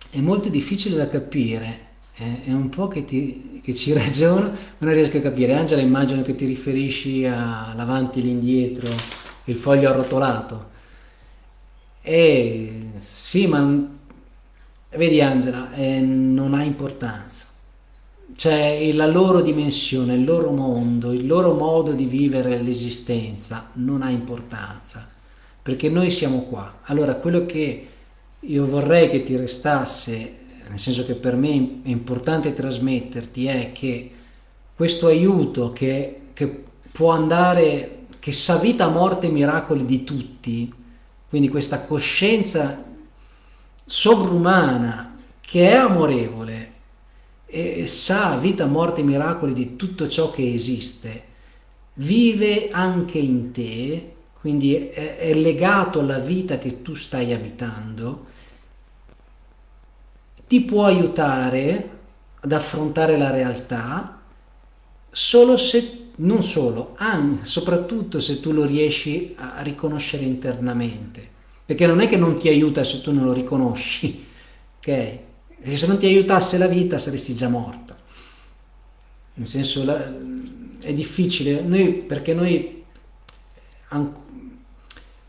S1: è molto difficile da capire, eh, è un po' che, ti, che ci ragiono, ma non riesco a capire. Angela, immagino che ti riferisci all'avanti e l'indietro, il foglio arrotolato. E sì, ma vedi Angela, eh, non ha importanza cioè la loro dimensione, il loro mondo, il loro modo di vivere l'esistenza non ha importanza, perché noi siamo qua. Allora quello che io vorrei che ti restasse, nel senso che per me è importante trasmetterti, è che questo aiuto che, che può andare, che sa vita, morte e miracoli di tutti, quindi questa coscienza sovrumana che è amorevole, e sa vita, morte e miracoli di tutto ciò che esiste, vive anche in te, quindi è, è legato alla vita che tu stai abitando, ti può aiutare ad affrontare la realtà solo se, non solo, anche, soprattutto se tu lo riesci a riconoscere internamente, perché non è che non ti aiuta se tu non lo riconosci, ok? Perché se non ti aiutasse la vita saresti già morta. Nel senso, la, è difficile, noi, perché noi,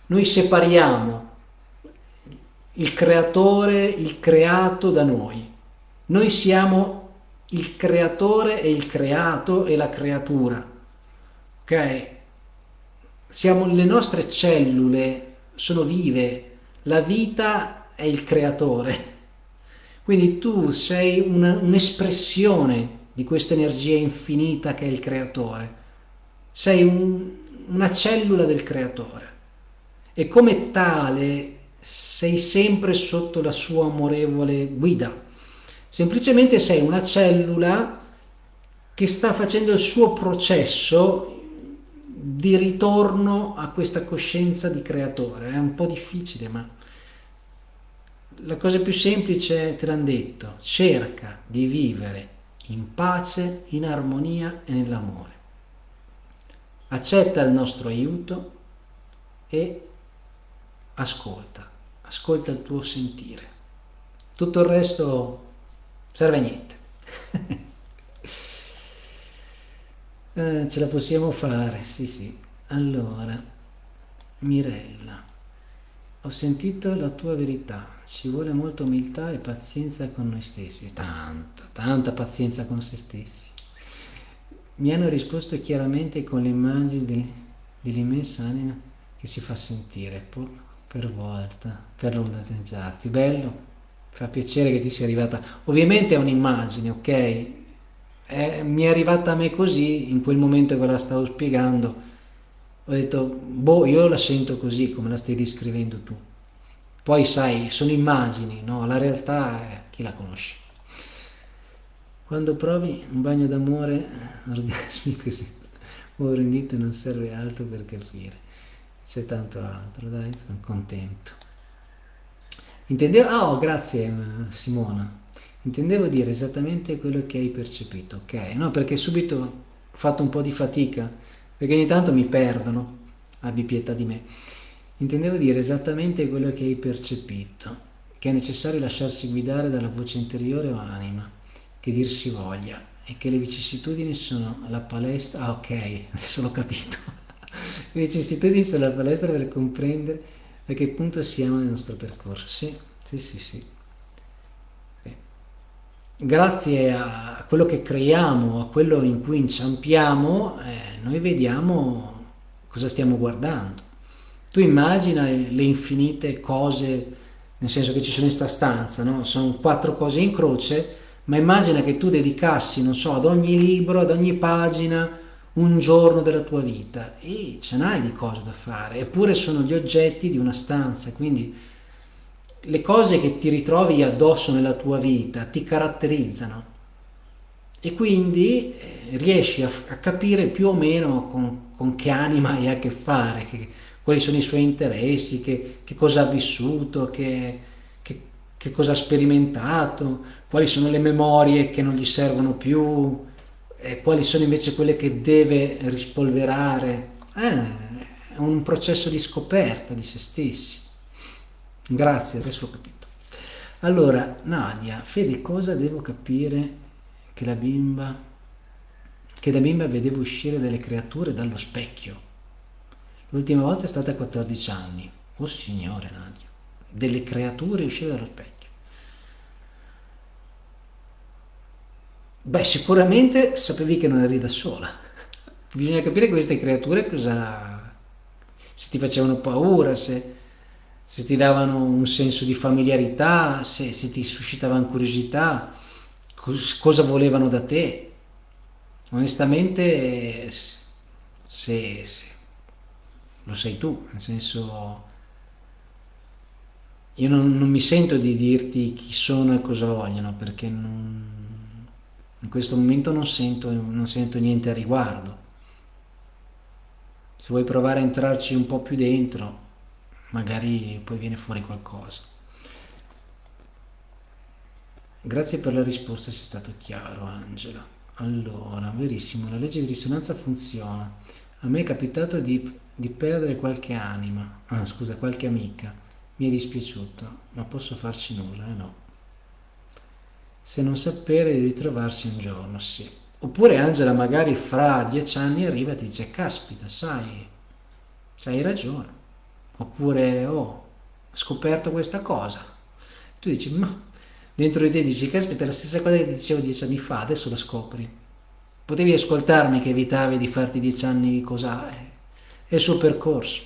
S1: noi separiamo il creatore, il creato da noi. Noi siamo il creatore e il creato e la creatura. Ok? Siamo, le nostre cellule sono vive, la vita è il creatore quindi tu sei un'espressione di questa energia infinita che è il creatore. Sei un, una cellula del creatore e come tale sei sempre sotto la sua amorevole guida. Semplicemente sei una cellula che sta facendo il suo processo di ritorno a questa coscienza di creatore. È un po' difficile, ma la cosa più semplice te l'hanno detto, cerca di vivere in pace, in armonia e nell'amore. Accetta il nostro aiuto e ascolta, ascolta il tuo sentire. Tutto il resto serve a niente. eh, ce la possiamo fare, sì sì. Allora, Mirella. Ho sentito la tua verità, ci vuole molta umiltà e pazienza con noi stessi, tanta, tanta pazienza con se stessi. Mi hanno risposto chiaramente con l'immagine dell'immensa anima che si fa sentire per volta, per ondeggiarti. Bello, fa piacere che ti sia arrivata. Ovviamente è un'immagine, ok? È, mi è arrivata a me così, in quel momento che la stavo spiegando, ho detto, boh, io la sento così come la stai descrivendo tu. Poi sai, sono immagini, no? La realtà è chi la conosce. Quando provi un bagno d'amore orgasmico, ora in dito non serve altro per capire. C'è tanto altro, dai, sono contento. Intendevo, ah, oh, grazie Simona. Intendevo dire esattamente quello che hai percepito, ok? No, perché subito ho fatto un po' di fatica perché ogni tanto mi perdono, abbi pietà di me. Intendevo dire esattamente quello che hai percepito, che è necessario lasciarsi guidare dalla voce interiore o anima, che dir si voglia. e che le vicissitudini sono la palestra, ah ok, adesso l'ho capito, le vicissitudini sono la palestra per comprendere a che punto siamo nel nostro percorso, sì, sì, sì, sì. Grazie a quello che creiamo, a quello in cui inciampiamo, eh, noi vediamo cosa stiamo guardando. Tu immagina le infinite cose, nel senso che ci sono in sta stanza, no? Sono quattro cose in croce, ma immagina che tu dedicassi, non so, ad ogni libro, ad ogni pagina, un giorno della tua vita e ce n'hai di cose da fare, eppure sono gli oggetti di una stanza, quindi le cose che ti ritrovi addosso nella tua vita ti caratterizzano e quindi eh, riesci a, a, capire più o meno con, con, che anima hai a che fare, che, quali sono i suoi interessi, che, che cosa ha vissuto, che, che cosa ha sperimentato, quali sono le memorie che non gli servono più, quali sono invece quelle che deve rispolverare. Eh, è un processo di scoperta di se stessi. Grazie, adesso ho capito. Allora, Nadia, Fede, cosa devo capire che la bimba, che da bimba vedevo uscire delle creature dallo specchio? L'ultima volta è stata a 14 anni. Oh signore, Nadia, delle creature uscire dallo specchio. Beh, sicuramente sapevi che non eri da sola. Bisogna capire queste creature cosa... se ti facevano paura, se, se ti davano un senso di familiarità, se, se ti suscitavano curiosità, cos, cosa volevano da te. Onestamente, se, se lo sai tu, nel senso... Io non, non mi sento di dirti chi sono e cosa vogliono, perché non in questo momento non sento, non sento niente a riguardo. Se vuoi provare a entrarci un po' più dentro, magari poi viene fuori qualcosa. Grazie per la risposta, sei stato chiaro Angela. Allora, verissimo, la legge di risonanza funziona. A me è capitato di, di perdere qualche anima, ah scusa, qualche amica. Mi è dispiaciuto, ma posso farci nulla, eh no se non sapere di ritrovarsi un giorno, sì. Oppure Angela magari fra dieci anni arriva e ti dice, caspita, sai, hai ragione. Oppure, oh, ho scoperto questa cosa. Tu dici, ma dentro di te dici, caspita, è la stessa cosa che ti dicevo dieci anni fa, adesso la scopri. Potevi ascoltarmi che evitavi di farti dieci anni cosa è, è il suo percorso.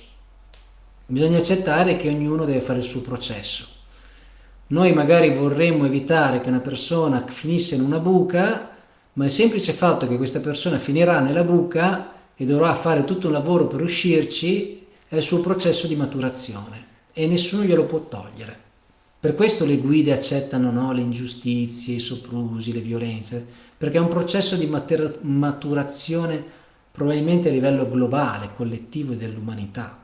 S1: Bisogna accettare che ognuno deve fare il suo processo noi magari vorremmo evitare che una persona finisse in una buca, ma il semplice fatto che questa persona finirà nella buca e dovrà fare tutto un lavoro per uscirci è il suo processo di maturazione e nessuno glielo può togliere. Per questo le guide accettano no, le ingiustizie, i soprusi, le violenze, perché è un processo di maturazione probabilmente a livello globale, collettivo dell'umanità.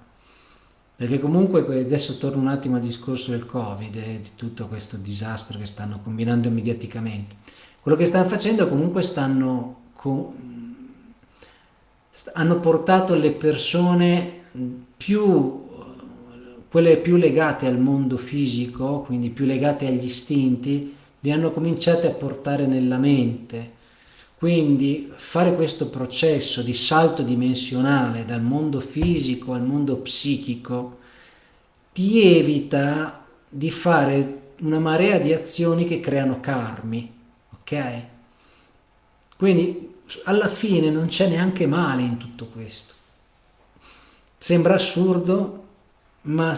S1: Perché comunque adesso torno un attimo al discorso del Covid e di tutto questo disastro che stanno combinando mediaticamente. Quello che stanno facendo comunque stanno hanno portato le persone più quelle più legate al mondo fisico, quindi più legate agli istinti, li hanno cominciate a portare nella mente. Quindi fare questo processo di salto dimensionale dal mondo fisico al mondo psichico ti evita di fare una marea di azioni che creano karmi, ok? Quindi alla fine non c'è neanche male in tutto questo. Sembra assurdo, ma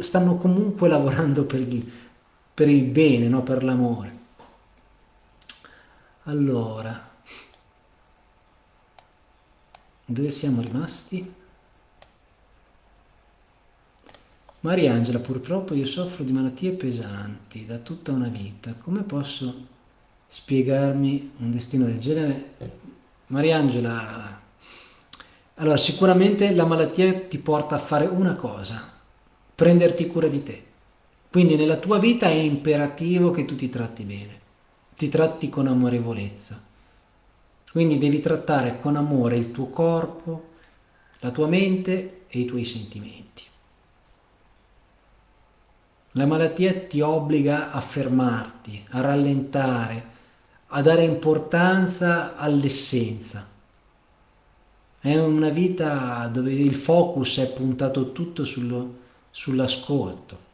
S1: stanno comunque lavorando per il, per il bene, no? per l'amore. Allora, dove siamo rimasti? Mariangela, purtroppo io soffro di malattie pesanti da tutta una vita. Come posso spiegarmi un destino del genere? Mariangela, allora sicuramente la malattia ti porta a fare una cosa, prenderti cura di te. Quindi nella tua vita è imperativo che tu ti tratti bene, ti tratti con amorevolezza. Quindi devi trattare con amore il tuo corpo, la tua mente e i tuoi sentimenti. La malattia ti obbliga a fermarti, a rallentare, a dare importanza all'essenza. È una vita dove il focus è puntato tutto sull'ascolto.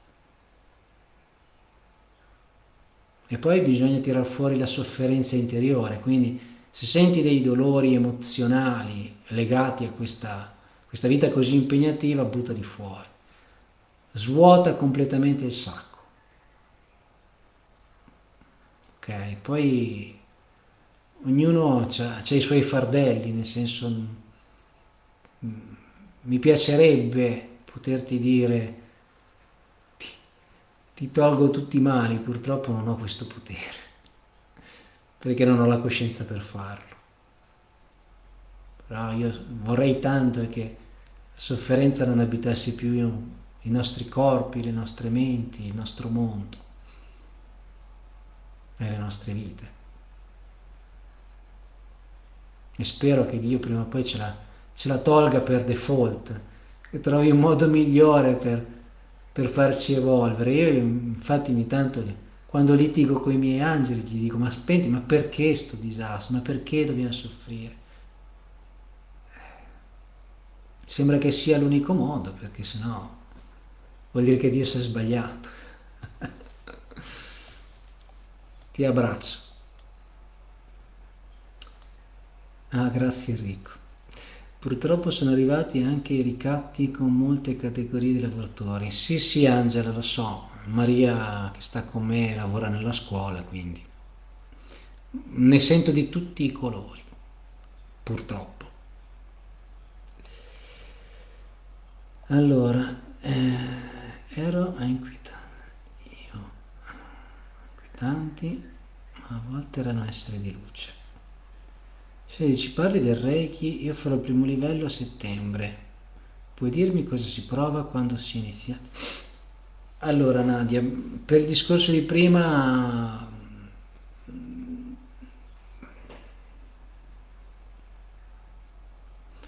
S1: E poi bisogna tirar fuori la sofferenza interiore, quindi se senti dei dolori emozionali legati a questa, questa vita così impegnativa, buttali fuori. Svuota completamente il sacco. Ok, poi ognuno ha i suoi fardelli, nel senso mi piacerebbe poterti dire ti, ti tolgo tutti i mali, purtroppo non ho questo potere, perché non ho la coscienza per farlo. Però io vorrei tanto che la sofferenza non abitasse più i nostri corpi, le nostre menti, il nostro mondo nelle nostre vite. E spero che Dio prima o poi ce la, ce la tolga per default, che trovi un modo migliore per, per farci evolvere. Io infatti ogni tanto quando litigo con i miei angeli gli dico ma spenti, ma perché sto disastro? Ma perché dobbiamo soffrire? Sembra che sia l'unico modo, perché sennò vuol dire che Dio si è sbagliato. Ti abbraccio. Ah, grazie Enrico. Purtroppo sono arrivati anche i ricatti con molte categorie di lavoratori. Sì, sì, Angela, lo so. Maria che sta con me lavora nella scuola, quindi ne sento di tutti i colori, purtroppo. Allora, eh, ero a inquietare tanti, ma a volte erano esseri di luce. Se ci parli del Reiki, io farò il primo livello a settembre. Puoi dirmi cosa si prova quando si inizia? Allora Nadia, per il discorso di prima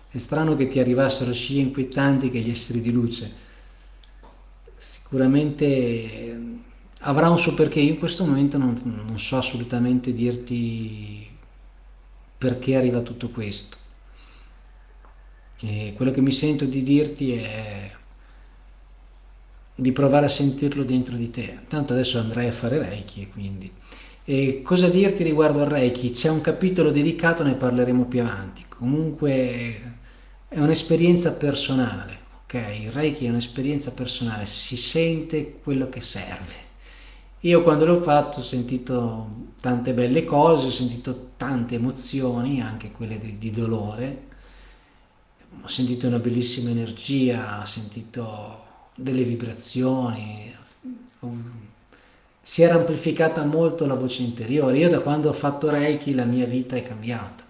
S1: è strano che ti arrivassero scie inquietanti che gli esseri di luce. Sicuramente avrà un suo perché, io in questo momento non, non so assolutamente dirti perché arriva tutto questo. E quello che mi sento di dirti è di provare a sentirlo dentro di te. Tanto adesso andrai a fare Reiki, quindi. E cosa dirti riguardo al Reiki? C'è un capitolo dedicato, ne parleremo più avanti. Comunque è un'esperienza personale, ok? Il Reiki è un'esperienza personale, si sente quello che serve. Io quando l'ho fatto ho sentito tante belle cose, ho sentito tante emozioni, anche quelle di, di dolore, ho sentito una bellissima energia, ho sentito delle vibrazioni, si era amplificata molto la voce interiore. Io da quando ho fatto Reiki la mia vita è cambiata.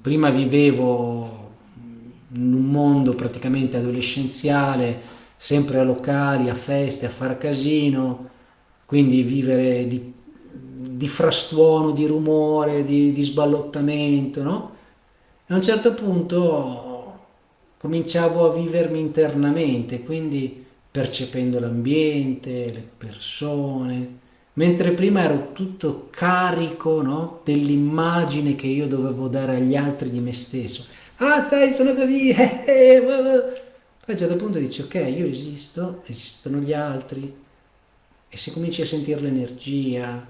S1: Prima vivevo in un mondo praticamente adolescenziale, sempre a locali, a feste, a far casino, quindi vivere di, di frastuono, di rumore, di, di sballottamento, no? E a un certo punto cominciavo a vivermi internamente, quindi percependo l'ambiente, le persone, mentre prima ero tutto carico no? dell'immagine che io dovevo dare agli altri di me stesso. Ah, sai, sono così, eh, eh, poi a un certo punto dici, ok, io esisto, esistono gli altri, e se cominci a sentire l'energia,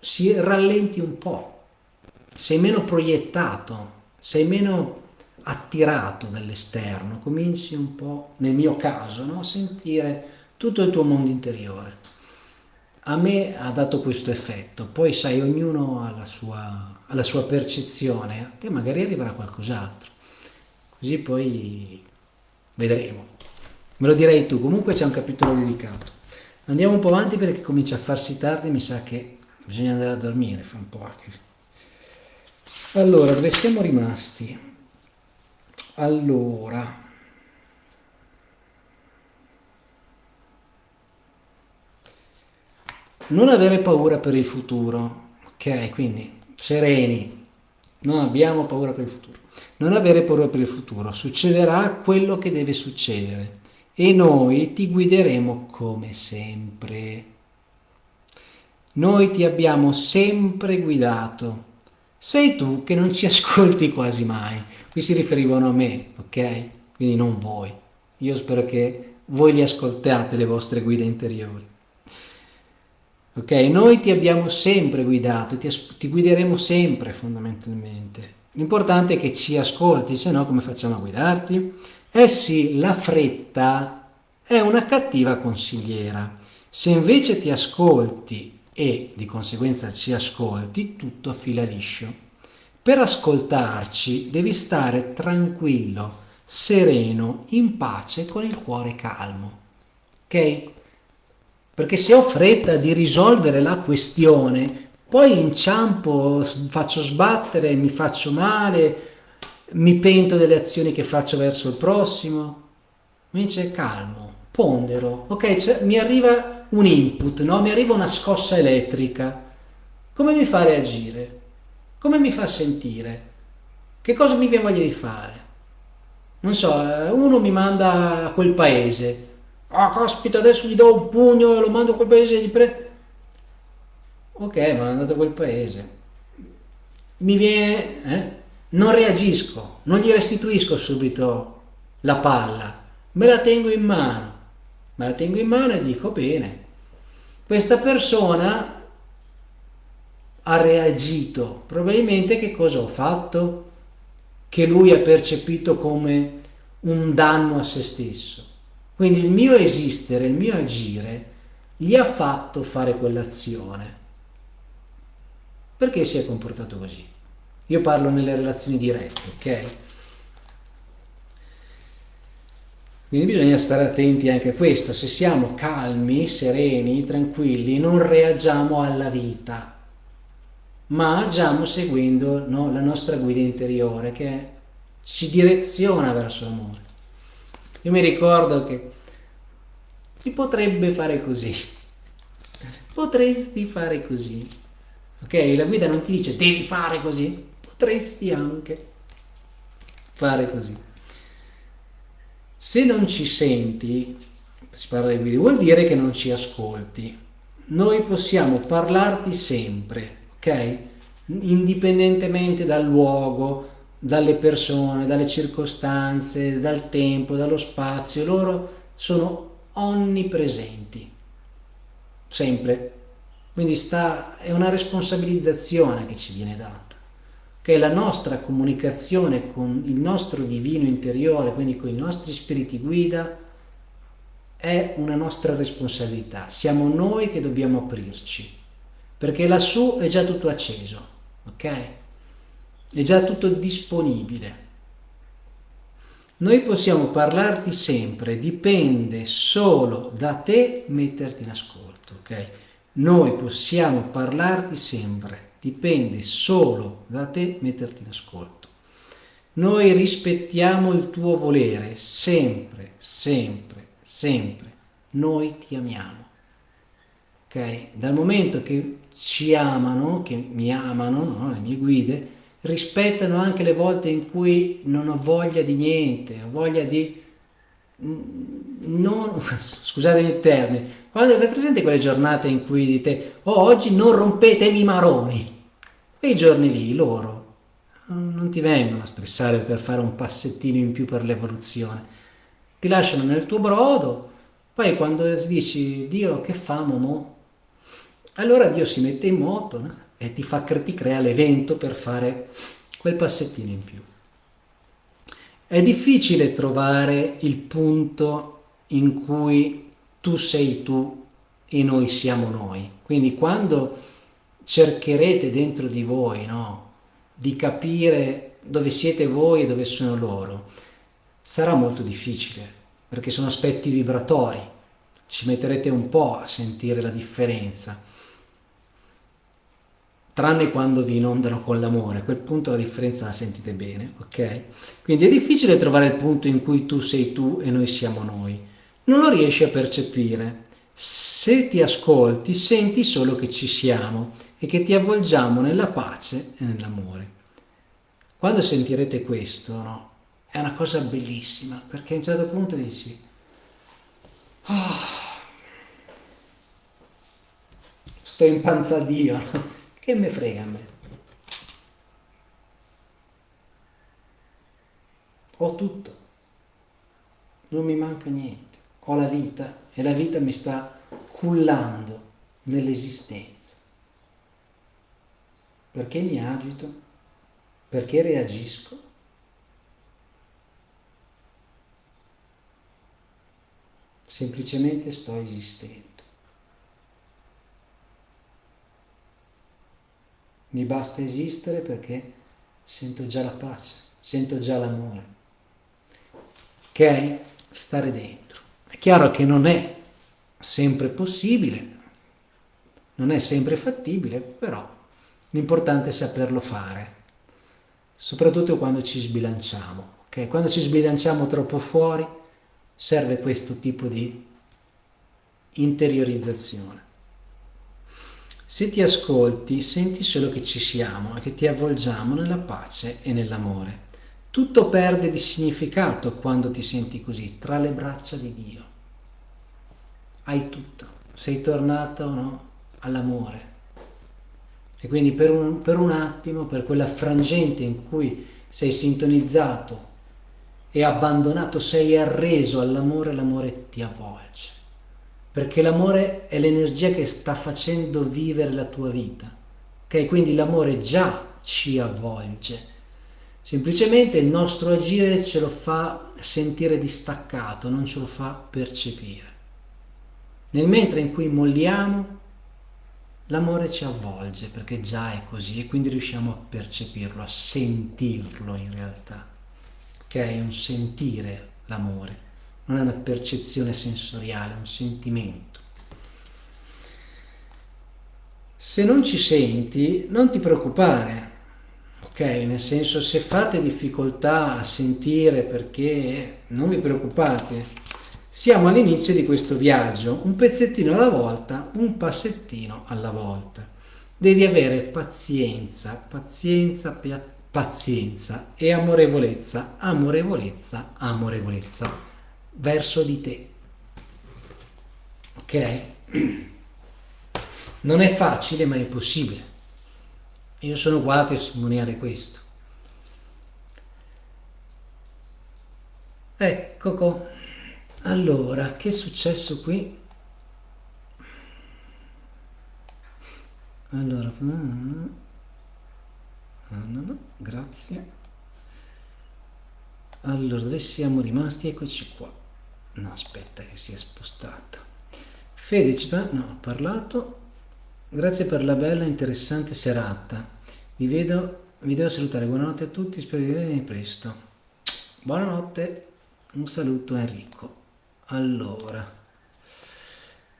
S1: si rallenti un po', sei meno proiettato, sei meno attirato dall'esterno, cominci un po', nel mio caso, no? a sentire tutto il tuo mondo interiore. A me ha dato questo effetto, poi sai, ognuno ha la sua, ha la sua percezione, a te magari arriverà qualcos'altro così poi vedremo. Me lo direi tu, comunque c'è un capitolo dedicato. Andiamo un po' avanti perché comincia a farsi tardi, mi sa che bisogna andare a dormire, fa un po' anche. Allora, dove siamo rimasti? Allora... Non avere paura per il futuro, ok? Quindi sereni, non abbiamo paura per il futuro. Non avere paura per il futuro, succederà quello che deve succedere e noi ti guideremo come sempre. noi ti abbiamo sempre guidato. Sei tu che non ci ascolti quasi mai. Qui si riferivano a me, ok? Quindi non voi. Io spero che voi li ascoltate le vostre guide interiori. Ok, noi ti abbiamo sempre guidato, ti, ti guideremo sempre fondamentalmente. L'importante è che ci ascolti, se no come facciamo a guidarti? Eh sì, la fretta è una cattiva consigliera. Se invece ti ascolti e di conseguenza ci ascolti, tutto fila liscio. Per ascoltarci devi stare tranquillo, sereno, in pace, con il cuore calmo. Ok? Perché se ho fretta di risolvere la questione, poi inciampo, faccio sbattere, mi faccio male, mi pento delle azioni che faccio verso il prossimo. Invece calmo, pondero. Ok, cioè, mi arriva un input, no? mi arriva una scossa elettrica. Come mi fa reagire? Come mi fa sentire? Che cosa mi viene voglia di fare? Non so, uno mi manda a quel paese, ah caspita adesso gli do un pugno e lo mando a quel paese e gli pre... Ok, ma è andato a quel paese. Mi viene... Eh? Non reagisco, non gli restituisco subito la palla, me la tengo in mano. Me la tengo in mano e dico bene, questa persona ha reagito, probabilmente che cosa ho fatto? Che lui ha percepito come un danno a se stesso quindi il mio esistere, il mio agire, gli ha fatto fare quell'azione. Perché si è comportato così? Io parlo nelle relazioni dirette, ok? Quindi bisogna stare attenti anche a questo, se siamo calmi, sereni, tranquilli, non reagiamo alla vita, ma agiamo seguendo no, la nostra guida interiore che ci direziona verso l'amore. Io mi ricordo che si potrebbe fare così, potresti fare così, ok? La guida non ti dice devi fare così, potresti anche fare così. Se non ci senti, si parla di guida, vuol dire che non ci ascolti. Noi possiamo parlarti sempre, ok? Indipendentemente dal luogo, dalle persone, dalle circostanze, dal tempo, dallo spazio, loro sono onnipresenti, sempre. Quindi sta, è una responsabilizzazione che ci viene data, che la nostra comunicazione con il nostro divino interiore, quindi con i nostri spiriti guida, è una nostra responsabilità. Siamo noi che dobbiamo aprirci, perché lassù è già tutto acceso, ok? è già tutto disponibile. Noi possiamo parlarti sempre, dipende solo da te metterti in ascolto, ok? Noi possiamo parlarti sempre, dipende solo da te metterti in ascolto. Noi rispettiamo il tuo volere, sempre, sempre, sempre. Noi ti amiamo. Ok? Dal momento che ci amano, che mi amano, no? le mie guide, rispettano anche le volte in cui non ho voglia di niente, ho voglia di... Non, scusatemi il termine, quando avete presente quelle giornate in cui dite oh, oggi non rompetemi i maroni, quei giorni lì loro non ti vengono a stressare per fare un passettino in più per l'evoluzione, ti lasciano nel tuo brodo, poi quando dici Dio che famo mo? Allora Dio si mette in moto, no? e ti, fa, ti crea l'evento per fare quel passettino in più. È difficile trovare il punto in cui tu sei tu e noi siamo noi. Quindi quando cercherete dentro di voi no, di capire dove siete voi e dove sono loro, sarà molto difficile perché sono aspetti vibratori, ci metterete un po' a sentire la differenza tranne quando vi inondano con l'amore, a quel punto la differenza la sentite bene, ok? Quindi è difficile trovare il punto in cui tu sei tu e noi siamo noi. Non lo riesci a percepire. Se ti ascolti, senti solo che ci siamo e che ti avvolgiamo nella pace e nell'amore. Quando sentirete questo, no? È una cosa bellissima, perché a un certo punto dici... Oh, sto in panza a Dio, che me frega a me? Ho tutto, non mi manca niente, ho la vita e la vita mi sta cullando nell'esistenza. Perché mi agito? Perché reagisco? Semplicemente sto esistendo. Mi basta esistere perché sento già la pace, sento già l'amore. Ok? Stare dentro. Chiaro che non è sempre possibile, non è sempre fattibile, però l'importante è saperlo fare, soprattutto quando ci sbilanciamo. Okay? Quando ci sbilanciamo troppo fuori serve questo tipo di interiorizzazione. Se ti ascolti, senti solo che ci siamo e che ti avvolgiamo nella pace e nell'amore. Tutto perde di significato quando ti senti così, tra le braccia di Dio. Hai tutto, sei tornata o no all'amore. E quindi per un, per un attimo, per quella frangente in cui sei sintonizzato e abbandonato, sei arreso all'amore, l'amore ti avvolge perché l'amore è l'energia che sta facendo vivere la tua vita. Ok? Quindi l'amore già ci avvolge. Semplicemente il nostro agire ce lo fa sentire distaccato, non ce lo fa percepire. Nel mentre in cui molliamo, l'amore ci avvolge perché già è così e quindi riusciamo a percepirlo, a sentirlo in realtà. Ok? È un sentire l'amore non è una percezione sensoriale, è un sentimento. Se non ci senti, non ti preoccupare, ok? Nel senso, se fate difficoltà a sentire perché non vi preoccupate, siamo all'inizio di questo viaggio, un pezzettino alla volta, un passettino alla volta. Devi avere pazienza, pazienza, pazienza e amorevolezza, amorevolezza, amorevolezza verso di te. Ok? Non è facile, ma è possibile. Io sono qua a testimoniare questo. Ecco, allora, che è successo qui? Allora, ah, no, no, grazie. Allora, dove siamo rimasti? Eccoci qua. No aspetta che si è spostato Fedicipa, no ho parlato. Grazie per la bella e interessante serata. Vi vedo vi devo salutare. Buonanotte a tutti spero di vedere presto. Buonanotte. Un saluto Enrico allora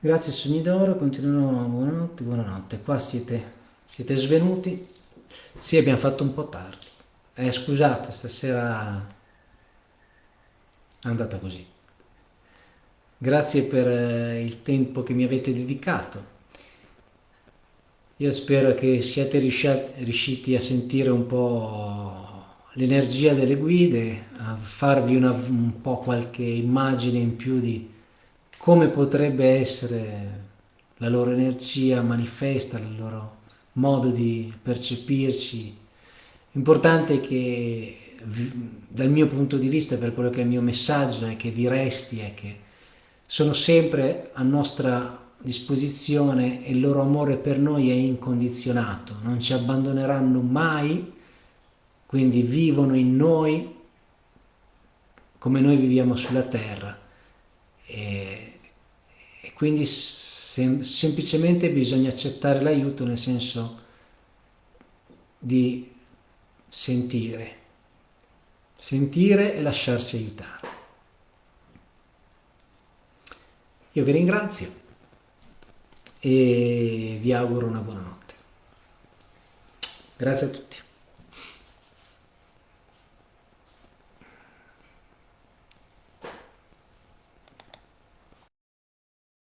S1: grazie sogni d'oro continuerò buonanotte buonanotte. Qua siete siete svenuti. Sì abbiamo fatto un po' tardi. Eh, scusate stasera è andata così. Grazie per eh, il tempo che mi avete dedicato. Io spero che siate riusciti a sentire un po' l'energia delle guide, a farvi una, un po' qualche immagine in più di come potrebbe essere la loro energia manifesta, il loro modo di percepirci. L'importante è che dal mio punto di vista, per quello che è il mio messaggio, è che vi resti, è che sono sempre a nostra disposizione e il loro amore per noi è incondizionato, non ci abbandoneranno mai, quindi vivono in noi come noi viviamo sulla terra e, e quindi sem semplicemente bisogna accettare l'aiuto nel senso di sentire, sentire e lasciarsi aiutare. Io vi ringrazio e vi auguro una buona notte. Grazie a tutti.